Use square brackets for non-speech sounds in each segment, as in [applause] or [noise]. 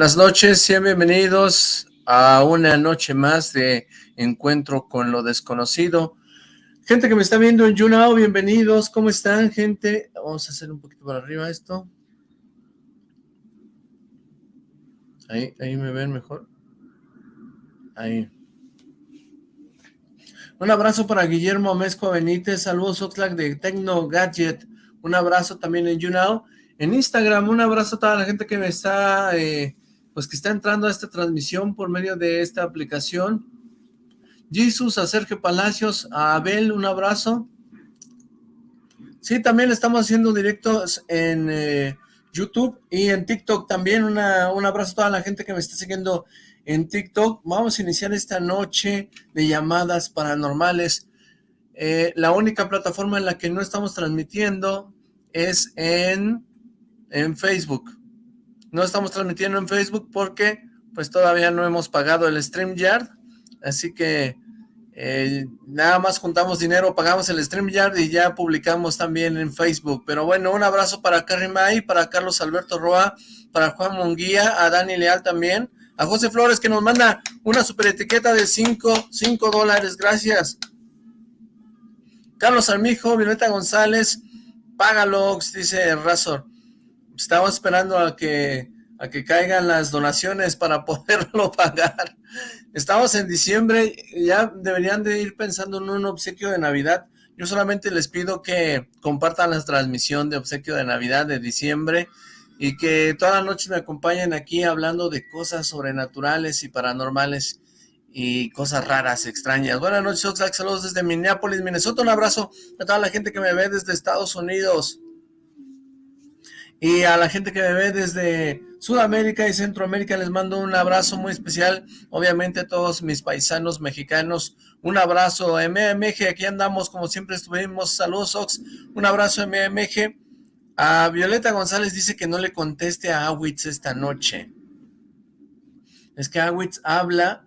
Buenas noches, sean bienvenidos a una noche más de Encuentro con lo Desconocido. Gente que me está viendo en YouNow, bienvenidos, ¿cómo están, gente? Vamos a hacer un poquito para arriba esto. Ahí, ahí me ven mejor. Ahí. Un abrazo para Guillermo Mezco Benítez, saludos Oxlack de Tecno Gadget, un abrazo también en YouNow. En Instagram, un abrazo a toda la gente que me está, eh, pues que está entrando a esta transmisión por medio de esta aplicación. Jesus, a Sergio Palacios, a Abel, un abrazo. Sí, también estamos haciendo directos en eh, YouTube y en TikTok también. Una, un abrazo a toda la gente que me está siguiendo en TikTok. Vamos a iniciar esta noche de llamadas paranormales. Eh, la única plataforma en la que no estamos transmitiendo es en en Facebook. No estamos transmitiendo en Facebook porque pues todavía no hemos pagado el StreamYard, así que eh, nada más juntamos dinero, pagamos el StreamYard y ya publicamos también en Facebook. Pero bueno, un abrazo para Carrie May, para Carlos Alberto Roa, para Juan Munguía, a Dani Leal también, a José Flores que nos manda una super etiqueta de 5 cinco, dólares, gracias. Carlos Armijo, Violeta González, Págalox, dice Razor estaba esperando a que, a que caigan las donaciones para [laughs] poderlo pagar. Estamos en diciembre, ya deberían de ir pensando en un obsequio de Navidad. Yo solamente les pido que compartan la transmisión de obsequio de Navidad de diciembre y que toda la noche me acompañen aquí hablando de cosas sobrenaturales y paranormales y cosas raras, extrañas. Buenas noches, Oxlack, saludos desde Minneapolis, Minnesota. Un abrazo a toda la gente que me ve desde Estados Unidos. Y a la gente que me ve desde Sudamérica y Centroamérica les mando un abrazo muy especial. Obviamente a todos mis paisanos mexicanos, un abrazo MMG, aquí andamos como siempre estuvimos. Saludos Ox, un abrazo MMG. A Violeta González dice que no le conteste a Awitz esta noche. Es que Awitz habla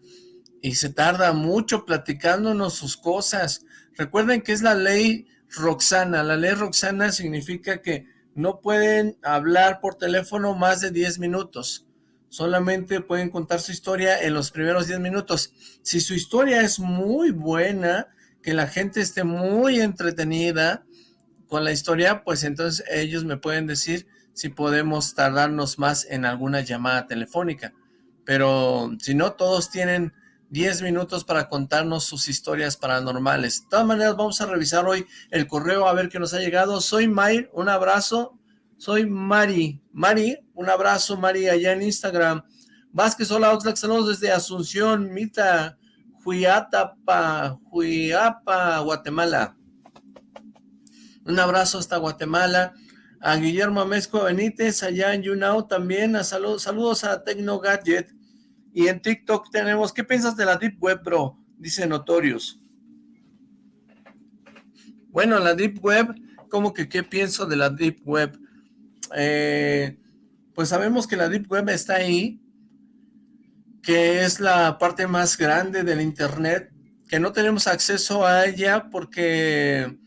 y se tarda mucho platicándonos sus cosas. Recuerden que es la ley Roxana. La ley Roxana significa que no pueden hablar por teléfono más de 10 minutos. Solamente pueden contar su historia en los primeros 10 minutos. Si su historia es muy buena, que la gente esté muy entretenida con la historia, pues entonces ellos me pueden decir si podemos tardarnos más en alguna llamada telefónica. Pero si no, todos tienen 10 minutos para contarnos sus historias paranormales. De todas maneras, vamos a revisar hoy el correo a ver qué nos ha llegado. Soy Mayr, un abrazo. Soy Mari. Mari, un abrazo, Mari, allá en Instagram. Vázquez, hola, Oxlack, saludos desde Asunción, Mita, Huiatapa, Huiapa, Guatemala. Un abrazo hasta Guatemala. A Guillermo Mezco Benítez, allá en YouNow también. A saludos a Tecno Gadget. Y en TikTok tenemos, ¿qué piensas de la Deep Web, bro? Dice Notorious. Bueno, la Deep Web, ¿cómo que qué pienso de la Deep Web? Eh, pues sabemos que la Deep Web está ahí, que es la parte más grande del Internet, que no tenemos acceso a ella porque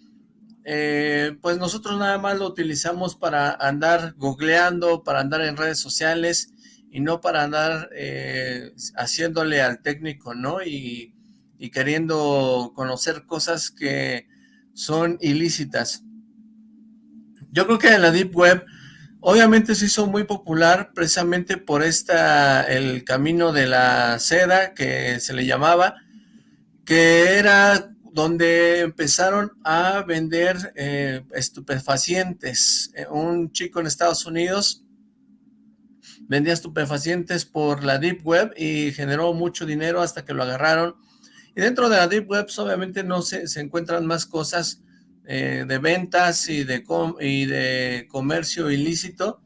eh, pues nosotros nada más lo utilizamos para andar googleando, para andar en redes sociales y no para andar eh, haciéndole al técnico, ¿no? Y, y, queriendo conocer cosas que son ilícitas. Yo creo que en la Deep Web obviamente se hizo muy popular precisamente por esta, el camino de la seda que se le llamaba, que era donde empezaron a vender eh, estupefacientes. Un chico en Estados Unidos vendía estupefacientes por la Deep Web y generó mucho dinero hasta que lo agarraron. Y dentro de la Deep Web pues, obviamente no se, se encuentran más cosas eh, de ventas y de, y de comercio ilícito,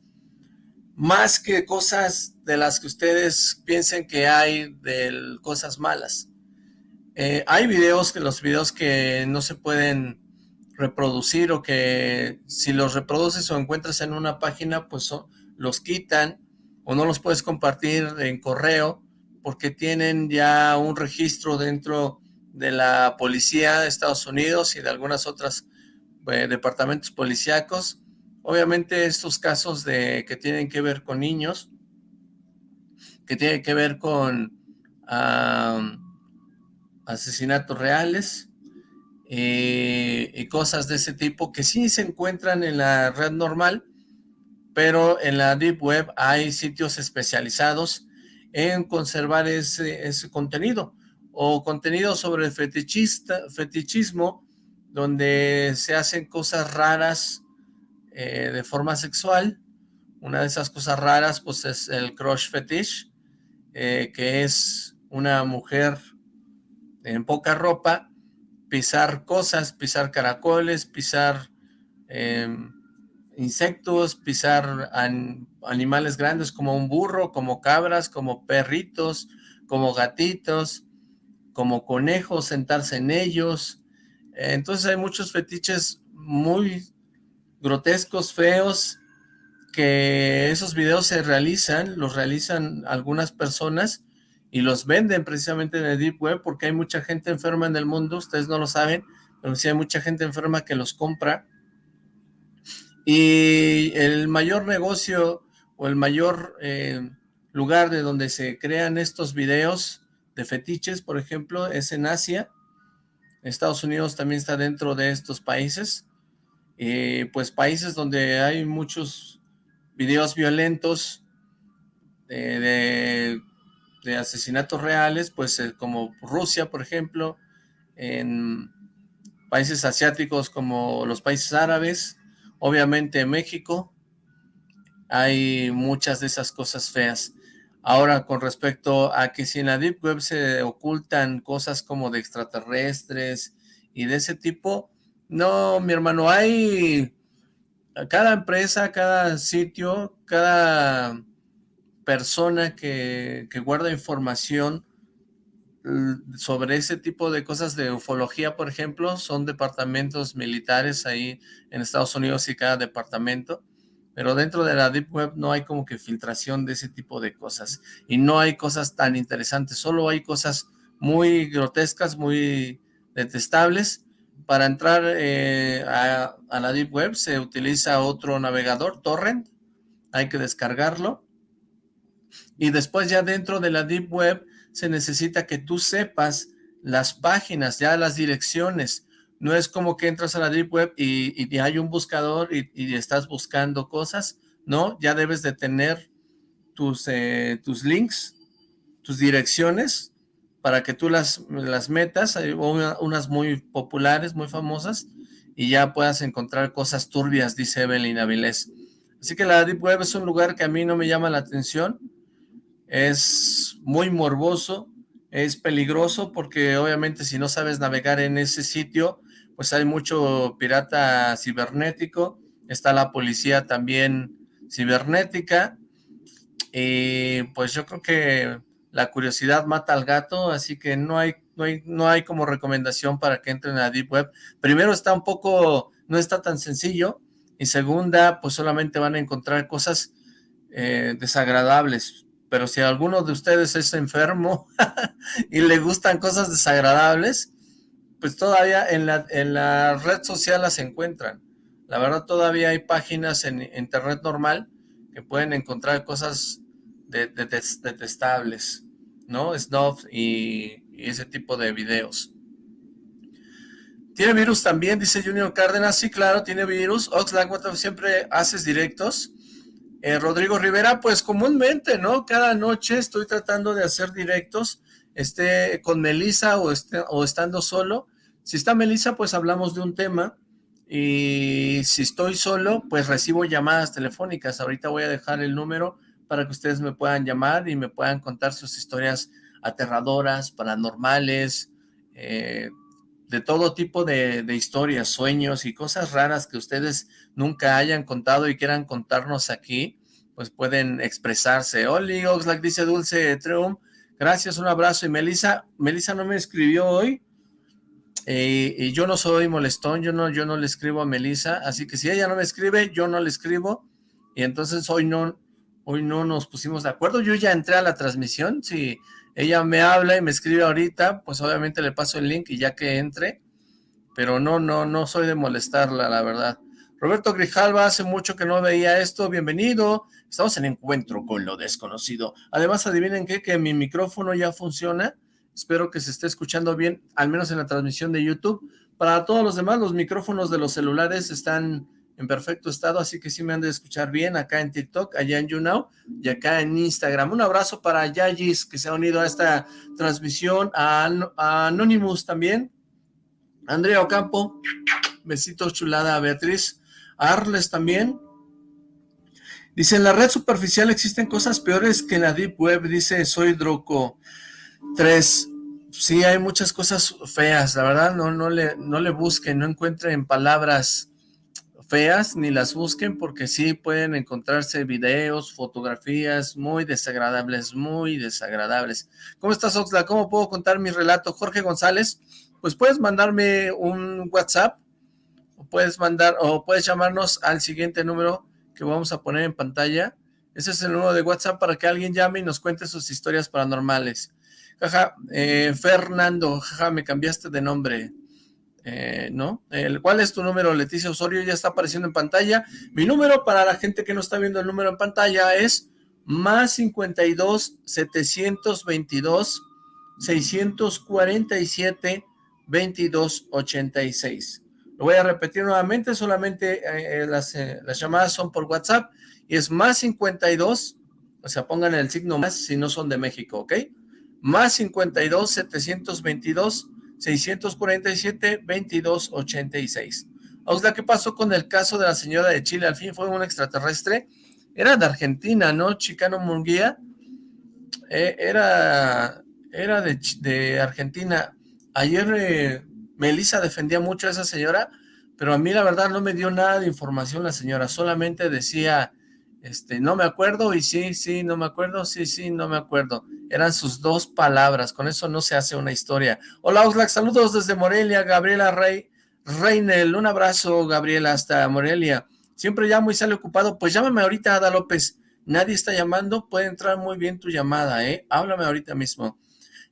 más que cosas de las que ustedes piensen que hay de cosas malas. Eh, hay videos, que los videos que no se pueden reproducir o que si los reproduces o encuentras en una página, pues los quitan o no los puedes compartir en correo porque tienen ya un registro dentro de la policía de Estados Unidos y de algunas otras eh, departamentos policíacos. Obviamente estos casos de que tienen que ver con niños, que tiene que ver con asesinatos reales eh, y cosas de ese tipo que sí se encuentran en la red normal, pero en la Deep Web hay sitios especializados en conservar ese, contenido o contenido sobre el fetichista, fetichismo, donde se hacen cosas raras eh, de forma sexual. Una de esas cosas raras pues es el crush fetish, eh, que es una mujer en poca ropa, pisar cosas, pisar caracoles, pisar em, insectos, pisar animales grandes como un burro, como cabras, como perritos, como gatitos, como conejos, sentarse en ellos. Entonces hay muchos fetiches muy grotescos, feos, que esos videos se realizan, los realizan algunas personas y los venden precisamente en el Deep Web porque hay mucha gente enferma en el mundo, ustedes no lo saben, pero sí hay mucha gente enferma que los compra. Y el mayor negocio o el mayor eh, lugar de donde se crean estos videos de fetiches, por ejemplo, es en Asia. Estados Unidos también está dentro de estos países. y pues países donde hay muchos videos violentos de de asesinatos reales, pues eh, como Rusia, por ejemplo, en países asiáticos como los países árabes, obviamente en México, hay muchas de esas cosas feas. Ahora, con respecto a que si en la Deep Web se ocultan cosas como de extraterrestres y de ese tipo, no, mi hermano, hay cada empresa, cada sitio, cada persona que, guarda información sobre ese tipo de cosas de ufología, por ejemplo, son departamentos militares ahí en Estados Unidos y cada departamento, pero dentro de la Deep Web no hay como que filtración de ese tipo de cosas, y no hay cosas tan interesantes, solo hay cosas muy grotescas, muy detestables. Para entrar eh, a, a la Deep Web se utiliza otro navegador, Torrent, hay que descargarlo, y después ya dentro de la Deep Web se necesita que tú sepas las páginas, ya las direcciones. No es como que entras a la Deep Web y, hay un buscador y, estás buscando cosas, ¿no? Ya debes de tener tus, eh, tus links, tus direcciones, para que tú las, las metas, hay unas muy populares, muy famosas, y ya puedas encontrar cosas turbias, dice Evelyn Avilés. Así que la Deep Web es un lugar que a mí no me llama la atención, es muy morboso, es peligroso porque obviamente si no sabes navegar en ese sitio, pues hay mucho pirata cibernético, está la policía también cibernética, y pues yo creo que la curiosidad mata al gato, así que no hay, no hay, no hay como recomendación para que entren a Deep Web. Primero está un poco, no está tan sencillo, y segunda, pues solamente van a encontrar cosas eh, desagradables, pero si alguno de ustedes es enfermo [laughs] y le gustan cosas desagradables, pues todavía en la, en la red social las encuentran. La verdad todavía hay páginas en internet normal que pueden encontrar cosas detestables, ¿no? Snuff y, y, ese tipo de videos. ¿Tiene virus también? Dice Junior Cárdenas. Sí, claro, tiene virus. Oxlack, siempre haces directos. Eh, Rodrigo Rivera, pues comúnmente, ¿no? Cada noche estoy tratando de hacer directos, esté con Melisa o, esté, o estando solo. Si está Melisa, pues hablamos de un tema. Y si estoy solo, pues recibo llamadas telefónicas. Ahorita voy a dejar el número para que ustedes me puedan llamar y me puedan contar sus historias aterradoras, paranormales, eh, de todo tipo de, historias, sueños y cosas raras que ustedes nunca hayan contado y quieran contarnos aquí, pues pueden expresarse. Oli, Oxlack dice Dulce Treum, gracias, un abrazo. Y Melissa, Melissa no me escribió hoy, eh, y yo no soy molestón, yo no, yo no le escribo a Melissa, así que si ella no me escribe, yo no le escribo, y entonces hoy no, hoy no nos pusimos de acuerdo, yo ya entré a la transmisión, si ella me habla y me escribe ahorita, pues obviamente le paso el link y ya que entre, pero no, no, no soy de molestarla, la verdad. Roberto Grijalva, hace mucho que no veía esto, bienvenido. Estamos en encuentro con lo desconocido. Además, adivinen qué, que mi micrófono ya funciona. Espero que se esté escuchando bien, al menos en la transmisión de YouTube. Para todos los demás, los micrófonos de los celulares están en perfecto estado, así que sí me han de escuchar bien acá en TikTok, allá en YouNow y acá en Instagram. Un abrazo para Yayis que se ha unido a esta transmisión, a, Anonymous también, Andrea Ocampo, besitos chulada a Beatriz, Arles también. Dice, en la red superficial existen cosas peores que en la Deep Web, dice Soy Droco 3. Sí, hay muchas cosas feas, la verdad, no, no, le, no le busquen, no encuentren palabras feas ni las busquen porque sí pueden encontrarse videos, fotografías muy desagradables, muy desagradables. ¿Cómo estás, Oxla? ¿Cómo puedo contar mi relato? Jorge González, pues puedes mandarme un WhatsApp o puedes mandar o puedes llamarnos al siguiente número que vamos a poner en pantalla. Ese es el número de WhatsApp para que alguien llame y nos cuente sus historias paranormales. Jaja, eh, Fernando, jaja, me cambiaste de nombre. Eh, ¿no? El, ¿Cuál es tu número, Leticia Osorio? Ya está apareciendo en pantalla. Mi número, para la gente que no está viendo el número en pantalla, es más 52 722 647 22 86. Lo voy a repetir nuevamente, solamente eh, las, eh, las llamadas son por WhatsApp y es más 52, o sea, pongan el signo más si no son de México, ¿ok? Más 52 722 647-2286. Osla, ¿qué pasó con el caso de la señora de Chile? Al fin fue un extraterrestre. Era de Argentina, ¿no? Chicano Munguía. Eh, era era de, Argentina. Ayer eh, Melissa defendía mucho a esa señora, pero a mí la verdad no me dio nada de información la señora. Solamente decía, este, no me acuerdo y sí, sí, no me acuerdo, sí, sí, no me acuerdo. Eran sus dos palabras, con eso no se hace una historia. Hola Oxlack, saludos desde Morelia, Gabriela Rey, Reinel, un abrazo Gabriela hasta Morelia. Siempre llamo y sale ocupado, pues llámame ahorita Ada López. Nadie está llamando, puede entrar muy bien tu llamada, ¿eh? Háblame ahorita mismo.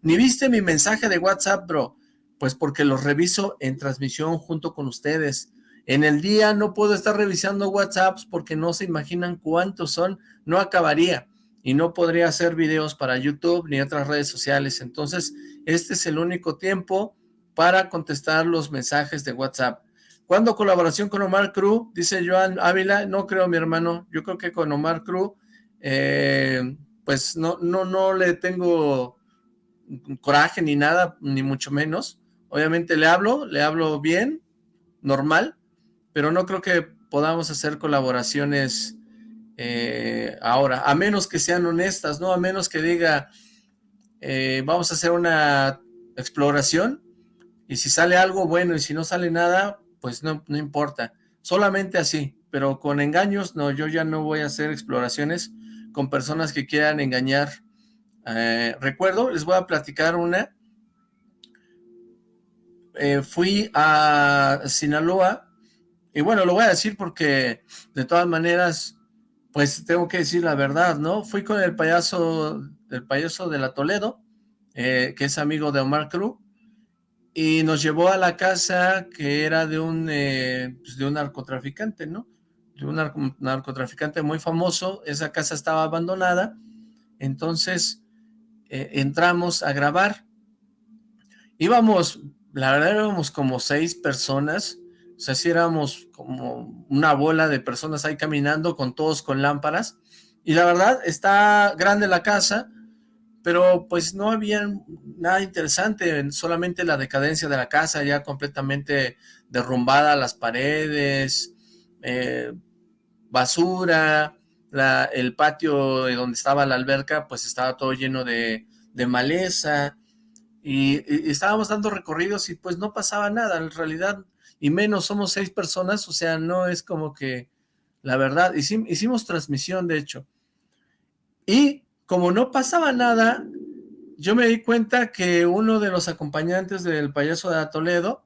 Ni viste mi mensaje de WhatsApp, bro. Pues porque lo reviso en transmisión junto con ustedes. En el día no puedo estar revisando WhatsApps porque no se imaginan cuántos son, no acabaría y no podría hacer videos para YouTube ni otras redes sociales. Entonces, este es el único tiempo para contestar los mensajes de WhatsApp. ¿Cuándo colaboración con Omar Cruz? Dice Joan Ávila. No creo, mi hermano. Yo creo que con Omar Cruz, eh, pues no, no, no le tengo coraje ni nada, ni mucho menos. Obviamente le hablo, le hablo bien, normal, pero no creo que podamos hacer colaboraciones eh, ahora, a menos que sean honestas, ¿no? A menos que diga, eh, vamos a hacer una exploración, y si sale algo bueno y si no sale nada, pues no, no importa. Solamente así, pero con engaños, no, yo ya no voy a hacer exploraciones con personas que quieran engañar. Eh, recuerdo, les voy a platicar una. fui a Sinaloa y bueno, lo voy a decir porque de todas maneras, pues tengo que decir la verdad, ¿no? Fui con el payaso, el payaso de la Toledo, eh, que es amigo de Omar Cruz, y nos llevó a la casa que era de un, eh, pues de un narcotraficante, ¿no? De un narcotraficante muy famoso, esa casa estaba abandonada, entonces eh, entramos a grabar, íbamos, la verdad éramos como seis personas, o sea, si éramos como una bola de personas ahí caminando con todos con lámparas. Y la verdad, está grande la casa, pero pues no había nada interesante, solamente la decadencia de la casa ya completamente derrumbada, las paredes, eh, basura, el patio donde estaba la alberca pues estaba todo lleno de, maleza. Y, y, estábamos dando recorridos y pues no pasaba nada, en realidad y menos somos seis personas, o sea, no es como que, la verdad, hicimos, transmisión de hecho, y como no pasaba nada, yo me di cuenta que uno de los acompañantes del payaso de Toledo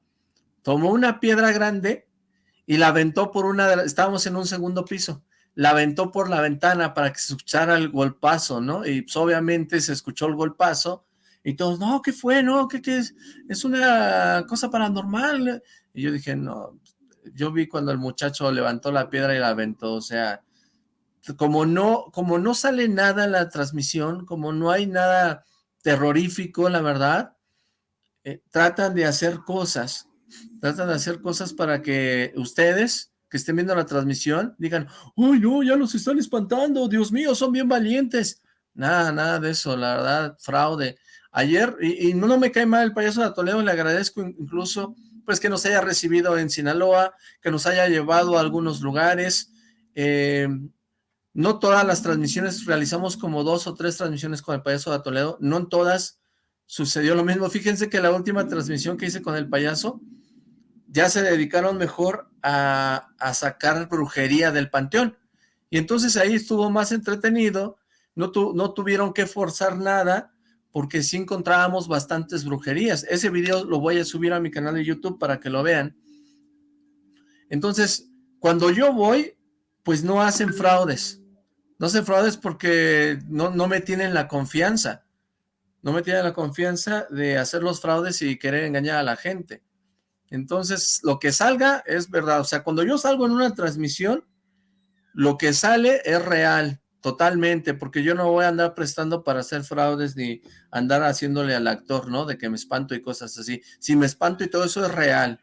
tomó una piedra grande y la aventó por una de las, estábamos en un segundo piso, la aventó por la ventana para que se escuchara el golpazo, ¿no? Y pues, obviamente se escuchó el golpazo y todos, no, ¿qué fue? No, ¿qué, qué es? Es una cosa paranormal. Y yo dije, no, yo vi cuando el muchacho levantó la piedra y la aventó, o sea, como no, como no sale nada en la transmisión, como no hay nada terrorífico, la verdad, eh, tratan de hacer cosas, tratan de hacer cosas para que ustedes que estén viendo la transmisión digan, uy, no, ya los están espantando, Dios mío, son bien valientes. Nada, nada de eso, la verdad, fraude. Ayer, y, no, no me cae mal el payaso de Toledo, le agradezco incluso pues que nos haya recibido en Sinaloa, que nos haya llevado a algunos lugares. Eh, no todas las transmisiones, realizamos como dos o tres transmisiones con el payaso de Toledo, no en todas sucedió lo mismo. Fíjense que la última transmisión que hice con el payaso, ya se dedicaron mejor a, sacar brujería del panteón. Y entonces ahí estuvo más entretenido, no, no tuvieron que forzar nada, porque sí encontrábamos bastantes brujerías. Ese video lo voy a subir a mi canal de YouTube para que lo vean. Entonces, cuando yo voy, pues no hacen fraudes. No hacen fraudes porque no, no me tienen la confianza. No me tienen la confianza de hacer los fraudes y querer engañar a la gente. Entonces, lo que salga es verdad. O sea, cuando yo salgo en una transmisión, lo que sale es real. Totalmente, porque yo no voy a andar prestando para hacer fraudes ni andar haciéndole al actor, ¿no? De que me espanto y cosas así. Si me espanto y todo eso es real.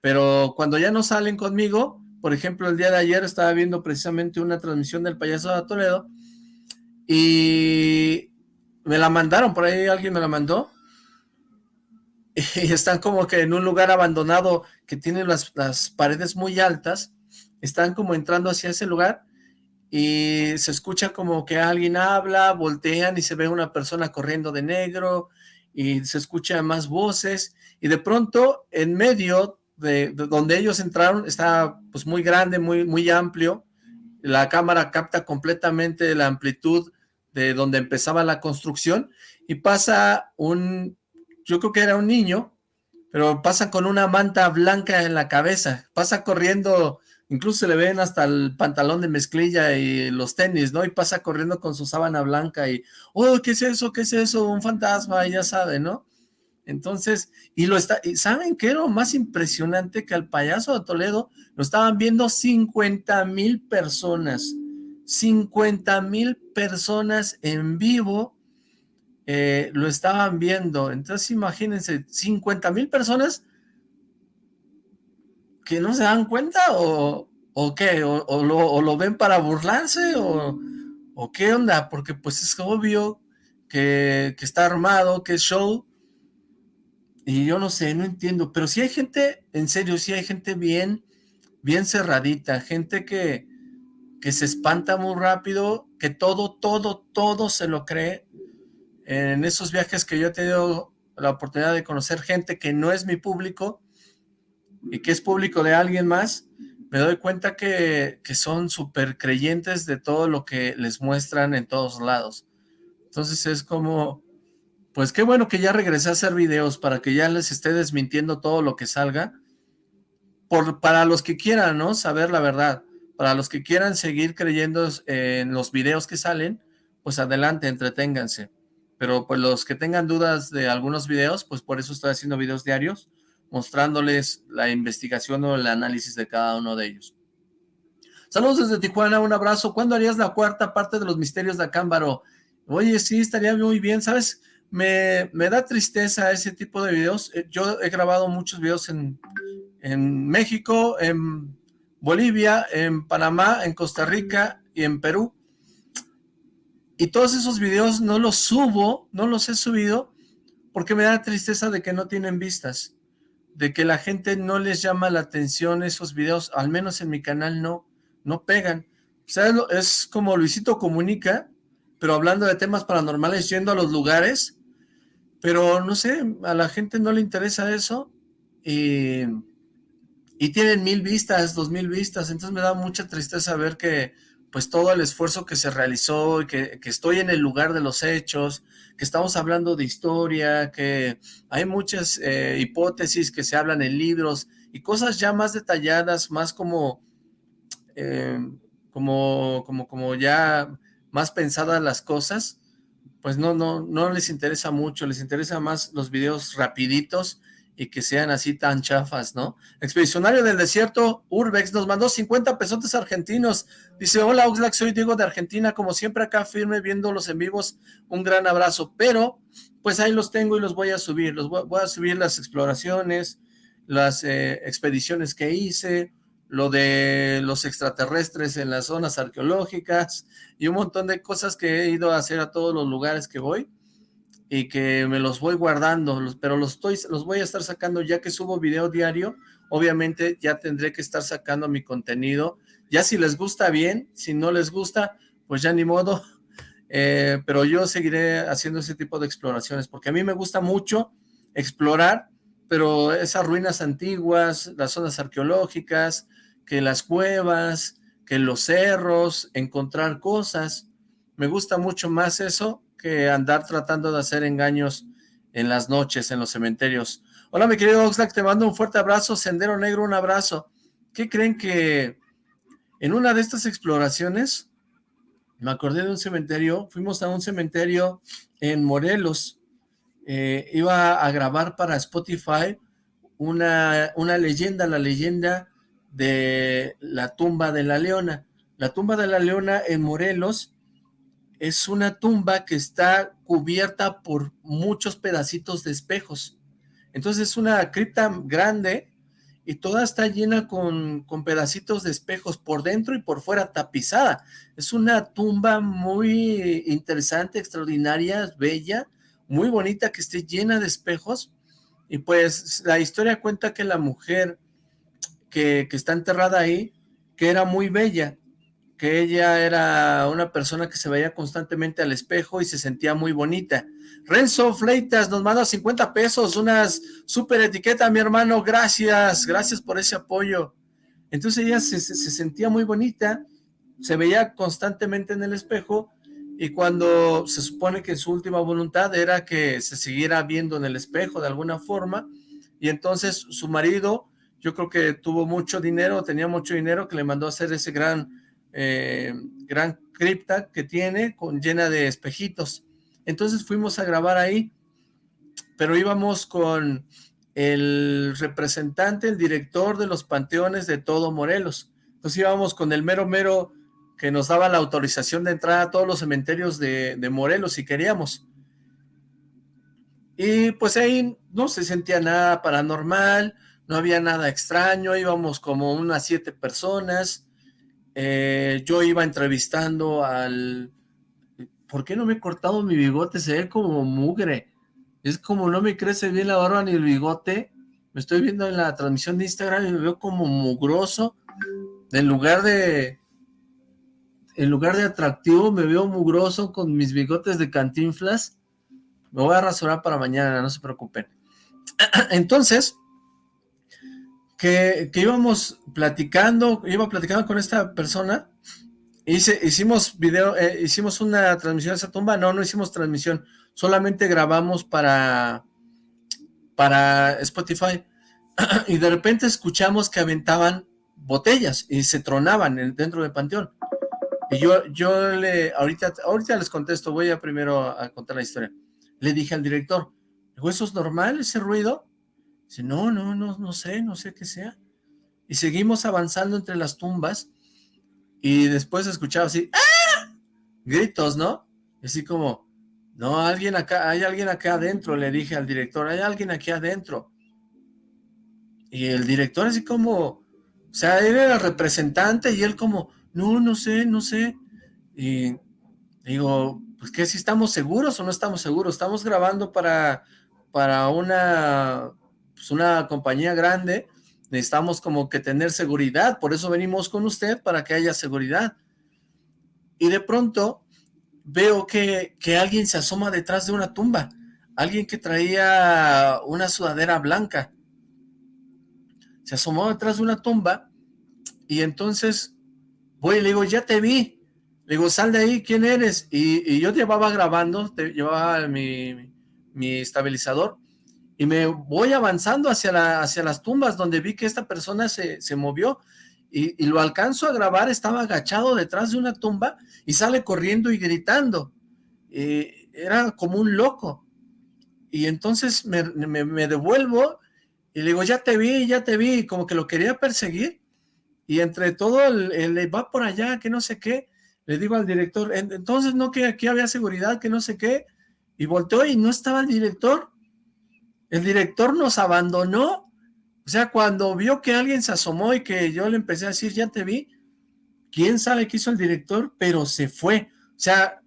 Pero cuando ya no salen conmigo, por ejemplo, el día de ayer estaba viendo precisamente una transmisión del payaso de Toledo y me la mandaron, por ahí alguien me la mandó y están como que en un lugar abandonado que tiene las, las paredes muy altas, están como entrando hacia ese lugar y se escucha como que alguien habla, voltean y se ve una persona corriendo de negro y se escuchan más voces y de pronto en medio de, donde ellos entraron está pues muy grande, muy, muy amplio, la cámara capta completamente la amplitud de donde empezaba la construcción y pasa un, yo creo que era un niño, pero pasa con una manta blanca en la cabeza, pasa corriendo incluso se le ven hasta el pantalón de mezclilla y los tenis, ¿no? Y pasa corriendo con su sábana blanca y, oh, ¿qué es eso? ¿Qué es eso? Un fantasma, ya sabe, ¿no? Entonces, y lo está, ¿saben qué era lo más impresionante? Que al payaso de Toledo lo estaban viendo 50 mil personas, 50 mil personas en vivo eh, lo estaban viendo, entonces imagínense, 50 mil personas que no se dan cuenta o, o qué, o, lo, ven para burlarse o, o, qué onda, porque pues es obvio que, está armado, que es show, y yo no sé, no entiendo, pero si hay gente, en serio, si hay gente bien, bien cerradita, gente que, que se espanta muy rápido, que todo, todo, todo se lo cree, en esos viajes que yo he tenido la oportunidad de conocer gente que no es mi público, y que es público de alguien más, me doy cuenta que, son súper creyentes de todo lo que les muestran en todos lados. Entonces es como, pues qué bueno que ya regresé a hacer videos para que ya les esté desmintiendo todo lo que salga. Por, para los que quieran, ¿no? Saber la verdad. Para los que quieran seguir creyendo en los videos que salen, pues adelante, entreténganse. Pero pues los que tengan dudas de algunos videos, pues por eso estoy haciendo videos diarios mostrándoles la investigación o el análisis de cada uno de ellos. Saludos desde Tijuana, un abrazo. ¿Cuándo harías la cuarta parte de los misterios de Acámbaro? Oye, sí, estaría muy bien, ¿sabes? Me, me da tristeza ese tipo de videos. Eh, yo he grabado muchos videos en, en México, en Bolivia, en Panamá, en Costa Rica y en Perú. Y todos esos videos no los subo, no los he subido, porque me da tristeza de que no tienen vistas de que la gente no les llama la atención esos videos, al menos en mi canal no, no pegan. O sea, es como Luisito Comunica, pero hablando de temas paranormales, yendo a los lugares, pero no sé, a la gente no le interesa eso, y, y tienen mil vistas, dos mil vistas, entonces me da mucha tristeza ver que pues todo el esfuerzo que se realizó, que, que estoy en el lugar de los hechos, que estamos hablando de historia, que hay muchas eh, hipótesis que se hablan en libros y cosas ya más detalladas, más como, eh, como, como, como ya más pensadas las cosas, pues no, no, no les interesa mucho, les interesa más los videos rapiditos y que sean así tan chafas, ¿no? Expedicionario del Desierto, Urbex, nos mandó 50 pesotes argentinos. Dice, hola Oxlack, soy Diego de Argentina, como siempre acá firme viéndolos en vivos, un gran abrazo. Pero, pues ahí los tengo y los voy a subir, los voy, a subir las exploraciones, las eh, expediciones que hice, lo de los extraterrestres en las zonas arqueológicas y un montón de cosas que he ido a hacer a todos los lugares que voy y que me los voy guardando, pero los, estoy, los voy a estar sacando ya que subo video diario, obviamente ya tendré que estar sacando mi contenido, ya si les gusta bien, si no les gusta, pues ya ni modo, [laughs] eh, pero yo seguiré haciendo ese tipo de exploraciones, porque a mí me gusta mucho explorar, pero esas ruinas antiguas, las zonas arqueológicas, que las cuevas, que los cerros, encontrar cosas, me gusta mucho más eso que andar tratando de hacer engaños en las noches en los cementerios. Hola mi querido Oxlack, te mando un fuerte abrazo, Sendero Negro, un abrazo. ¿Qué creen que en una de estas exploraciones, me acordé de un cementerio, fuimos a un cementerio en Morelos, eh, iba a grabar para Spotify una, una leyenda, la leyenda de la tumba de la leona. La tumba de la leona en Morelos es una tumba que está cubierta por muchos pedacitos de espejos. Entonces es una cripta grande y toda está llena con, con, pedacitos de espejos por dentro y por fuera tapizada. Es una tumba muy interesante, extraordinaria, bella, muy bonita, que esté llena de espejos. Y pues la historia cuenta que la mujer que, que está enterrada ahí, que era muy bella, que ella era una persona que se veía constantemente al espejo y se sentía muy bonita. Renzo Fleitas nos manda 50 pesos, unas super etiqueta, mi hermano, gracias, gracias por ese apoyo. Entonces ella se, sentía muy bonita, se veía constantemente en el espejo y cuando se supone que su última voluntad era que se siguiera viendo en el espejo de alguna forma y entonces su marido, yo creo que tuvo mucho dinero, tenía mucho dinero que le mandó a hacer ese gran eh, gran cripta que tiene, con, llena de espejitos. Entonces fuimos a grabar ahí, pero íbamos con el representante, el director de los panteones de todo Morelos. Entonces íbamos con el mero mero que nos daba la autorización de entrar a todos los cementerios de, de Morelos si queríamos. Y pues ahí no se sentía nada paranormal, no había nada extraño, íbamos como unas siete personas, eh, yo iba entrevistando al... ¿Por qué no me he cortado mi bigote? Se ve como mugre. Es como no me crece bien la barba ni el bigote. Me estoy viendo en la transmisión de Instagram y me veo como mugroso. En lugar de... En lugar de atractivo, me veo mugroso con mis bigotes de cantinflas. Me voy a rasurar para mañana, no se preocupen. [clears throat] Entonces, que, íbamos platicando, iba platicando con esta persona, hice, hicimos video, eh, hicimos una transmisión a esa tumba, no, no hicimos transmisión, solamente grabamos para, para Spotify, [clears throat] y de repente escuchamos que aventaban botellas y se tronaban dentro del panteón. Y yo, yo le, ahorita, ahorita les contesto, voy a primero a contar la historia. Le dije al director, ¿eso es normal ese ruido? Dice, no, no, no, no sé, no sé qué sea. Y seguimos avanzando entre las tumbas y después escuchaba así, ¡ah! Gritos, ¿no? Así como, no, alguien acá, hay alguien acá adentro, le dije al director, hay alguien aquí adentro. Y el director así como, o sea, él era el representante y él como, no, no sé, no sé. Y digo, pues que si estamos seguros o no estamos seguros, estamos grabando para, para una pues una compañía grande, necesitamos como que tener seguridad, por eso venimos con usted, para que haya seguridad. Y de pronto veo que, que alguien se asoma detrás de una tumba, alguien que traía una sudadera blanca. Se asomó detrás de una tumba y entonces voy y le digo, ya te vi. Le digo, sal de ahí, ¿quién eres? Y, y yo llevaba grabando, llevaba mi, mi estabilizador y me voy avanzando hacia, la, hacia las tumbas donde vi que esta persona se, se movió y, lo alcanzo a grabar, estaba agachado detrás de una tumba y sale corriendo y gritando. era como un loco. Y entonces me, me, devuelvo Y le digo, ya te vi, ya te vi, como que lo quería perseguir, y entre todo el, va por allá, que no sé qué, le digo al director, entonces no que aquí había seguridad, que no sé qué, y volteó y no estaba el director, el director nos abandonó, o sea, cuando vio que alguien se asomó y que yo le empecé a decir, ya te vi, quién sabe qué hizo el director, pero se fue, o sea,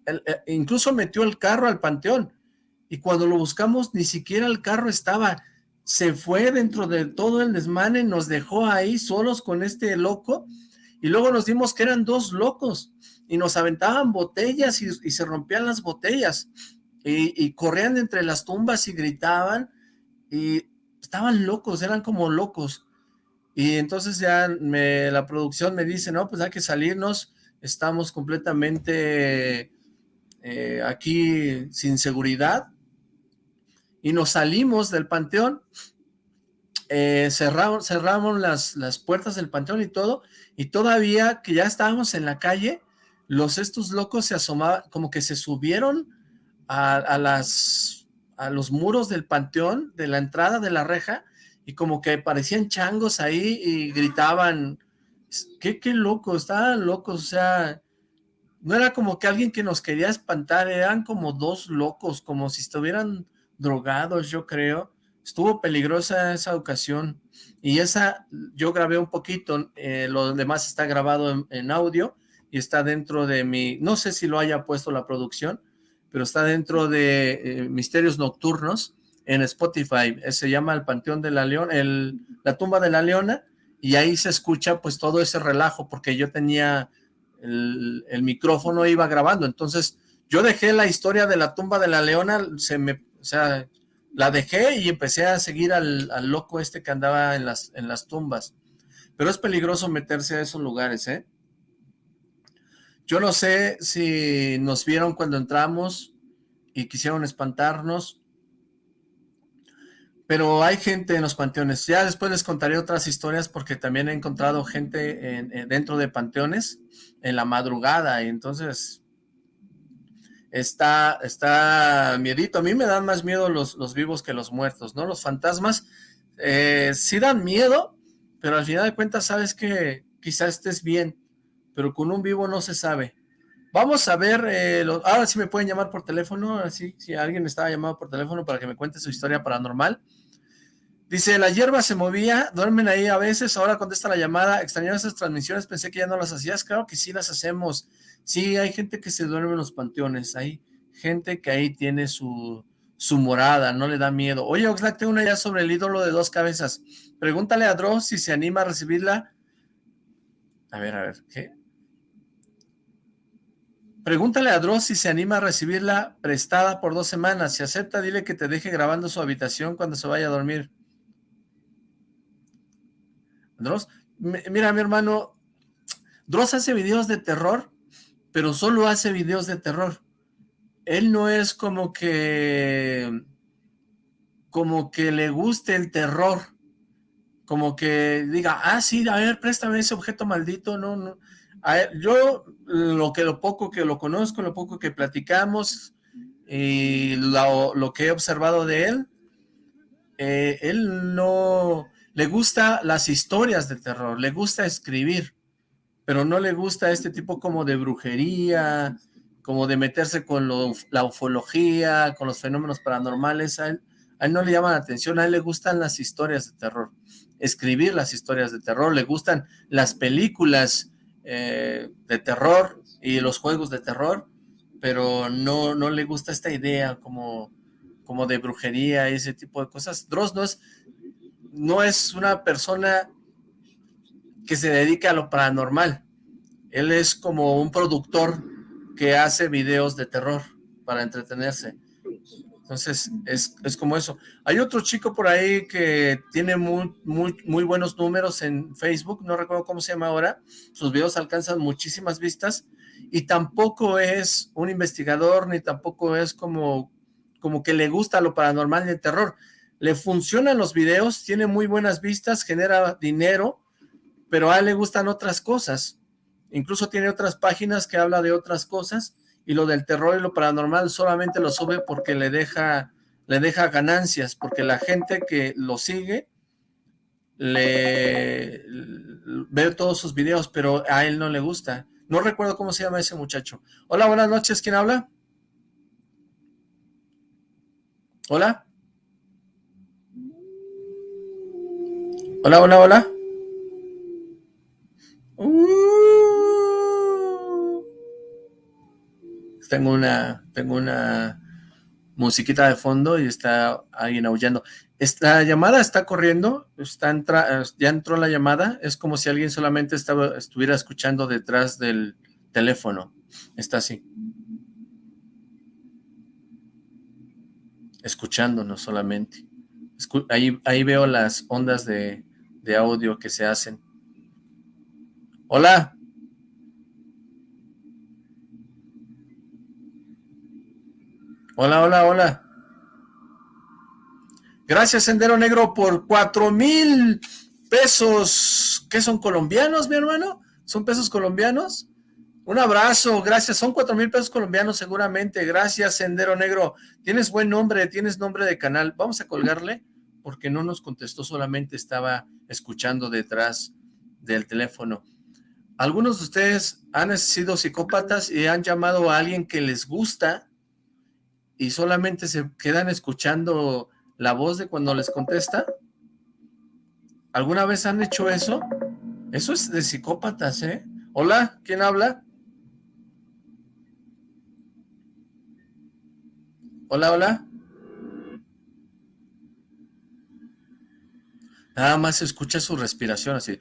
incluso metió el carro al panteón, y cuando lo buscamos ni siquiera el carro estaba, se fue dentro de todo el desmane, nos dejó ahí solos con este loco, y luego nos dimos que eran dos locos, y nos aventaban botellas y, se rompían las botellas, y, corrían entre las tumbas y gritaban, y estaban locos, eran como locos, y entonces ya me, la producción me dice, no, pues hay que salirnos, estamos completamente eh, aquí sin seguridad, y nos salimos del panteón, eh, cerramos, cerramos las, las puertas del panteón y todo, y todavía que ya estábamos en la calle, los estos locos se asomaban, como que se subieron a, las, a los muros del panteón, de la entrada de la reja, y como que parecían changos ahí y gritaban, qué, qué loco, estaban locos, o sea, no era como que alguien que nos quería espantar, eran como dos locos, como si estuvieran drogados, yo creo. Estuvo peligrosa esa ocasión. Y esa, yo grabé un poquito, eh, lo demás está grabado en, audio y está dentro de mi, no sé si lo haya puesto la producción, pero está dentro de eh, Misterios Nocturnos en Spotify. Eh, se llama El Panteón de la Leona, el, la tumba de la Leona, y ahí se escucha pues todo ese relajo, porque yo tenía el, el micrófono, iba grabando, entonces yo dejé la historia de la tumba de la Leona, se me o sea, la dejé y empecé a seguir al, loco este que andaba en las, en las tumbas. Pero es peligroso meterse a esos lugares, ¿eh? Yo no sé si nos vieron cuando entramos y quisieron espantarnos, pero hay gente en los panteones. Ya después les contaré otras historias porque también he encontrado gente dentro de panteones en la madrugada y entonces está, está miedito. A mí me dan más miedo los, vivos que los muertos, ¿no? Los fantasmas eh, sí dan miedo, pero al final de cuentas sabes que quizás estés bien, pero con un vivo no se sabe. Vamos a ver, eh, ahora sí me pueden llamar por teléfono, así, si alguien estaba llamado por teléfono para que me cuente su historia paranormal. Dice, la hierba se movía, duermen ahí a veces, ahora contesta la llamada, extrañaba esas transmisiones, pensé que ya no las hacías, claro que sí las hacemos, Sí, hay gente que se duerme en los panteones, hay gente que ahí tiene su, su morada, no le da miedo. Oye, Oxlack, tengo una idea sobre el ídolo de dos cabezas. Pregúntale a Dross si se anima a recibirla. A ver, a ver, ¿qué? Pregúntale a Dross si se anima a recibirla prestada por dos semanas. Si acepta, dile que te deje grabando su habitación cuando se vaya a dormir. Dross, mira, mi hermano, Dross hace videos de terror pero solo hace videos de terror. Él no es como que, como que le guste el terror, como que diga, ah, sí, a ver, préstame ese objeto maldito, no, no. yo, lo que lo poco que lo conozco, lo poco que platicamos, y lo, que he observado de él, eh, él no, le gusta las historias de terror, le gusta escribir, pero no le gusta este tipo como de brujería, como de meterse con la ufología, con los fenómenos paranormales, a él, no le llama la atención, a él le gustan las historias de terror, escribir las historias de terror, le gustan las películas eh, de terror y los juegos de terror, pero no, no le gusta esta idea como, como de brujería y ese tipo de cosas. Dross no es, no es una persona que se dedica a lo paranormal. Él es como un productor que hace videos de terror para entretenerse. Entonces, es, es, como eso. Hay otro chico por ahí que tiene muy, muy, buenos números en Facebook, no recuerdo cómo se llama ahora. Sus videos alcanzan muchísimas vistas y tampoco es un investigador, ni tampoco es como, como que le gusta lo paranormal y el terror. Le funcionan los videos, tiene muy buenas vistas, genera dinero, pero a él le gustan otras cosas. Incluso tiene otras páginas que habla de otras cosas y lo del terror y lo paranormal solamente lo sube porque le deja, le deja ganancias, porque la gente que lo sigue le ver todos sus videos, pero a él no le gusta. No recuerdo cómo se llama ese muchacho. Hola, buenas noches, ¿quién habla? Hola. Hola, hola, hola. Uh. Tengo una, tengo una musiquita de fondo y está alguien aullando. Esta llamada está corriendo, está ya entró la llamada, es como si alguien solamente estaba, estuviera escuchando detrás del teléfono. Está así. Escuchándonos solamente. ahí, ahí veo las ondas de, de audio que se hacen. Hola. Hola, hola, hola. Gracias, Sendero Negro, por cuatro mil pesos. ¿Qué son colombianos, mi hermano? ¿Son pesos colombianos? Un abrazo, gracias. Son cuatro mil pesos colombianos seguramente. Gracias, Sendero Negro. Tienes buen nombre, tienes nombre de canal. Vamos a colgarle porque no nos contestó, solamente estaba escuchando detrás del teléfono. Algunos de ustedes han sido psicópatas y han llamado a alguien que les gusta y solamente se quedan escuchando la voz de cuando les contesta. ¿Alguna vez han hecho eso? Eso es de psicópatas, ¿eh? Hola, ¿quién habla? Hola, hola. Nada más se escucha su respiración así.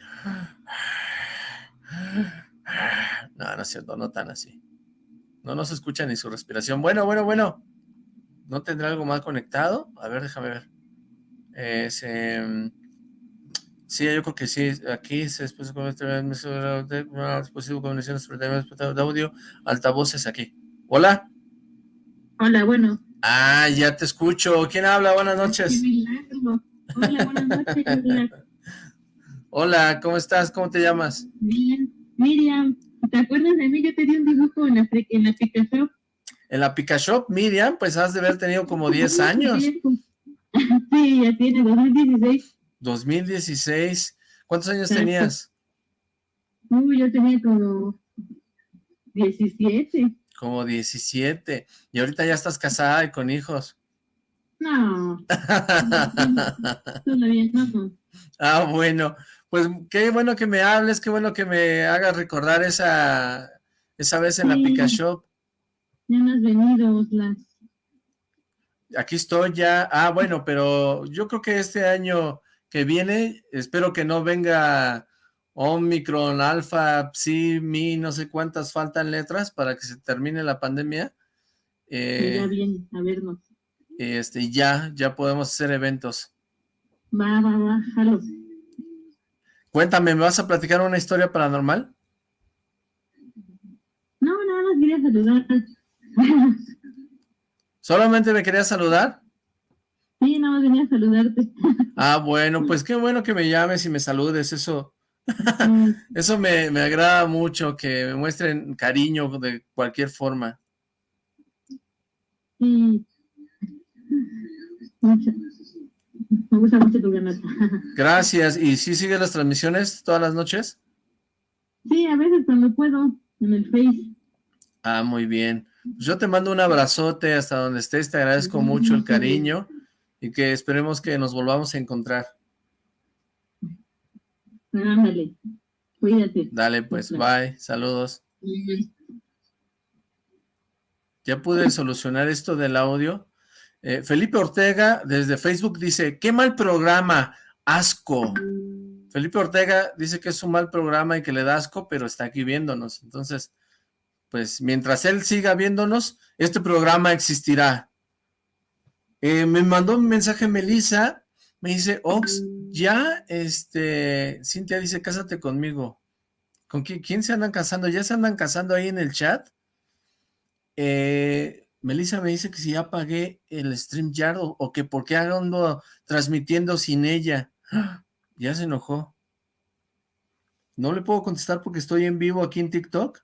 No, no es cierto, no tan así. No, no se escucha ni su respiración. Bueno, bueno, bueno. ¿No tendrá algo mal conectado? A ver, déjame ver. Eh, sí, yo creo que sí. Aquí se después de comunicaciones de audio, altavoces aquí. Hola. Hola, bueno. Ah, ya te escucho. ¿Quién habla? Buenas noches. Hola, buenas noches. [laughs] Hola, ¿cómo estás? ¿Cómo te llamas? Bien, Miriam. ¿Te acuerdas de mí? Yo te di un dibujo en la, en la Picashop. En la Picashop, Miriam, pues has de haber tenido como 10 años. [laughs] Sí, ya tiene 2016. 2016. ¿Cuántos años tenías? Uy, yo tenía como 17. Como 17. Y ahorita ya estás casada y con hijos. No. [laughs] Todavía no. Ah, bueno. Pues qué bueno que me hables, qué bueno que me hagas recordar esa, esa vez en la Pica Shop. Ya no has venido, Las. Aquí estoy ya. Ah, bueno, pero yo creo que este año que viene, espero que no venga Omicron, Alfa, Psi, Mi, no sé cuántas faltan letras para que se termine la pandemia. Eh, ya viene, a vernos. Este, ya, ya podemos hacer eventos. Va, va, va, jalo. Cuéntame, ¿me vas a platicar una historia paranormal? No, nada más quería saludar. [laughs] ¿Solamente me querías saludar? Sí, nada más venía a saludarte. Ah, bueno, pues qué bueno que me llames y me saludes, eso... [laughs] eso me, me agrada mucho, que me muestren cariño de cualquier forma. Sí, me gusta mucho tu canal. Gracias. ¿Y si sigues las transmisiones todas las noches? Sí, a veces cuando puedo, en el Face. Ah, muy bien. Pues yo te mando un abrazote hasta donde estés, te agradezco mucho el cariño y que esperemos que nos volvamos a encontrar. Ándale, cuídate. Dale, pues, bye, saludos. Ya pude solucionar esto del audio. Eh, Felipe Ortega desde Facebook dice, qué mal programa, asco. Felipe Ortega dice que es un mal programa y que le da asco, pero está aquí viéndonos. Entonces, pues mientras él siga viéndonos, este programa existirá. Eh, me mandó un mensaje Melissa, me dice, Ox, ya, este, Cintia dice, cásate conmigo. ¿Con quién, quién se andan casando? ¿Ya se andan casando ahí en el chat? Eh, Melissa me dice que si ya pagué el StreamYard o, o que por qué ando transmitiendo sin ella. [gasps] Ya se enojó. No le puedo contestar porque estoy en vivo aquí en TikTok.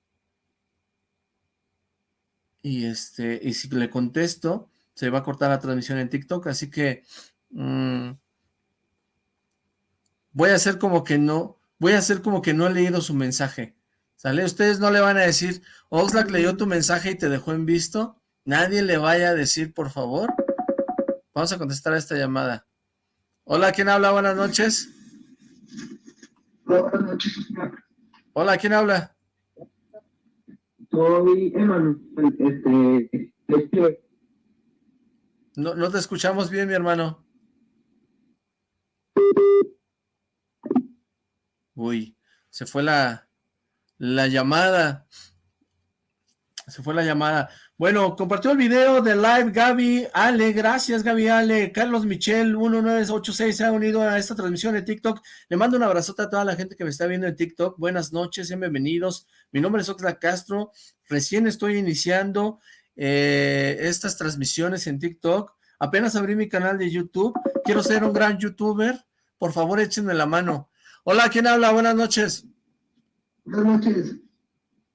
Y este, y si le contesto, se va a cortar la transmisión en TikTok, así que... Mm, voy a hacer como que no, voy a hacer como que no he leído su mensaje. ¿Sale? Ustedes no le van a decir, Oxlack leyó tu mensaje y te dejó en visto. Nadie le vaya a decir, por favor. Vamos a contestar a esta llamada. Hola, ¿quién habla? Buenas noches. Buenas noches. Hola, ¿quién habla? Soy Emanuel. [clears throat] Este, este, No, no te escuchamos bien, mi hermano. Uy, se fue la, la llamada. Se fue la llamada. Bueno, compartió el video de live Gaby Ale, gracias Gaby Ale, Carlos Michel 1986 se ha unido a esta transmisión de TikTok, le mando un abrazote a toda la gente que me está viendo en TikTok, buenas noches, bienvenidos, mi nombre es Oxla Castro, recién estoy iniciando eh, estas transmisiones en TikTok, apenas abrí mi canal de YouTube, quiero ser un gran youtuber, por favor échenme la mano. Hola, ¿quién habla? Buenas noches. Buenas noches.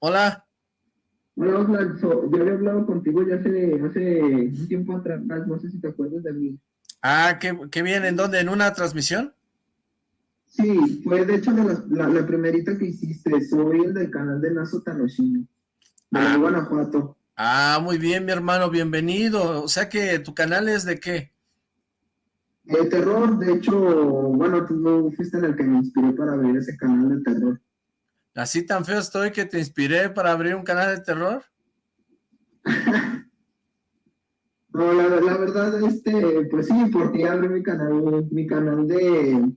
Hola. Oslan, so, yo había hablado contigo ya hace, hace un tiempo atrás, no sé si te acuerdas de mí. Ah, qué, qué bien, ¿en dónde? ¿En una transmisión? Sí, fue de hecho de la, la, la primerita que hiciste, soy el del canal de Nazo Tanoshino, de Ah. Guanajuato. Ah, muy bien, mi hermano, bienvenido. O sea que tu canal es de qué? El terror, de hecho, bueno, tú fuiste en el que me inspiró para ver ese canal de terror. ¿Así tan feo estoy que te inspiré para abrir un canal de terror? [laughs] No, la, la verdad, este, pues sí, porque abrí mi canal, mi canal de,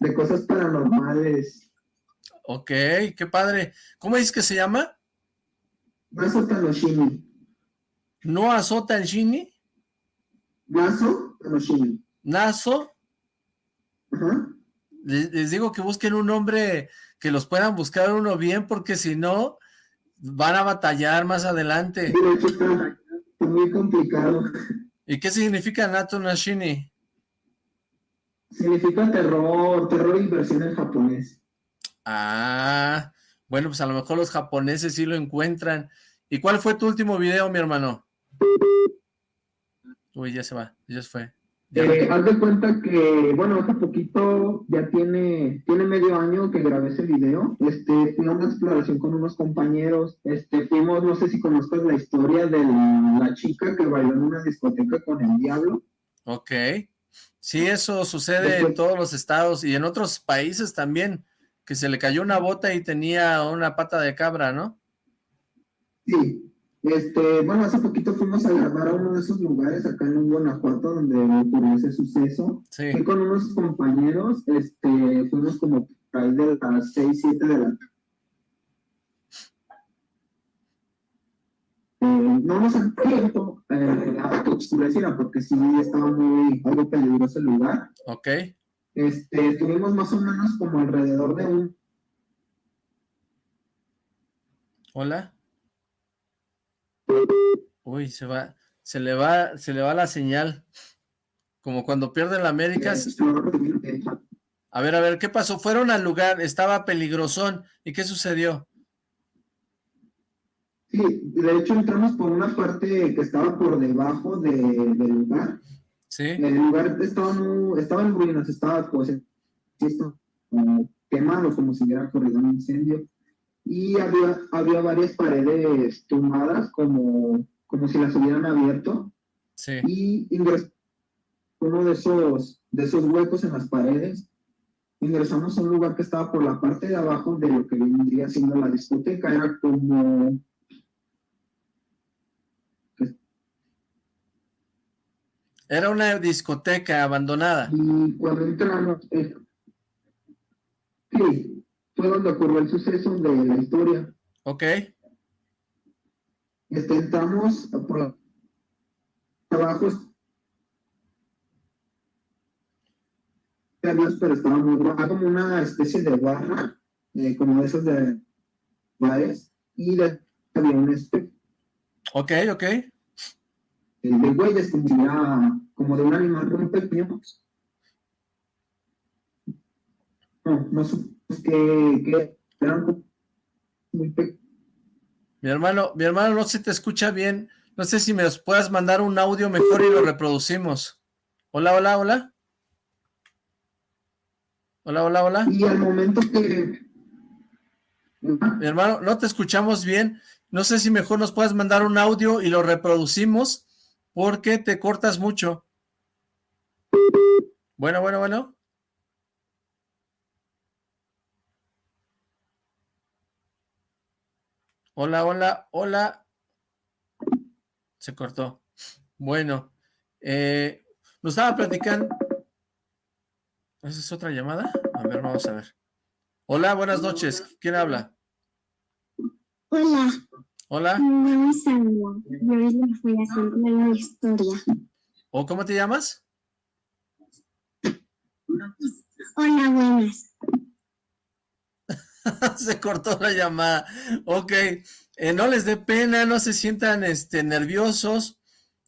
de cosas paranormales. Ok, qué padre. ¿Cómo dices que se llama? Nazo Tanoshini. ¿No azota el Shini? Nazo Tanoshini. ¿Nazo? Ajá. Les, les digo que busquen un nombre que los puedan buscar uno bien, porque si no, van a batallar más adelante. Hecho está, está muy complicado. ¿Y qué significa Nato Nashini? Significa terror, terror y versión en japonés. Ah, bueno, pues a lo mejor los japoneses sí lo encuentran. ¿Y cuál fue tu último video, mi hermano? Uy, ya se va, ya se fue. Ya Eh, haz de cuenta que, bueno, poquito ya tiene, tiene medio año que grabé ese video. Este, una exploración con unos compañeros. Este, fuimos, no sé si conozcas la historia de la, la chica que bailó en una discoteca con el diablo. Ok. Sí, eso sucede en todos los estados y en otros países también, que se le cayó una bota y tenía una pata de cabra, ¿no? Sí. Este, bueno, hace poquito fuimos a grabar a uno de esos lugares acá en Guanajuato donde ocurrió ese suceso. Sí. Fui con unos compañeros, este, fuimos como ahí de las 6, 7 de la Eh, no nos han abierto eh, a que oscureciera porque sí estaba muy algo peligroso el lugar. Ok. Este, estuvimos más o menos como alrededor de un Hola. Uy, se va, se le va, se le va la señal. Como cuando pierde la América. A ver, a ver, ¿qué pasó? Fueron al lugar, estaba peligrosón. ¿Y qué sucedió? Sí, de hecho entramos por una parte que estaba por debajo de- del lugar. Sí. El lugar estaba, estaba en ruinas, estaba pues estaba como quemado, como si hubiera corrido un incendio. Y había, había varias paredes tumbadas, como, como si las hubieran abierto. Sí. Y ingresamos uno de esos, de esos huecos en las paredes. Ingresamos a un lugar que estaba por la parte de abajo de lo que vendría siendo la discoteca. Era como Era una discoteca abandonada. Y cuando entramos, eh, sí, fue donde ocurrió el suceso de la historia. Ok. Este, entramos por la- abajo, Dios, pero estaba muy como una especie de barra, eh, como de esos de bares, y de, había un este, Ok, ok. de güeyes, como, como de un animal muy pequeño. No, no supimos que, que eran como muy pequeños. Mi hermano, mi hermano no se te escucha bien. No sé si me los puedas mandar un audio mejor y lo reproducimos. Hola, hola, hola. Hola, hola, hola. Y al momento que... Mi hermano, no te escuchamos bien. No sé si mejor nos puedes mandar un audio y lo reproducimos porque te cortas mucho. Bueno, bueno, bueno. Hola, hola, hola. Se cortó. Bueno, eh, nos estaba platicando. ¿Esa es otra llamada? A ver, vamos a ver. Hola, buenas noches. ¿Quién habla? Hola. Hola. Me llamo Isabela. Yo les voy a contar una historia. ¿O cómo te llamas? Hola, buenas. [laughs] se cortó la llamada. Ok, eh, no les dé pena, no se sientan este, nerviosos.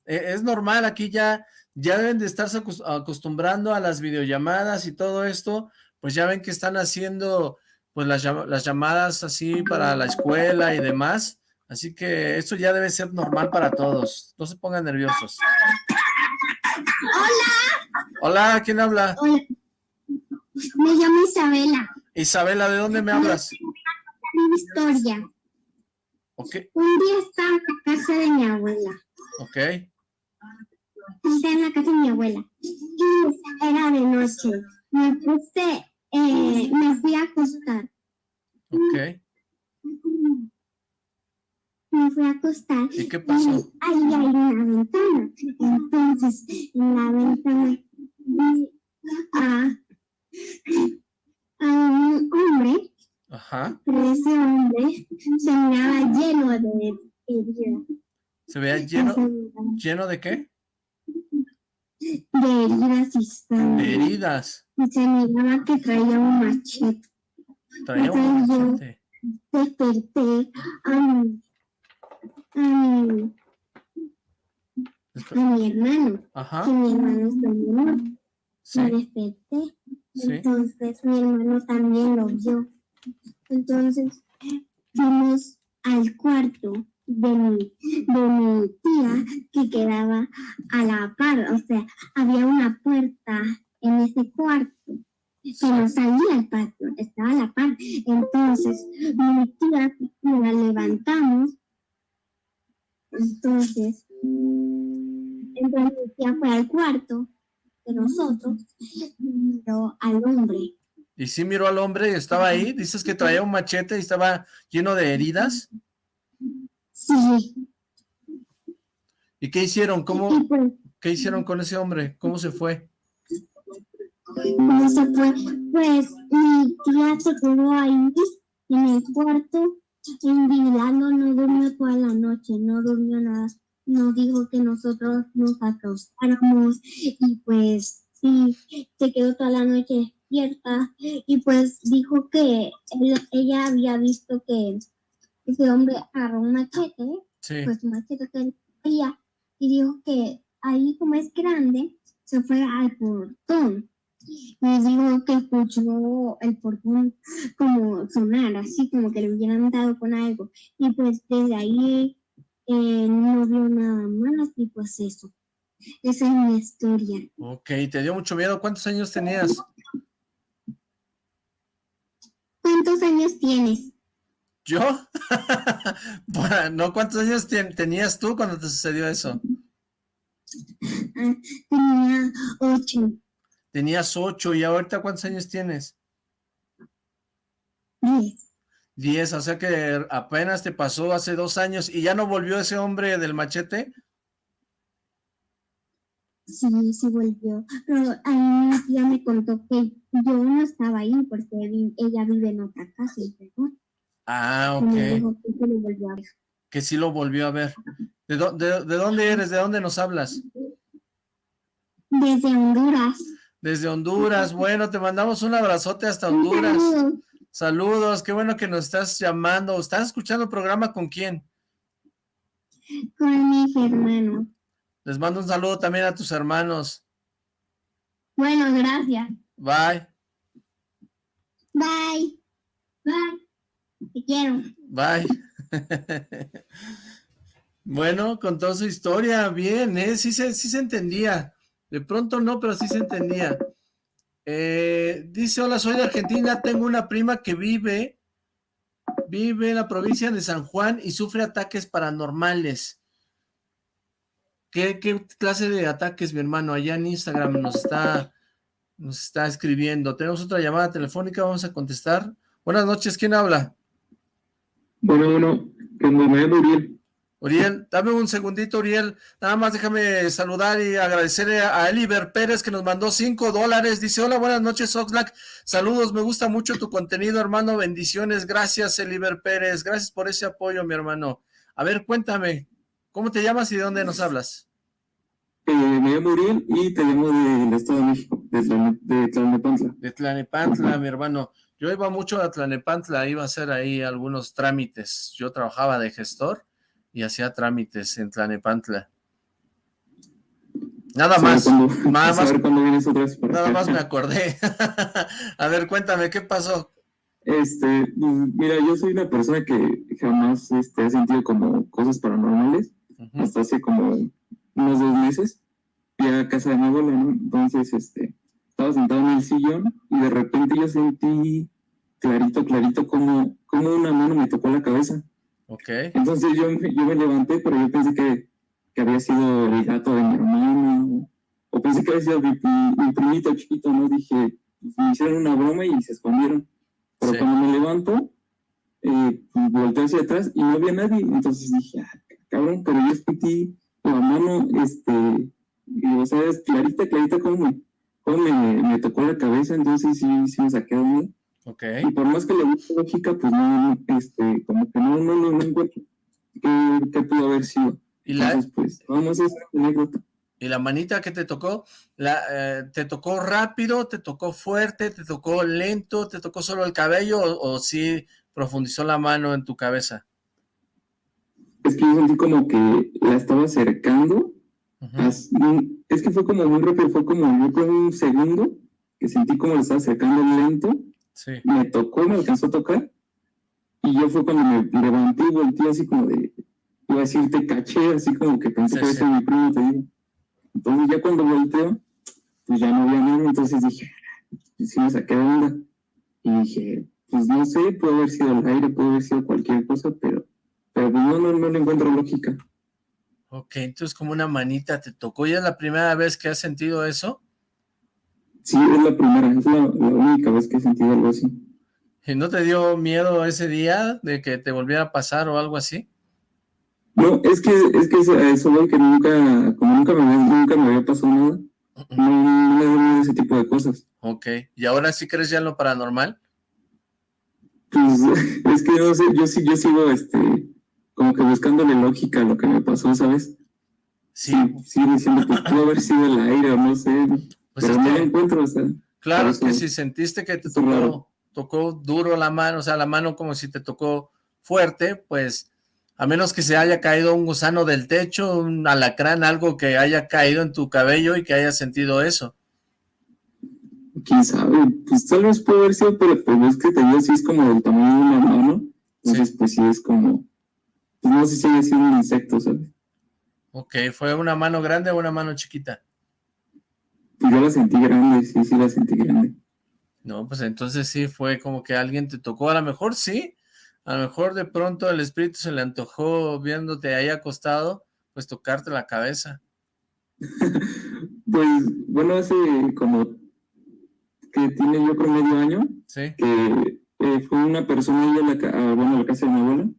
Eh, es normal, aquí ya, ya deben de estarse acostumbrando a las videollamadas y todo esto. Pues ya ven que están haciendo pues las, las llamadas así para la escuela y demás. Así que esto ya debe ser normal para todos. No se pongan nerviosos. Hola. Hola, ¿quién habla? Hola. Me llamo Isabela. Isabela, ¿de dónde me hablas? Una historia. Ok. Un día estaba en la casa de mi abuela. Ok. Estaba en la casa de mi abuela. Y era de noche. Me puse, eh, me fui a acostar. Ok. Me fui a acostar. ¿Y qué pasó? Ahí hay una ventana. Entonces, en la ventana vi a un hombre, Ajá. pero ese hombre se miraba lleno de heridas. ¿Se veía lleno, lleno de qué? De heridas y. De heridas. Y se miraba que traía un machete. Traía un machete. Desperté a mi, a mi, a mi hermano. Ajá. Que mi hermano está menor. Sí. Me desperté. Sí. Entonces mi hermano también lo vio. Entonces fuimos al cuarto de mi, de mi tía que quedaba a la par, o sea, había una puerta en ese cuarto que no salía al patio, estaba a la par. Entonces mi tía la levantamos, entonces, entonces mi tía fue al cuarto de nosotros miró al hombre. ¿Y sí miró al hombre y estaba ahí? ¿Dices que traía un machete y estaba lleno de heridas? Sí. ¿Y qué hicieron? ¿Cómo, pues, ¿Qué hicieron con ese hombre? ¿Cómo se fue? ¿cómo se fue? Pues mi tía se quedó ahí en el cuarto vigilando, no durmió toda la noche, no durmió nada. Nos dijo que nosotros nos acostáramos y pues sí, se quedó toda la noche despierta y pues dijo que él- ella había visto que ese hombre agarró un machete Sí. pues machete que él traía y dijo que ahí como es grande se fue al portón y dijo que escuchó el portón como sonar así como que le hubieran dado con algo y pues desde ahí eh, no vio nada más y pues eso esa es mi historia Ok, ¿te dio mucho miedo? ¿Cuántos años tenías? ¿cuántos años tienes? ¿Yo? [laughs] Bueno, no, ¿cuántos años ten- tenías tú cuando te sucedió eso? Ah, tenía ocho Tenías ocho, ¿y ahorita cuántos años tienes? diez Diez, o sea que apenas te pasó hace dos años y ya no volvió ese hombre del machete. Sí, sí volvió. Pero a mí mi tía me contó que yo no estaba ahí porque ella vive en otra casa llegó. Ah, me ok, dijo que se lo volvió a ver. que sí lo volvió a ver. ¿De, dó- de- de dónde eres? ¿De dónde nos hablas? Desde Honduras. Desde Honduras. Bueno, te mandamos un abrazote hasta Honduras. Un Saludos, qué bueno que nos estás llamando. ¿Estás escuchando el programa con quién? con mis hermanos. Les mando un saludo también a tus hermanos. Bueno, gracias. Bye, Bye. Bye. Te quiero. bye. [laughs] bueno, contó su historia bien, ¿eh? Sí se, sí se entendía. De pronto no, pero sí se entendía. Eh, dice, hola, soy de Argentina, tengo una prima que vive, vive en la provincia de San Juan y sufre ataques paranormales. ¿Qué, qué clase de ataques, mi hermano? Allá en Instagram nos está, nos está escribiendo. Tenemos otra llamada telefónica, vamos a contestar. Buenas noches, ¿quién habla? Bueno, bueno, me Uriel. Uriel, dame un segundito, Uriel. Nada más déjame saludar y agradecerle a Eliber Pérez que nos mandó cinco dólares. Dice, hola, buenas noches, Oxlack. Saludos, me gusta mucho tu contenido, hermano. Bendiciones. Gracias, Eliber Pérez. Gracias por ese apoyo, mi hermano. A ver, cuéntame, ¿cómo te llamas y de dónde nos hablas? Eh, me llamo Uriel y te llamo del Estado de México, de, Tlanepantla. De Tlanepantla, mi hermano. Yo iba mucho a Tlanepantla, iba a hacer ahí algunos trámites. Yo trabajaba de gestor y hacía trámites en Tlanepantla. Nada más, [laughs] nada más, nada más me acordé. [laughs] a ver, cuéntame, ¿qué pasó? Este, mira, yo soy una persona que jamás este, ha sentido como cosas paranormales, hasta hace como unos dos meses, fui a casa de mi abuela, ¿no? Entonces, este, estaba sentado en el sillón y de repente yo sentí clarito, clarito como, como una mano me tocó la cabeza. Ok. Entonces yo, yo me levanté, pero yo pensé que, que, había sido el gato de mi hermano, o pensé que había sido mi, mi, primito chiquito, ¿no? Dije, pues, me hicieron una broma y se escondieron. Pero cuando me levanto, eh, pues, volteé hacia atrás y no había nadie. Entonces dije, ah, cabrón, pero yo sentí la mano, este, o sea, es clarita, clarita como me, me, me, tocó la cabeza, entonces sí, sí me saqué de mí. Okay. Y por más que le guste lógica, pues no, este, como que no, no, no, no encuentro qué, qué, pudo haber sido. Y la, entonces, pues, vamos a esa anécdota. ¿Y la manita que te tocó? La, eh, ¿Te tocó rápido? ¿Te tocó fuerte? ¿Te tocó lento? ¿Te tocó solo el cabello? ¿O, o sí profundizó la mano en tu cabeza? Es que yo sentí como que la estaba acercando es que fue como muy rápido, fue como yo con un segundo que sentí como le estaba acercando lento. Sí. Me tocó, me alcanzó a tocar. Y yo fue cuando me levanté y volteé así como de, iba a decir, te caché, así como que pensé que era mi primo, te digo. Entonces ya cuando volteo, pues ya no había nada, entonces dije, sí me saqué de onda. Y dije, pues no sé, puede haber sido el aire, puede haber sido cualquier cosa, pero, pero pues no, no, no le encuentro lógica. Ok, entonces como una manita te tocó. ¿Y es la primera vez que has sentido eso? Sí, es la primera, es la, única vez que he sentido algo así. ¿Y no te dio miedo ese día de que te volviera a pasar o algo así? No, es que, es que eso que nunca, como nunca me, nunca me había pasado nada, no, me dio miedo ese tipo de cosas. Ok, ¿y ahora sí crees ya en lo paranormal? Pues, [laughs] es que no sé, yo sí, yo sigo, este, como que buscándole lógica a lo que me pasó, ¿sabes? Sí. Sí, diciendo que pudo haber sido el aire o no sé, pues pero no lo encuentro, o sea. Claro, es que si sentiste que te tocó, tocó duro la mano, o sea, la mano como si te tocó fuerte, pues a menos que se haya caído un gusano del techo, un alacrán, algo que haya caído en tu cabello y que hayas sentido eso. Quién sabe, pues tal vez puede haber sido, pero pues es que te digo, sí es como del tamaño de una mano, entonces pues sí es como, pues no sé si sigue siendo un insecto, ¿sabes? Ok, ¿fue una mano grande o una mano chiquita? Yo la sentí grande, sí, sí la sentí grande. No, pues entonces sí fue como que alguien te tocó, a lo mejor sí, a lo mejor de pronto el espíritu se le antojó viéndote ahí acostado, pues tocarte la cabeza. [laughs] pues, bueno, hace como que tiene yo creo medio año, ¿Sí? que eh, fue una persona ahí a la, bueno, a la casa de mi abuela,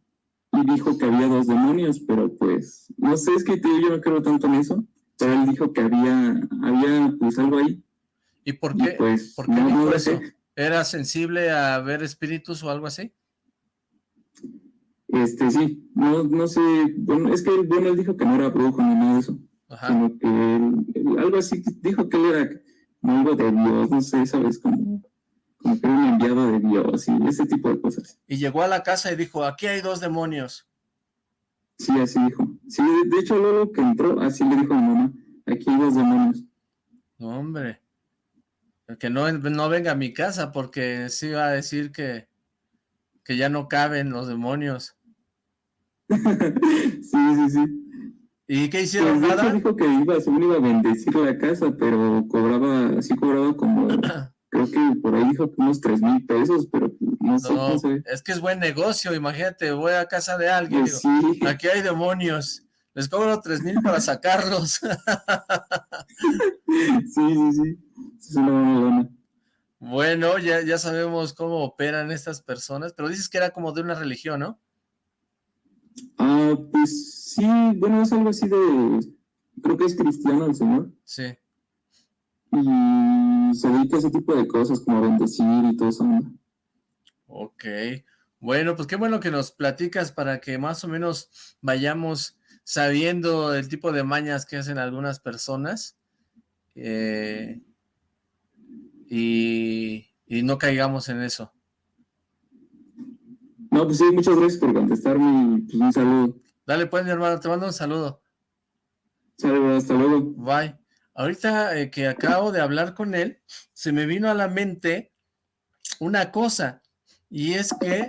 y dijo que había dos demonios, pero pues, no sé, es que yo no creo tanto en eso, él dijo que había, había pues algo ahí. ¿Y por qué, pues, ¿por qué dijo eso? ¿Era sensible a ver espíritus o algo así? Este, sí, no, no sé, bueno, es que, bueno, él dijo que no era brujo ni nada de eso, Ajá. sino que algo así, dijo que él era algo de Dios, no sé, ¿sabes? Como como que un enviado de Dios y ese tipo de cosas. Y llegó a la casa y dijo, aquí hay dos demonios. Sí, así dijo. Sí, de hecho luego que entró, así le dijo a mi mamá, aquí hay dos demonios. Hombre. Que no, no venga a mi casa porque sí va a decir que, que ya no caben los demonios. [laughs] sí, sí, sí. ¿Y qué hicieron? Pues, dijo que iba, según iba a bendecir la casa, pero cobraba, así cobraba como [clears throat] creo que por ahí dijo que unos tres mil pesos, pero no, sé, Es que es buen negocio, imagínate, voy a casa de alguien, pues aquí hay demonios, les cobro tres mil para [laughs] sacarlos. sí, sí, sí, es una buena Bueno, ya, ya sabemos cómo operan estas personas, pero dices que era como de una religión, ¿no? Ah, pues sí, bueno, es algo así de, creo que es cristiano el señor. Sí. Y se dedica a ese tipo de cosas, como bendecir y todo eso. Ok, bueno, pues qué bueno que nos platicas para que más o menos vayamos sabiendo el tipo de mañas que hacen algunas personas eh, y, y no caigamos en eso. No, pues sí, muchas gracias por contestarme y pues un saludo. Dale pues, mi hermano, te mando un saludo. Saludos, hasta luego. Bye. Ahorita eh, que acabo de hablar con él, se me vino a la mente una cosa, y es que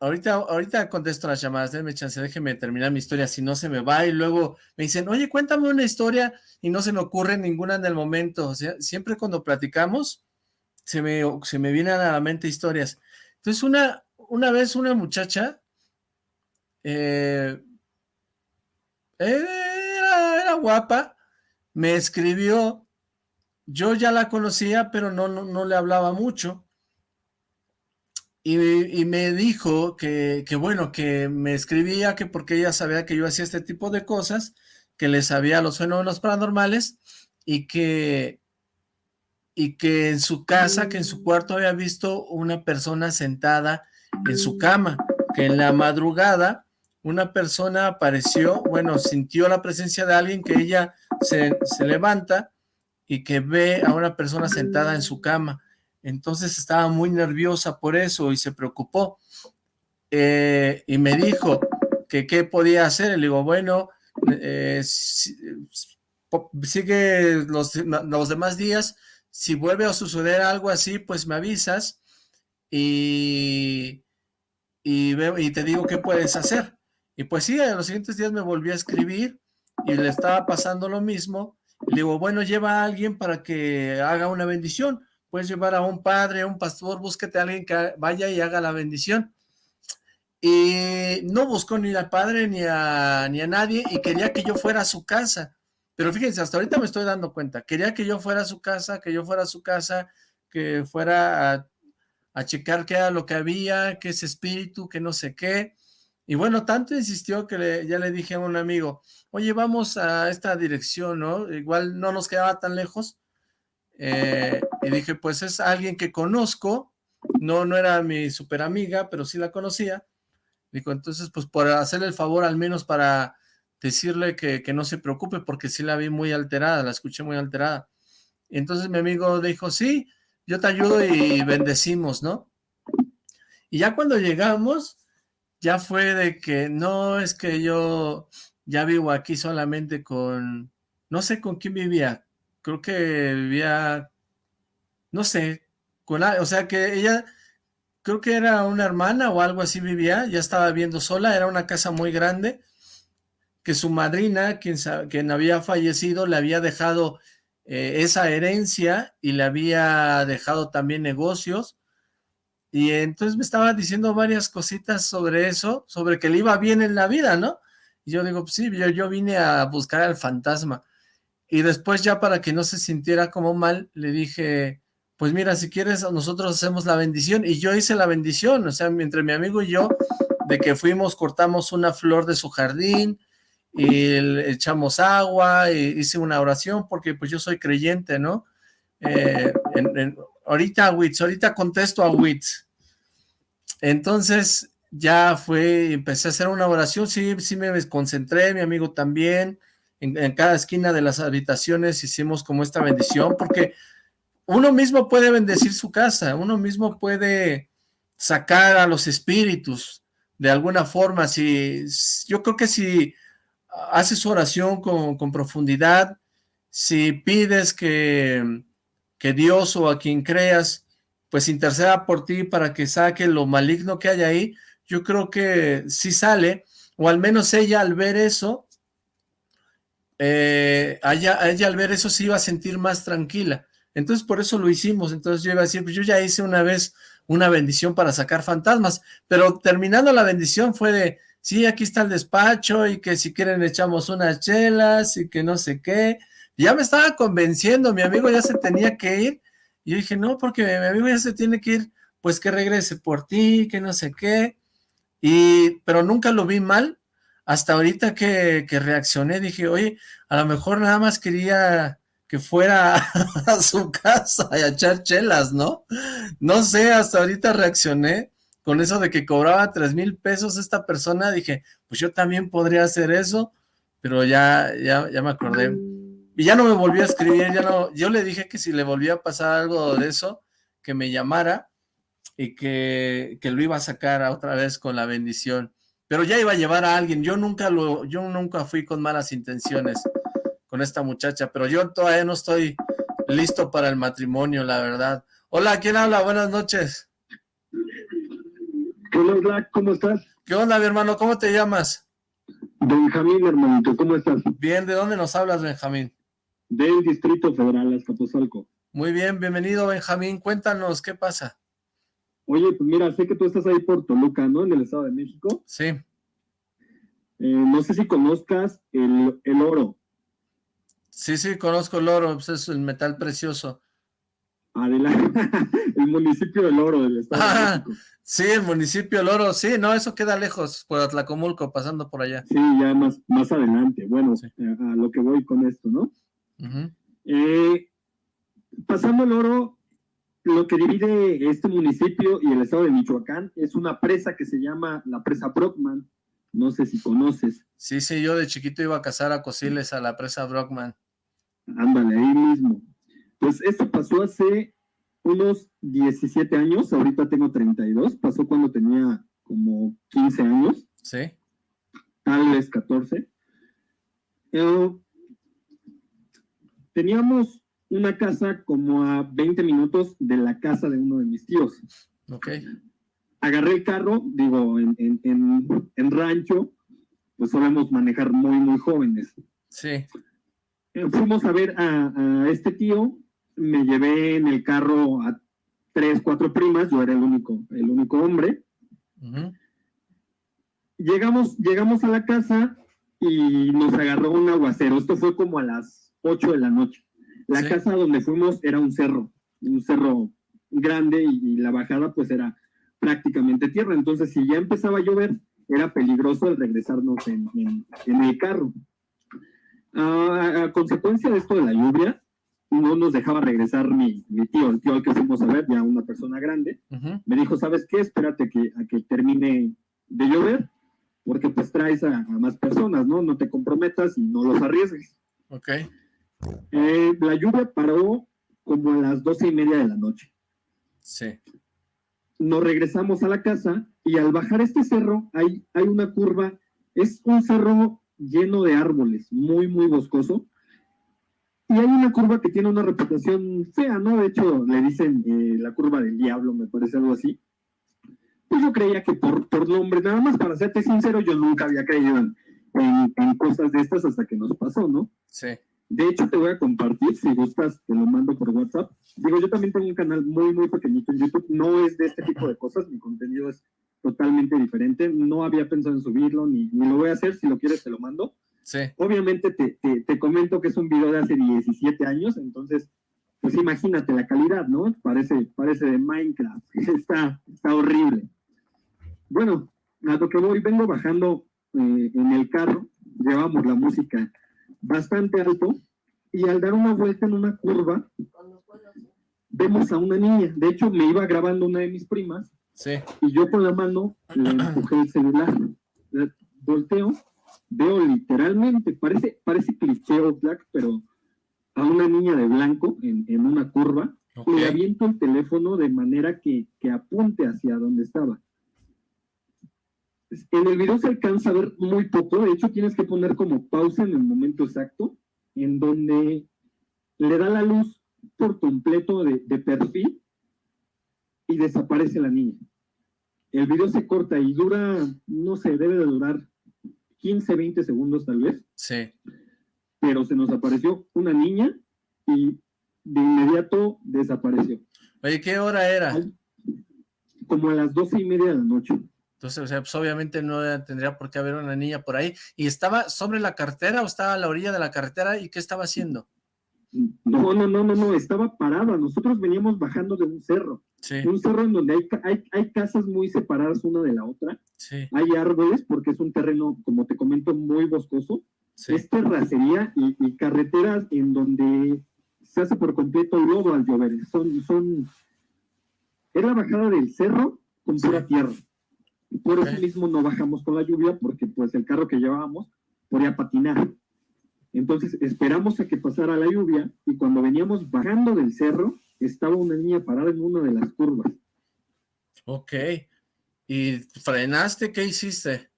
ahorita, ahorita contesto las llamadas, déjeme chance, déjeme terminar mi historia, si no se me va, y luego me dicen, oye, cuéntame una historia, y no se me ocurre ninguna en el momento, o sea, siempre cuando platicamos, se me, se me vienen a la mente historias. Entonces, una, una vez una muchacha eh, era, guapa, me escribió, yo ya la conocía, pero no, no, le hablaba mucho, y, me dijo que, que, bueno, que me escribía que porque ella sabía que yo hacía este tipo de cosas, que le sabía los fenómenos paranormales, y que, y que en su casa, que en su cuarto había visto una persona sentada en su cama, que en la madrugada una persona apareció, bueno, sintió la presencia de alguien que ella se, levanta y que ve a una persona sentada en su cama. Entonces estaba muy nerviosa por eso y se preocupó. Eh, y me dijo que qué podía hacer. Le digo, bueno, eh, sigue los, los demás días. Si vuelve a suceder algo así, pues me avisas y, y, te digo qué puedes hacer. Y pues sí, en los siguientes días me volví a escribir y le estaba pasando lo mismo. Le digo, bueno, lleva a alguien para que haga una bendición. Puedes llevar a un padre, a un pastor, búsquete a alguien que vaya y haga la bendición. Y no buscó ni al padre ni a, ni a nadie y quería que yo fuera a su casa. Pero fíjense, hasta ahorita me estoy dando cuenta. Quería que yo fuera a su casa, que yo fuera a su casa, que fuera a a checar qué era lo que había, qué es espíritu, qué no sé qué. Y bueno, tanto insistió que ya le dije a un amigo, oye, vamos a esta dirección, ¿no? Igual no nos quedaba tan lejos. Eh, y dije, pues es alguien que conozco, no, no era mi super amiga, pero sí la conocía. Dijo, entonces, pues por hacerle el favor al menos para decirle que, que no se preocupe, porque sí la vi muy alterada, la escuché muy alterada. Y entonces mi amigo dijo, sí, yo te ayudo y bendecimos, ¿no? Y ya cuando llegamos, ya fue de que no es que yo ya vivo aquí solamente con, no sé con quién vivía, creo que vivía, no sé, con, o sea que ella, creo que era una hermana o algo así vivía, ya estaba viviendo sola, era una casa muy grande, que su madrina, quien, quien había fallecido, le había dejado eh, esa herencia y le había dejado también negocios. Y entonces me estaba diciendo varias cositas sobre eso, sobre que le iba bien en la vida, ¿no? Y yo digo, pues sí, yo, yo vine a buscar al fantasma. Y después ya para que no se sintiera como mal, le dije, pues mira, si quieres, nosotros hacemos la bendición. Y yo hice la bendición, o sea, entre mi amigo y yo, de que fuimos, cortamos una flor de su jardín, y le echamos agua, y hice una oración porque pues yo soy creyente, ¿no? Eh, ahorita Wits, ahorita contesto a Wits. Entonces ya fue, empecé a hacer una oración, sí, sí me concentré, mi amigo también, en, cada esquina de las habitaciones hicimos como esta bendición, porque uno mismo puede bendecir su casa, uno mismo puede sacar a los espíritus de alguna forma, si yo creo que si haces oración con, profundidad, si pides que, que Dios o a quien creas, pues interceda por ti para que saque lo maligno que hay ahí, yo creo que sí sale, o al menos ella al ver eso, eh, ella, ella, al ver eso sí iba a sentir más tranquila. Entonces por eso lo hicimos, entonces yo iba a decir, pues yo ya hice una vez una bendición para sacar fantasmas, pero terminando la bendición fue de, sí, aquí está el despacho y que si quieren echamos unas chelas y que no sé qué, ya me estaba convenciendo, mi amigo ya se tenía que ir, y yo dije, no, porque mi amigo ya se tiene que ir, pues que regrese por ti, que no sé qué, y, pero nunca lo vi mal, hasta ahorita que, que reaccioné, dije, oye, a lo mejor nada más quería que fuera [laughs] a su casa y a echar chelas, ¿no? No sé, hasta ahorita reaccioné con eso de que cobraba tres mil pesos esta persona, dije, pues yo también podría hacer eso, pero ya, ya, ya me acordé. Y ya no me volvió a escribir, ya no, yo le dije que si le volvía a pasar algo de eso, que me llamara y que, que lo iba a sacar otra vez con la bendición. Pero ya iba a llevar a alguien, yo nunca lo, yo nunca fui con malas intenciones con esta muchacha, pero yo todavía no estoy listo para el matrimonio, la verdad. Hola, ¿quién habla? Buenas noches. Hola, ¿cómo estás? ¿Qué onda, mi hermano? ¿Cómo te llamas? Benjamín, hermanito, ¿cómo estás? Bien, ¿de dónde nos hablas, Benjamín? Del Distrito Federal, Azcapotzalco. Muy bien, bienvenido, Benjamín. Cuéntanos, ¿qué pasa? Oye, pues mira, sé que tú estás ahí por Toluca, ¿no? En el Estado de México. Sí. Eh, no sé si conozcas el, el oro. Sí, sí, conozco el oro, pues es el metal precioso. Adelante, [laughs] el municipio del oro del Estado de Ah, México. sí, el municipio del oro, sí, no, eso queda lejos, por Atlacomulco, pasando por allá. Sí, ya más, más adelante. Bueno, Sí. eh, a lo que voy con esto, ¿no? Eh, pasando el oro, lo que divide este municipio y el estado de Michoacán es una presa que se llama la presa Brockman. No sé si conoces. Sí, sí, yo de chiquito iba a cazar a cociles a la presa Brockman. Ándale, ahí mismo. Pues esto pasó hace unos 17 años, ahorita tengo 32, pasó cuando tenía como 15 años, Sí, tal vez 14. Eh, teníamos una casa como a 20 minutos de la casa de uno de mis tíos. ok, Agarré el carro, digo, en, en- en- en rancho, pues solemos manejar muy, muy jóvenes. sí, Eh, fuimos a ver a, a este tío, me llevé en el carro a tres, cuatro primas, yo era el único, el único hombre. Llegamos, llegamos a la casa y nos agarró un aguacero. Esto fue como a las 8 de la noche. La Sí. casa donde fuimos era un cerro, un cerro grande y, y la bajada pues era prácticamente tierra. Entonces, si ya empezaba a llover, era peligroso el regresarnos en, en- en el carro. Ah, a consecuencia de esto de la lluvia, no nos dejaba regresar mi, mi tío, el tío al que fuimos a ver, ya una persona grande me dijo, ¿sabes qué? Espérate que, a que termine de llover, porque pues traes a, a más personas, ¿no? No te comprometas y no los arriesgues. ok, Eh, la lluvia paró como a las doce y media de la noche. sí, Nos regresamos a la casa y al bajar este cerro hay, hay una curva, es un cerro lleno de árboles, muy, muy boscoso. Y hay una curva que tiene una reputación fea, ¿no? De hecho, le dicen eh, la curva del diablo, me parece algo así. Pues yo creía que por, por nombre, nada más para serte sincero, yo nunca había creído en, en- en cosas de estas hasta que nos pasó, ¿no? sí, De hecho, te voy a compartir, si gustas, te lo mando por WhatsApp. Digo, yo también tengo un canal muy, muy pequeñito en YouTube. No es de este tipo de cosas, mi contenido es totalmente diferente. No había pensado en subirlo, ni, ni lo voy a hacer. Si lo quieres, te lo mando. sí, Obviamente, te, te, te comento que es un video de hace 17 años, entonces, pues imagínate la calidad, ¿no? Parece, parece de Minecraft. [laughs] Está, está horrible. Bueno, a lo que voy, vengo bajando eh, en el carro, llevamos la música bastante alto y al dar una vuelta en una curva vemos a una niña. De hecho, me iba grabando una de mis primas sí, y yo con la mano le empujé el celular. Eh, Volteo, veo literalmente, parece, parece cliché o black, pero a una niña de blanco en, en una curva, ok, le aviento el teléfono de manera que, que apunte hacia donde estaba. En el video se alcanza a ver muy poco, de hecho tienes que poner como pausa en el momento exacto, en donde le da la luz por completo de, de perfil y desaparece la niña. El video se corta y dura, no sé, debe de durar 15, 20 segundos tal vez, sí, pero se nos apareció una niña y de inmediato desapareció. Oye, ¿qué hora era? Como a las doce y media de la noche. Entonces, o sea, pues obviamente no tendría por qué haber una niña por ahí. ¿Y estaba sobre la carretera o estaba a la orilla de la carretera? ¿Y qué estaba haciendo? No, no, no, no, no, estaba parada. Nosotros veníamos bajando de un cerro. Sí. Un cerro en donde hay, hay, hay casas muy separadas una de la otra. Sí. Hay árboles porque es un terreno, como te comento, muy boscoso. Sí. Es terracería y, y carreteras en donde se hace por completo lodo al llover. Son, son, es la bajada del cerro con pura tierra. Y por eso mismo no bajamos con la lluvia porque pues el carro que llevábamos podía patinar. Entonces esperamos a que pasara la lluvia y cuando veníamos bajando del cerro estaba una niña parada en una de las curvas. Ok. ¿Y frenaste? ¿Qué hiciste?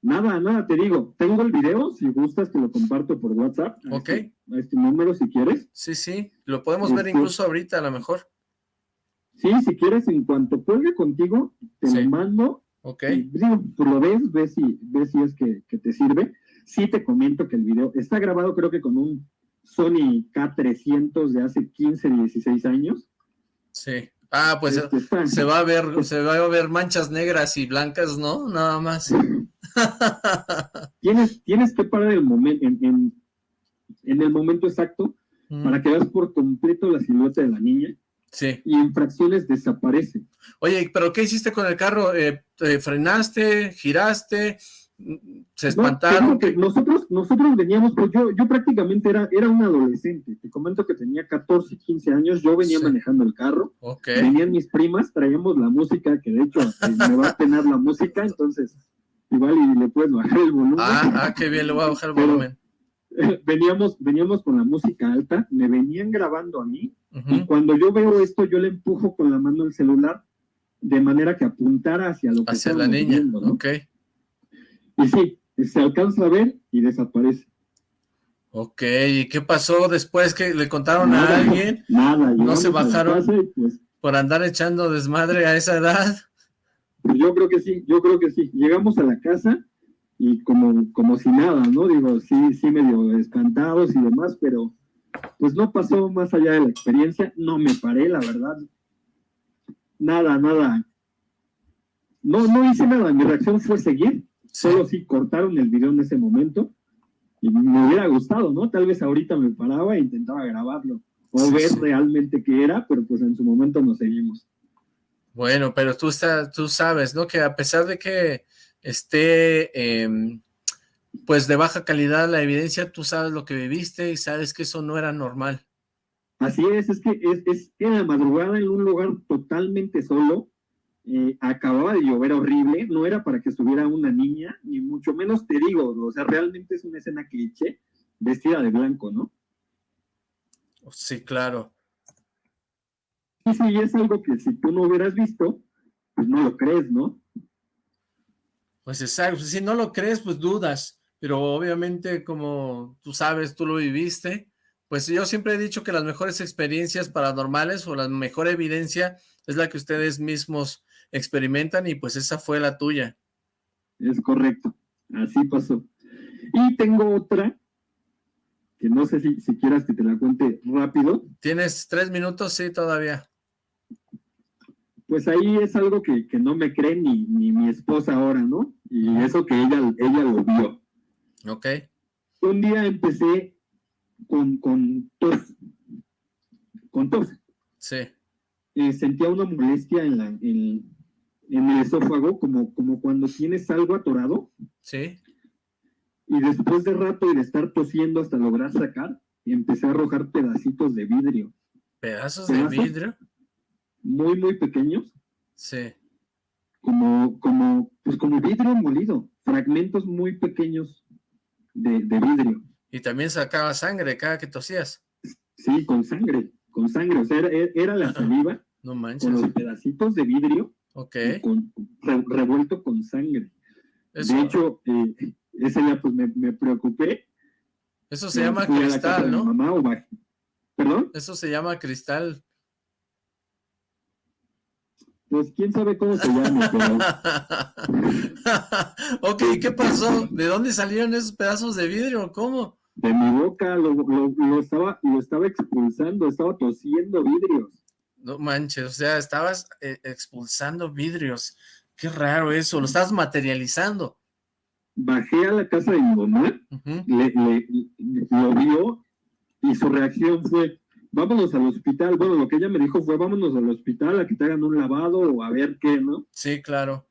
Nada, nada, te digo, tengo el video, si gustas te lo comparto por WhatsApp. a Ok. este- a este número si quieres. Sí, sí. Lo podemos ver Este- incluso ahorita a lo mejor. Sí, si quieres, en cuanto cuelgue contigo, te Sí. lo mando. Ok. y, digo, tú lo ves, ves si, ves si es que, que te sirve. Sí te comento que el video está grabado creo que con un Sony K300 de hace 15, 16 años. Sí. Ah, pues Este, se va a ver, se va a ver manchas negras y blancas, ¿no? Nada más. [laughs] tienes, tienes que parar el momento, en, en, en el momento exacto Mm, para que veas por completo la silueta de la niña Sí. y en fracciones desaparece. Oye, ¿pero qué hiciste con el carro? Eh, ¿te ¿Frenaste? ¿Giraste? Mm, ¿Se espantaron? que nosotros, nosotros veníamos, pues yo, yo prácticamente era, era un adolescente. Te comento que tenía 14, 15 años, yo venía Sí. manejando el carro, venían mis primas, traíamos la música, que de hecho eh, me va a tener la música, entonces igual y le puedes bajar el volumen. Ah, ah, qué bien, le voy a bajar el Pero- volumen. [laughs] veníamos, veníamos con la música alta, me venían grabando a mí, y cuando yo veo esto, yo le empujo con la mano el celular de manera que apuntara hacia lo que Hacia la niña, viendo, ¿no? ok. Y sí, se alcanza a ver y desaparece. Ok, ¿y qué pasó después que le contaron a alguien Nada, No se bajaron. pues, por andar echando desmadre a esa edad? yo creo que sí, yo creo que sí. Llegamos a la casa y como, como si nada, ¿no? Digo, sí, sí medio espantados y demás, pero pues no pasó más allá de la experiencia, no me paré, la verdad. Nada, nada. No, no hice nada, mi reacción fue seguir, solo sí cortaron el video en ese momento y me hubiera gustado, ¿no? Tal vez ahorita me paraba e intentaba grabarlo o ver realmente qué era, pero pues en su momento nos seguimos. Bueno, pero tú, está, tú sabes, ¿no? Que a pesar de que esté, em, pues, de baja calidad la evidencia, tú sabes lo que viviste y sabes que eso no era normal. Así es, es que es, es en la madrugada en un lugar totalmente solo, eh, acababa de llover horrible, no era para que estuviera una niña, ni mucho menos te digo, o sea, realmente es una escena cliché, vestida de blanco, ¿no? Sí, claro. Sí, sí, es algo que si tú no hubieras visto, pues no lo crees, ¿no? Pues exacto, si no lo crees, pues dudas, pero obviamente como tú sabes, tú lo viviste, pues yo siempre he dicho que las mejores experiencias paranormales o la mejor evidencia es la que ustedes mismos experimentan y pues esa fue la tuya. Es correcto, así pasó. Y tengo otra, que no sé si, si quieras que te la cuente rápido, ¿Tienes tres minutos? Sí, todavía. Pues ahí es algo que, que no me cree ni, ni mi esposa ahora, ¿no? Y eso que ella, ella lo vio. Ok. Un día empecé con, con tos, con tos. Sí. Eh, sentía una molestia en, la, en, en el esófago, como, como cuando tienes algo atorado, Sí. y después de rato y de estar tosiendo hasta lograr sacar, empecé a arrojar pedacitos de vidrio, ¿Pedazos de vidrio? Muy, muy pequeños, Sí. como, como, pues como vidrio molido, fragmentos muy pequeños de, de vidrio. Y también sacaba sangre cada que tosías. Sí, con sangre, con sangre. O sea, era, era la saliva No con manches. los pedacitos de vidrio Ok. y con, re- revuelto con sangre. Eso, De hecho, eh, ese día pues me, me preocupé. eso se llama cristal, ¿no? Mamá, o bajé. ¿Perdón? Eso se llama cristal. Pues quién sabe cómo se llama, pero [laughs] ok, ¿qué pasó? ¿De dónde salieron esos pedazos de vidrio? ¿Cómo? de mi boca, lo, lo, lo, estaba, lo estaba expulsando, estaba tosiendo vidrios. No manches, o sea, estabas eh, expulsando vidrios. Qué raro eso, lo estabas materializando. Bajé a la casa de mi mamá, le, le, lo vio y su reacción fue, vámonos al hospital. Bueno, lo que ella me dijo fue, vámonos al hospital a que te hagan un lavado o a ver qué, ¿no? Sí, claro.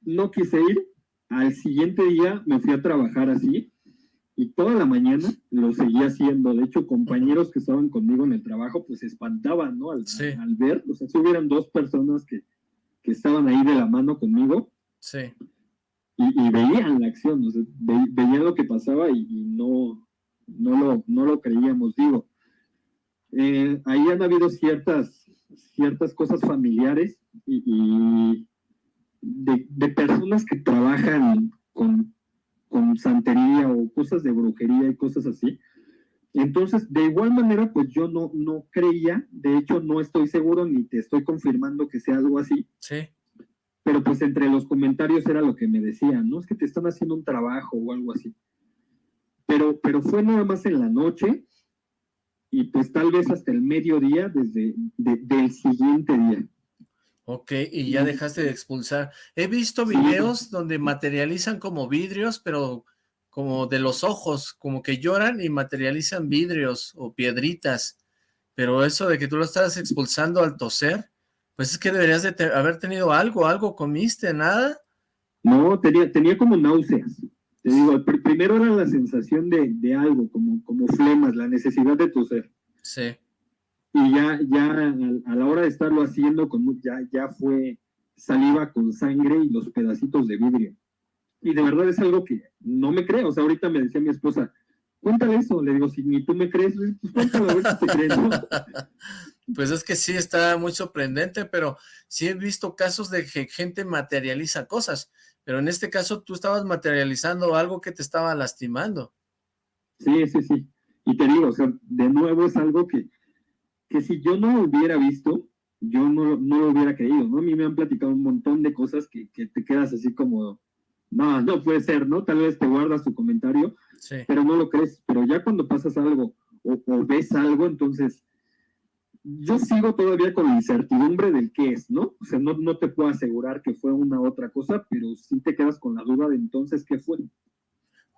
No quise ir. Al siguiente día me fui a trabajar así y toda la mañana lo seguía haciendo. De hecho, compañeros que estaban conmigo en el trabajo, pues se espantaban, ¿no? Al, al ver, o sea, si hubieran dos personas que, que, estaban ahí de la mano conmigo. Sí. Y, y veían la acción, o sea, ve, veían lo que pasaba y, y, no, no, lo, no lo creíamos, digo. Eh, ahí han habido ciertas, ciertas cosas familiares y, y de, de personas que trabajan con con santería o cosas de brujería y cosas así. Entonces, de igual manera, pues yo no, no creía, de hecho no estoy seguro ni te estoy confirmando que sea algo así. Sí. Pero pues entre los comentarios era lo que me decían, ¿no? Es que te están haciendo un trabajo o algo así. Pero, pero fue nada más en la noche y pues tal vez hasta el mediodía desde de, del siguiente día. Ok, y ya dejaste de expulsar. He visto videos donde materializan como vidrios, pero como de los ojos, como que lloran y materializan vidrios o piedritas. Pero eso de que tú lo estás expulsando al toser, pues es que deberías de te haber tenido algo, algo comiste, ¿nada? No, tenía, tenía como náuseas. Te digo, pr primero era la sensación de, de algo, como, como flemas, la necesidad de toser. Sí y ya, ya a, la hora de estarlo haciendo, con, ya, ya fue saliva con sangre y los pedacitos de vidrio. Y de verdad es algo que no me creo. O sea, ahorita me decía mi esposa, cuéntale eso. Le digo, si ni tú me crees, pues cuéntalo a ver si te crees. ¿no? [laughs] Pues es que sí está muy sorprendente, pero sí he visto casos de que gente materializa cosas. Pero en este caso tú estabas materializando algo que te estaba lastimando. Sí, sí, sí. Y te digo, o sea, de nuevo es algo que que si yo no lo hubiera visto, yo no, no lo hubiera creído, ¿no? A mí me han platicado un montón de cosas que, que te quedas así como, no, no puede ser, ¿no? Tal vez te guardas tu comentario, sí. pero no lo crees. Pero ya cuando pasas algo o, o, ves algo, entonces yo sigo todavía con la incertidumbre del qué es, ¿no? O sea, no, no te puedo asegurar que fue una otra cosa, pero sí te quedas con la duda de entonces qué fue.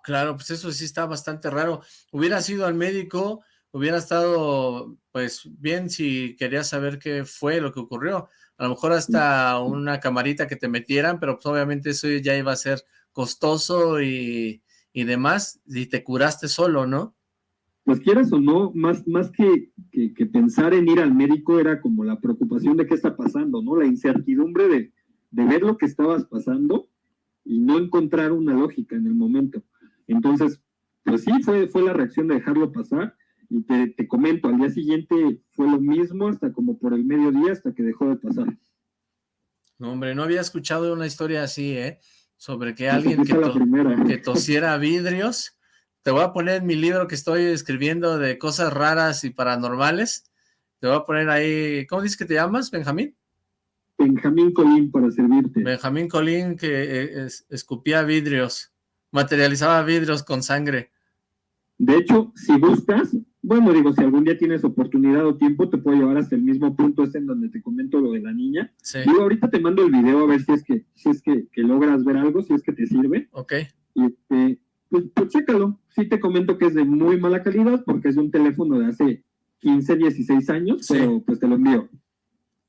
Claro, pues eso sí está bastante raro. Hubiera sido al médico hubiera estado, pues, bien si querías saber qué fue lo que ocurrió. A lo mejor hasta una camarita que te metieran, pero pues obviamente eso ya iba a ser costoso y, y demás, y te curaste solo, ¿no? Pues quieras o no, más, más que, que, que, pensar en ir al médico era como la preocupación de qué está pasando, ¿no? La incertidumbre de, de ver lo que estabas pasando y no encontrar una lógica en el momento. Entonces, pues sí, fue, fue la reacción de dejarlo pasar y te, te, comento, al día siguiente fue lo mismo hasta como por el mediodía, hasta que dejó de pasar. No, hombre, no había escuchado una historia así, ¿eh? Sobre que alguien que, to que, tosiera vidrios. Te voy a poner mi libro que estoy escribiendo de cosas raras y paranormales. Te voy a poner ahí, ¿cómo dices que te llamas, Benjamín? Benjamín Colín, para servirte. Benjamín Colín, que eh, es, escupía vidrios, materializaba vidrios con sangre. De hecho, si buscas, bueno, digo, si algún día tienes oportunidad o tiempo, te puedo llevar hasta el mismo punto este en donde te comento lo de la niña. Sí. Digo, ahorita te mando el video a ver si es que, si es que, que logras ver algo, si es que te sirve. Ok. Y este, pues, pues chécalo. Sí te comento que es de muy mala calidad porque es un teléfono de hace 15, 16 años, sí. pero pues te lo envío.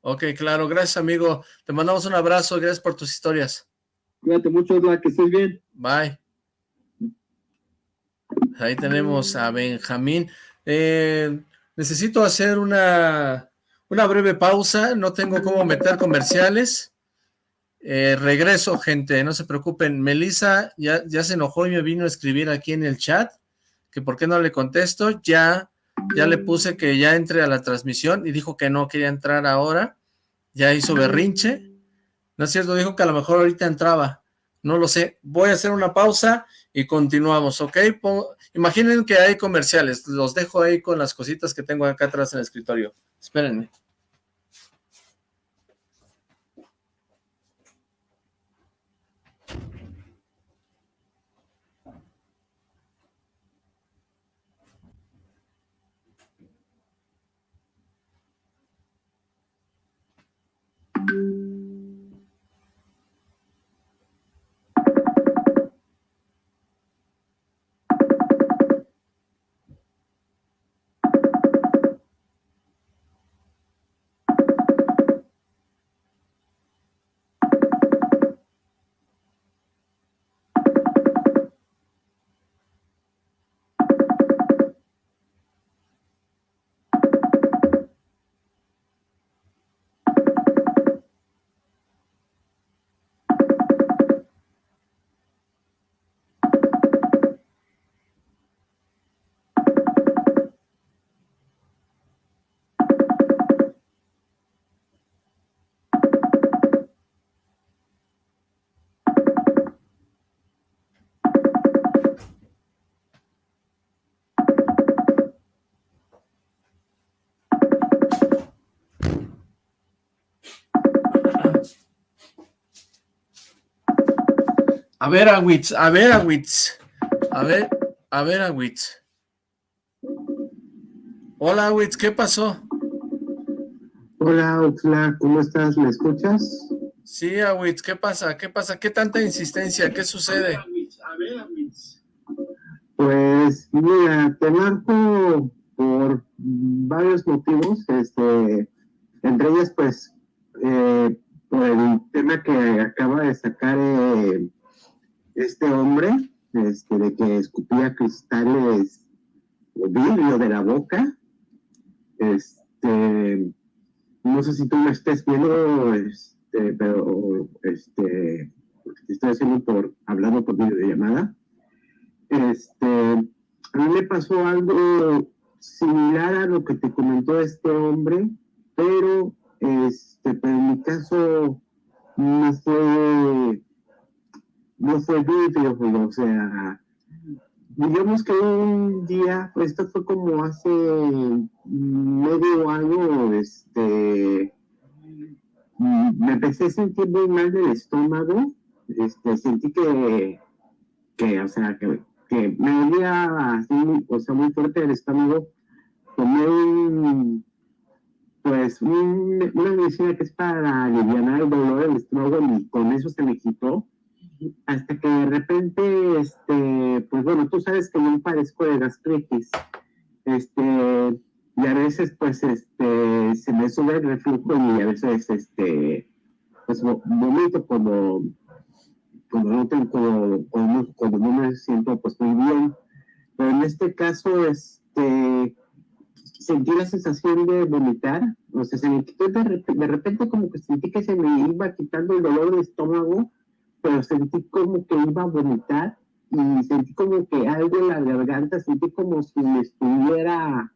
Ok, claro, gracias amigo. Te mandamos un abrazo, gracias por tus historias. Cuídate mucho, Osla, que estés bien. Bye. Ahí tenemos a Benjamín. Eh, necesito hacer una, una breve pausa, no tengo cómo meter comerciales. Eh, regreso, gente, no se preocupen. Melissa ya, ya se enojó y me vino a escribir aquí en el chat, que por qué no le contesto. Ya, ya le puse que ya entre a la transmisión y dijo que no quería entrar ahora. Ya hizo berrinche. No es cierto, dijo que a lo mejor ahorita entraba. No lo sé. Voy a hacer una pausa y continuamos, ¿ok? Imaginen que hay comerciales, los dejo ahí con las cositas que tengo acá atrás en el escritorio. Espérenme. A ver, Awitz, a ver, Awitz. A ver, a ver, Awitz. Hola, Awitz, ¿qué pasó? Hola, Oxla, ¿cómo estás? ¿Me escuchas? Sí, Awitz, ¿qué pasa? ¿Qué pasa? ¿Qué tanta insistencia? ¿Qué sucede? A ver, Awitz. Pues, mira, te marco por varios motivos, este, entre ellas, pues, eh, por el tema que acaba de sacar eh, este hombre, este, de que escupía cristales o vidrio de la boca, este, no sé si tú me estés viendo, este, pero este, te estoy haciendo por, hablando por videollamada. Este, a mí me pasó algo similar a lo que te comentó este hombre, pero este, pero en mi caso no fue no fue vidrio, o sea, digamos que un día, pues esto fue como hace medio año, este, me empecé a sentir muy mal del estómago, este, sentí que, que o sea, que, me dolía así, o sea, muy fuerte el estómago, tomé un, pues, una medicina que es para aliviar el dolor del estómago y con eso se me quitó, hasta que de repente, este, pues bueno, tú sabes que yo padezco de gastritis, este, y a veces pues este, se me sube el reflujo y a veces este, pues cuando, cuando no tengo, cuando, no me siento pues muy bien, pero en este caso, este, sentí la sensación de vomitar, o sea, se me quitó de, de repente como que sentí que se me iba quitando el dolor del estómago, pero sentí como que iba a vomitar y sentí como que algo en la garganta, sentí como si me estuviera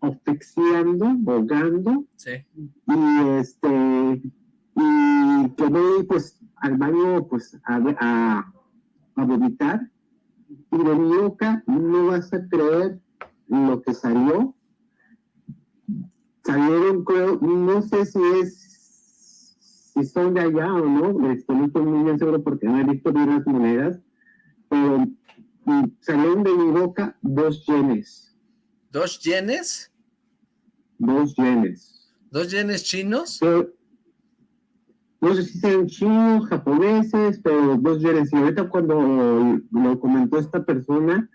asfixiando, ahogando. Sí. Y este, y quedé pues al baño pues a, a, a vomitar. Y de mi boca no vas a creer lo que salió. Salieron, creo, no sé si es si son de allá o no, este, no estoy muy bien seguro porque no he visto bien las monedas, pero salieron de mi boca dos yenes. ¿Dos yenes? Dos yenes. ¿Dos yenes chinos? no sé si sean chinos, japoneses, pero dos yenes. Y ahorita cuando lo comentó esta persona,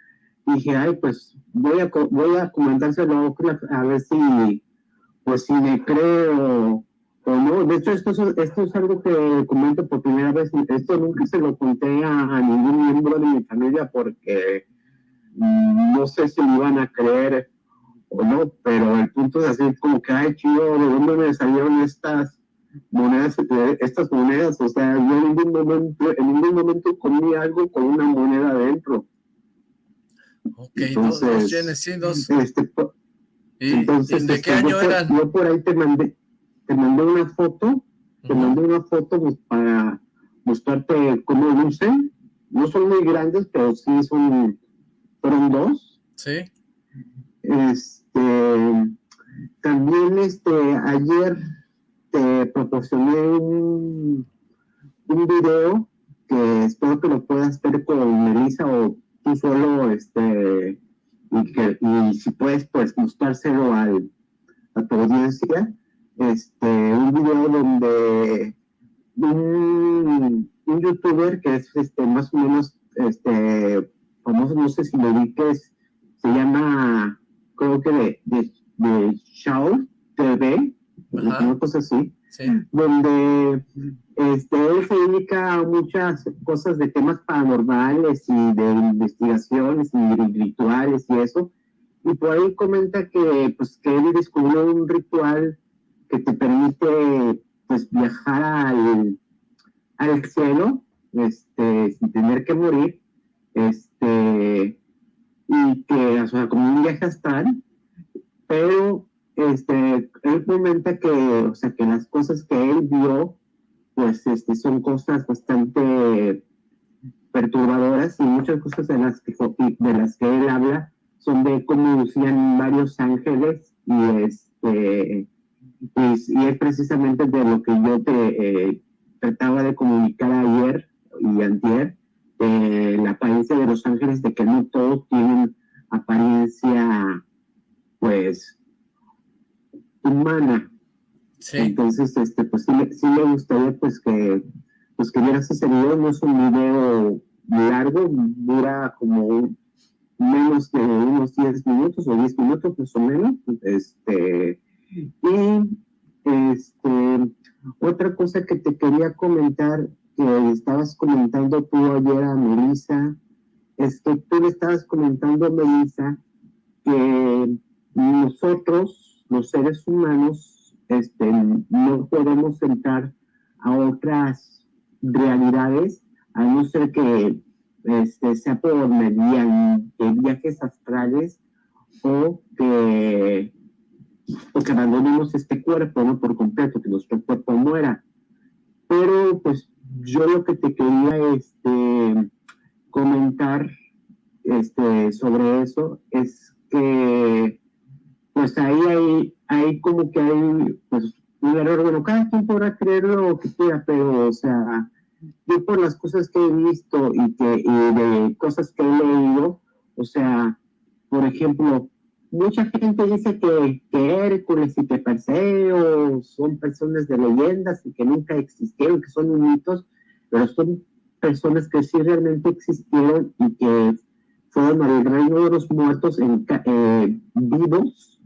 dije, ay, pues voy a, voy a comentárselo a ver si, pues si me creo no, de hecho, esto es, esto es algo que comento por primera vez. Esto nunca se lo conté a, ningún miembro de mi familia porque no sé si me iban a creer o no, pero el punto es así como que, ay, chido, ¿de dónde me salieron estas monedas? Estas monedas, o sea, yo en ningún momento, en ningún momento comí algo con una moneda adentro. Ok, entonces, dos, yenes, sí, dos. Este, ¿Y, entonces, ¿de qué este, año eran? Yo por ahí te mandé te mandé una foto, te mandé una foto pues, para mostrarte cómo lucen. No son muy grandes, pero sí son, fueron dos. Sí. Este, también este, ayer te proporcioné un, un video que espero que lo puedas ver con Melissa o tú solo, este, y, que, y si puedes, pues mostrárselo al, a tu audiencia este, un video donde un, un, youtuber que es este, más o menos este, famoso, no sé si lo vi, que es, se llama, creo que de, de, de Shao TV, una cosa así, donde este, él se dedica a muchas cosas de temas paranormales y de investigaciones y rituales y eso, y por ahí comenta que, pues, que él descubrió un ritual que te permite pues viajar al, al cielo este, sin tener que morir este, y que, o sea, como un viaje astral, pero este, él comenta que, o sea, que las cosas que él vio, pues este, son cosas bastante perturbadoras y muchas cosas de las que, de las que él habla son de cómo lucían varios ángeles y este pues, y es precisamente de lo que yo te eh, trataba de comunicar ayer, y antier, eh, la apariencia de los ángeles, de que no todos tienen apariencia, pues, humana. Entonces, este, pues sí, sí me gustaría, pues, que, pues, que vieras ese video, no es un video largo, dura como menos de unos 10 minutos o 10 minutos más o menos, este, y este, otra cosa que te quería comentar, que estabas comentando tú ayer a Melissa, es que tú le estabas comentando a Melissa que nosotros, los seres humanos, este, no podemos entrar a otras realidades, a no ser que este, sea por mediante viajes astrales o que o que abandonemos este cuerpo, ¿no? Por completo, que nuestro cuerpo muera. Pero, pues, yo lo que te quería este, comentar este, sobre eso es que, pues, ahí hay, hay como que hay, pues, un error. Bueno, cada quien podrá creer lo que quiera, pero, o sea, yo por las cosas que he visto y, que, y de cosas que he leído, o sea, por ejemplo, mucha gente dice que, Hércules y que Perseo son personas de leyendas y que nunca existieron, que son mitos, pero son personas que sí realmente existieron y que fueron al reino de los muertos eh, vivos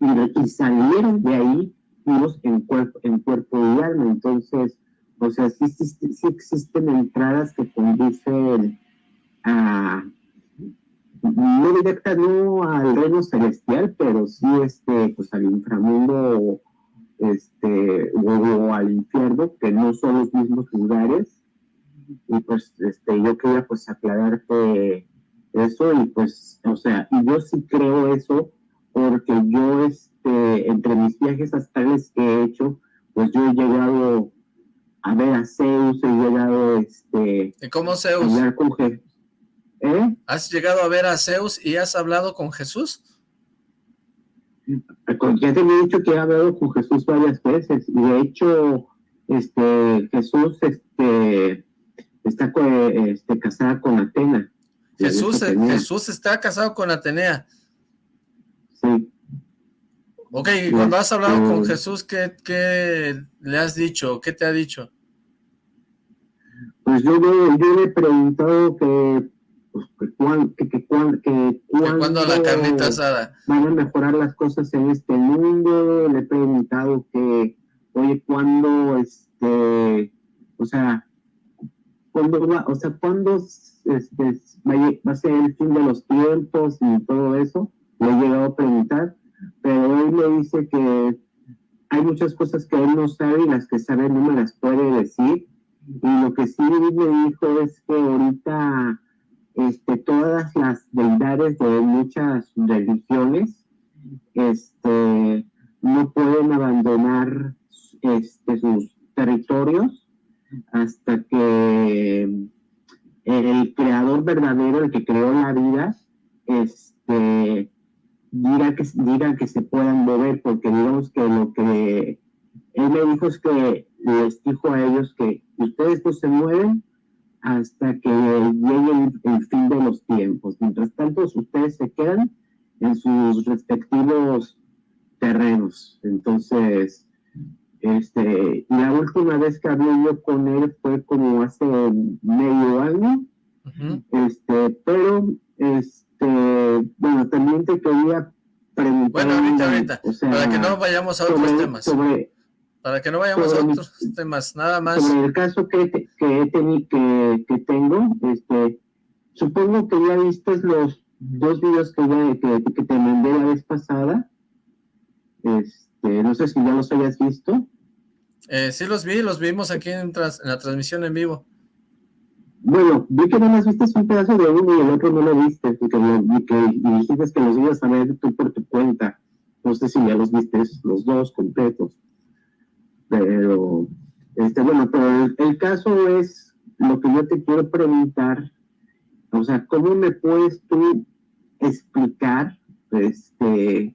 y, salieron de ahí vivos en cuerpo, en cuerpo y alma. Entonces, o sea, sí existen entradas que conducen a no directa no al reino celestial, pero sí este, pues al inframundo este, o, al infierno, que no son los mismos lugares. Y pues este, yo quería pues aclararte eso y pues, o sea, yo sí creo eso porque yo, este, entre mis viajes astrales que he hecho, pues yo he llegado a ver a Zeus, he llegado, este... ¿Y cómo Zeus? A con ¿Eh? ¿Has llegado a ver a Zeus y has hablado con Jesús? Ya te he dicho que he hablado con Jesús varias veces y de hecho este, Jesús este, está este, casada con Atena. Jesús, Jesús está casado con Atenea. Sí. Ok, y cuando has hablado con Jesús, ¿qué, ¿qué, le has dicho? ¿Qué te ha dicho? Pues yo, yo le he preguntado que pues, que, que, que, que, cuando la carnita asada van a mejorar las cosas en este mundo, le he preguntado que, oye, ¿cuándo, este, o sea, cuándo va, o sea, cuándo este, va, a ser el fin de los tiempos y todo eso? Le he llegado a preguntar, pero él me dice que hay muchas cosas que él no sabe y las que sabe no me las puede decir. Y lo que sí me dijo es que ahorita este, todas las deidades de muchas religiones este, no pueden abandonar este, sus territorios hasta que el creador verdadero, el que creó la vida, este, diga que, diga que se puedan mover, porque digamos que lo que él me dijo es que les dijo a ellos que ustedes no se mueven hasta que llegue el, fin de los tiempos. Mientras tanto, ustedes se quedan en sus respectivos terrenos. Entonces, este, la última vez que hablé yo con él fue como hace medio año, este, pero, este, bueno, también te quería preguntar. Bueno, ahorita, ahorita, para que no vayamos a otros temas. Sobre, para que no vayamos a otros temas, nada más. Sobre el caso que, que, que, que, tengo, este, supongo que ya viste los dos videos que, ya, que, que te mandé la vez pasada. Este, no sé si ya los hayas visto. Eh, sí los vi, los vimos aquí en, la transmisión en vivo. Bueno, vi que no más viste un pedazo de uno y el otro no lo viste, y que, dijiste que los ibas a ver tú por tu cuenta. No sé si ya los viste los dos completos. Pero, este, bueno, pero el, caso es lo que yo te quiero preguntar, o sea, ¿cómo me puedes tú explicar, este,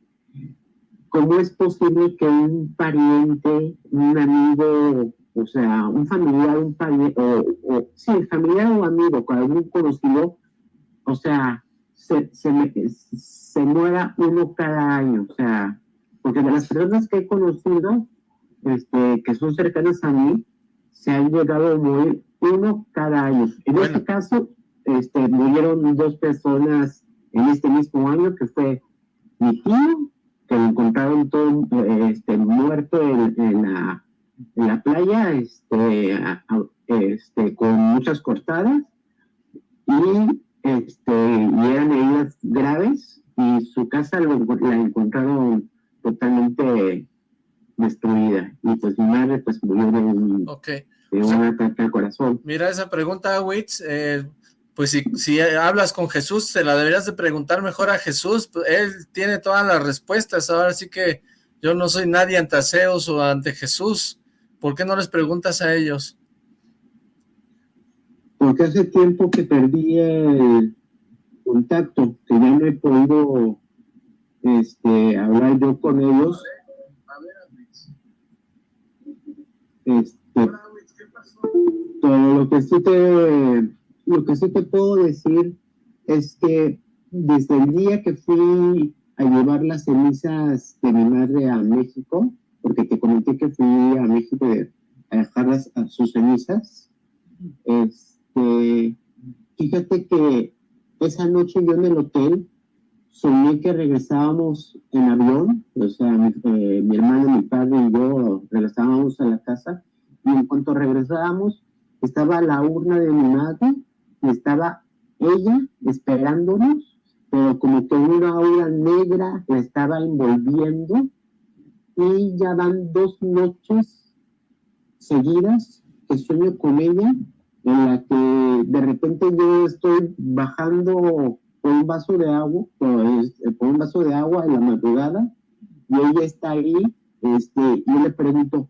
cómo es posible que un pariente, un amigo, o sea, un familiar, un padre, o, sí, familiar o amigo, con algún conocido, o sea, se, se, se muera uno cada año, o sea, porque de las personas que he conocido, este, que son cercanas a mí, se han llegado a morir uno cada año. En este caso, este, murieron dos personas en este mismo año, que fue mi tío, que lo encontraron todo este, muerto en, la, en la playa, este, este, con muchas cortadas, y, este, y eran heridas graves, y su casa lo, la encontraron totalmente destruida. Y pues mi madre pues murió de un, de un ataque al corazón. Mira esa pregunta, Witz, eh, pues si, si hablas con Jesús, se la deberías de preguntar mejor a Jesús, él tiene todas las respuestas, ahora sí que yo no soy nadie ante Zeus o ante Jesús, ¿por qué no les preguntas a ellos? Porque hace tiempo que perdí el contacto, que ya no he podido este, hablar yo con ellos. Este, todo lo que sí te lo que sí te puedo decir es que desde el día que fui a llevar las cenizas de mi madre a México, porque te comenté que fui a México a dejar a sus cenizas, este, fíjate que esa noche yo en el hotel soñé que regresábamos en avión, o sea, mi, eh, mi hermano, mi padre y yo regresábamos a la casa, y en cuanto regresábamos, estaba la urna de mi madre estaba ella esperándonos, pero como que una aura negra la estaba envolviendo y ya van dos noches seguidas que sueño con ella, en la que de repente yo estoy bajando por un vaso de agua, por, este, un vaso de agua en la madrugada, y ella está ahí, este, y le pregunto,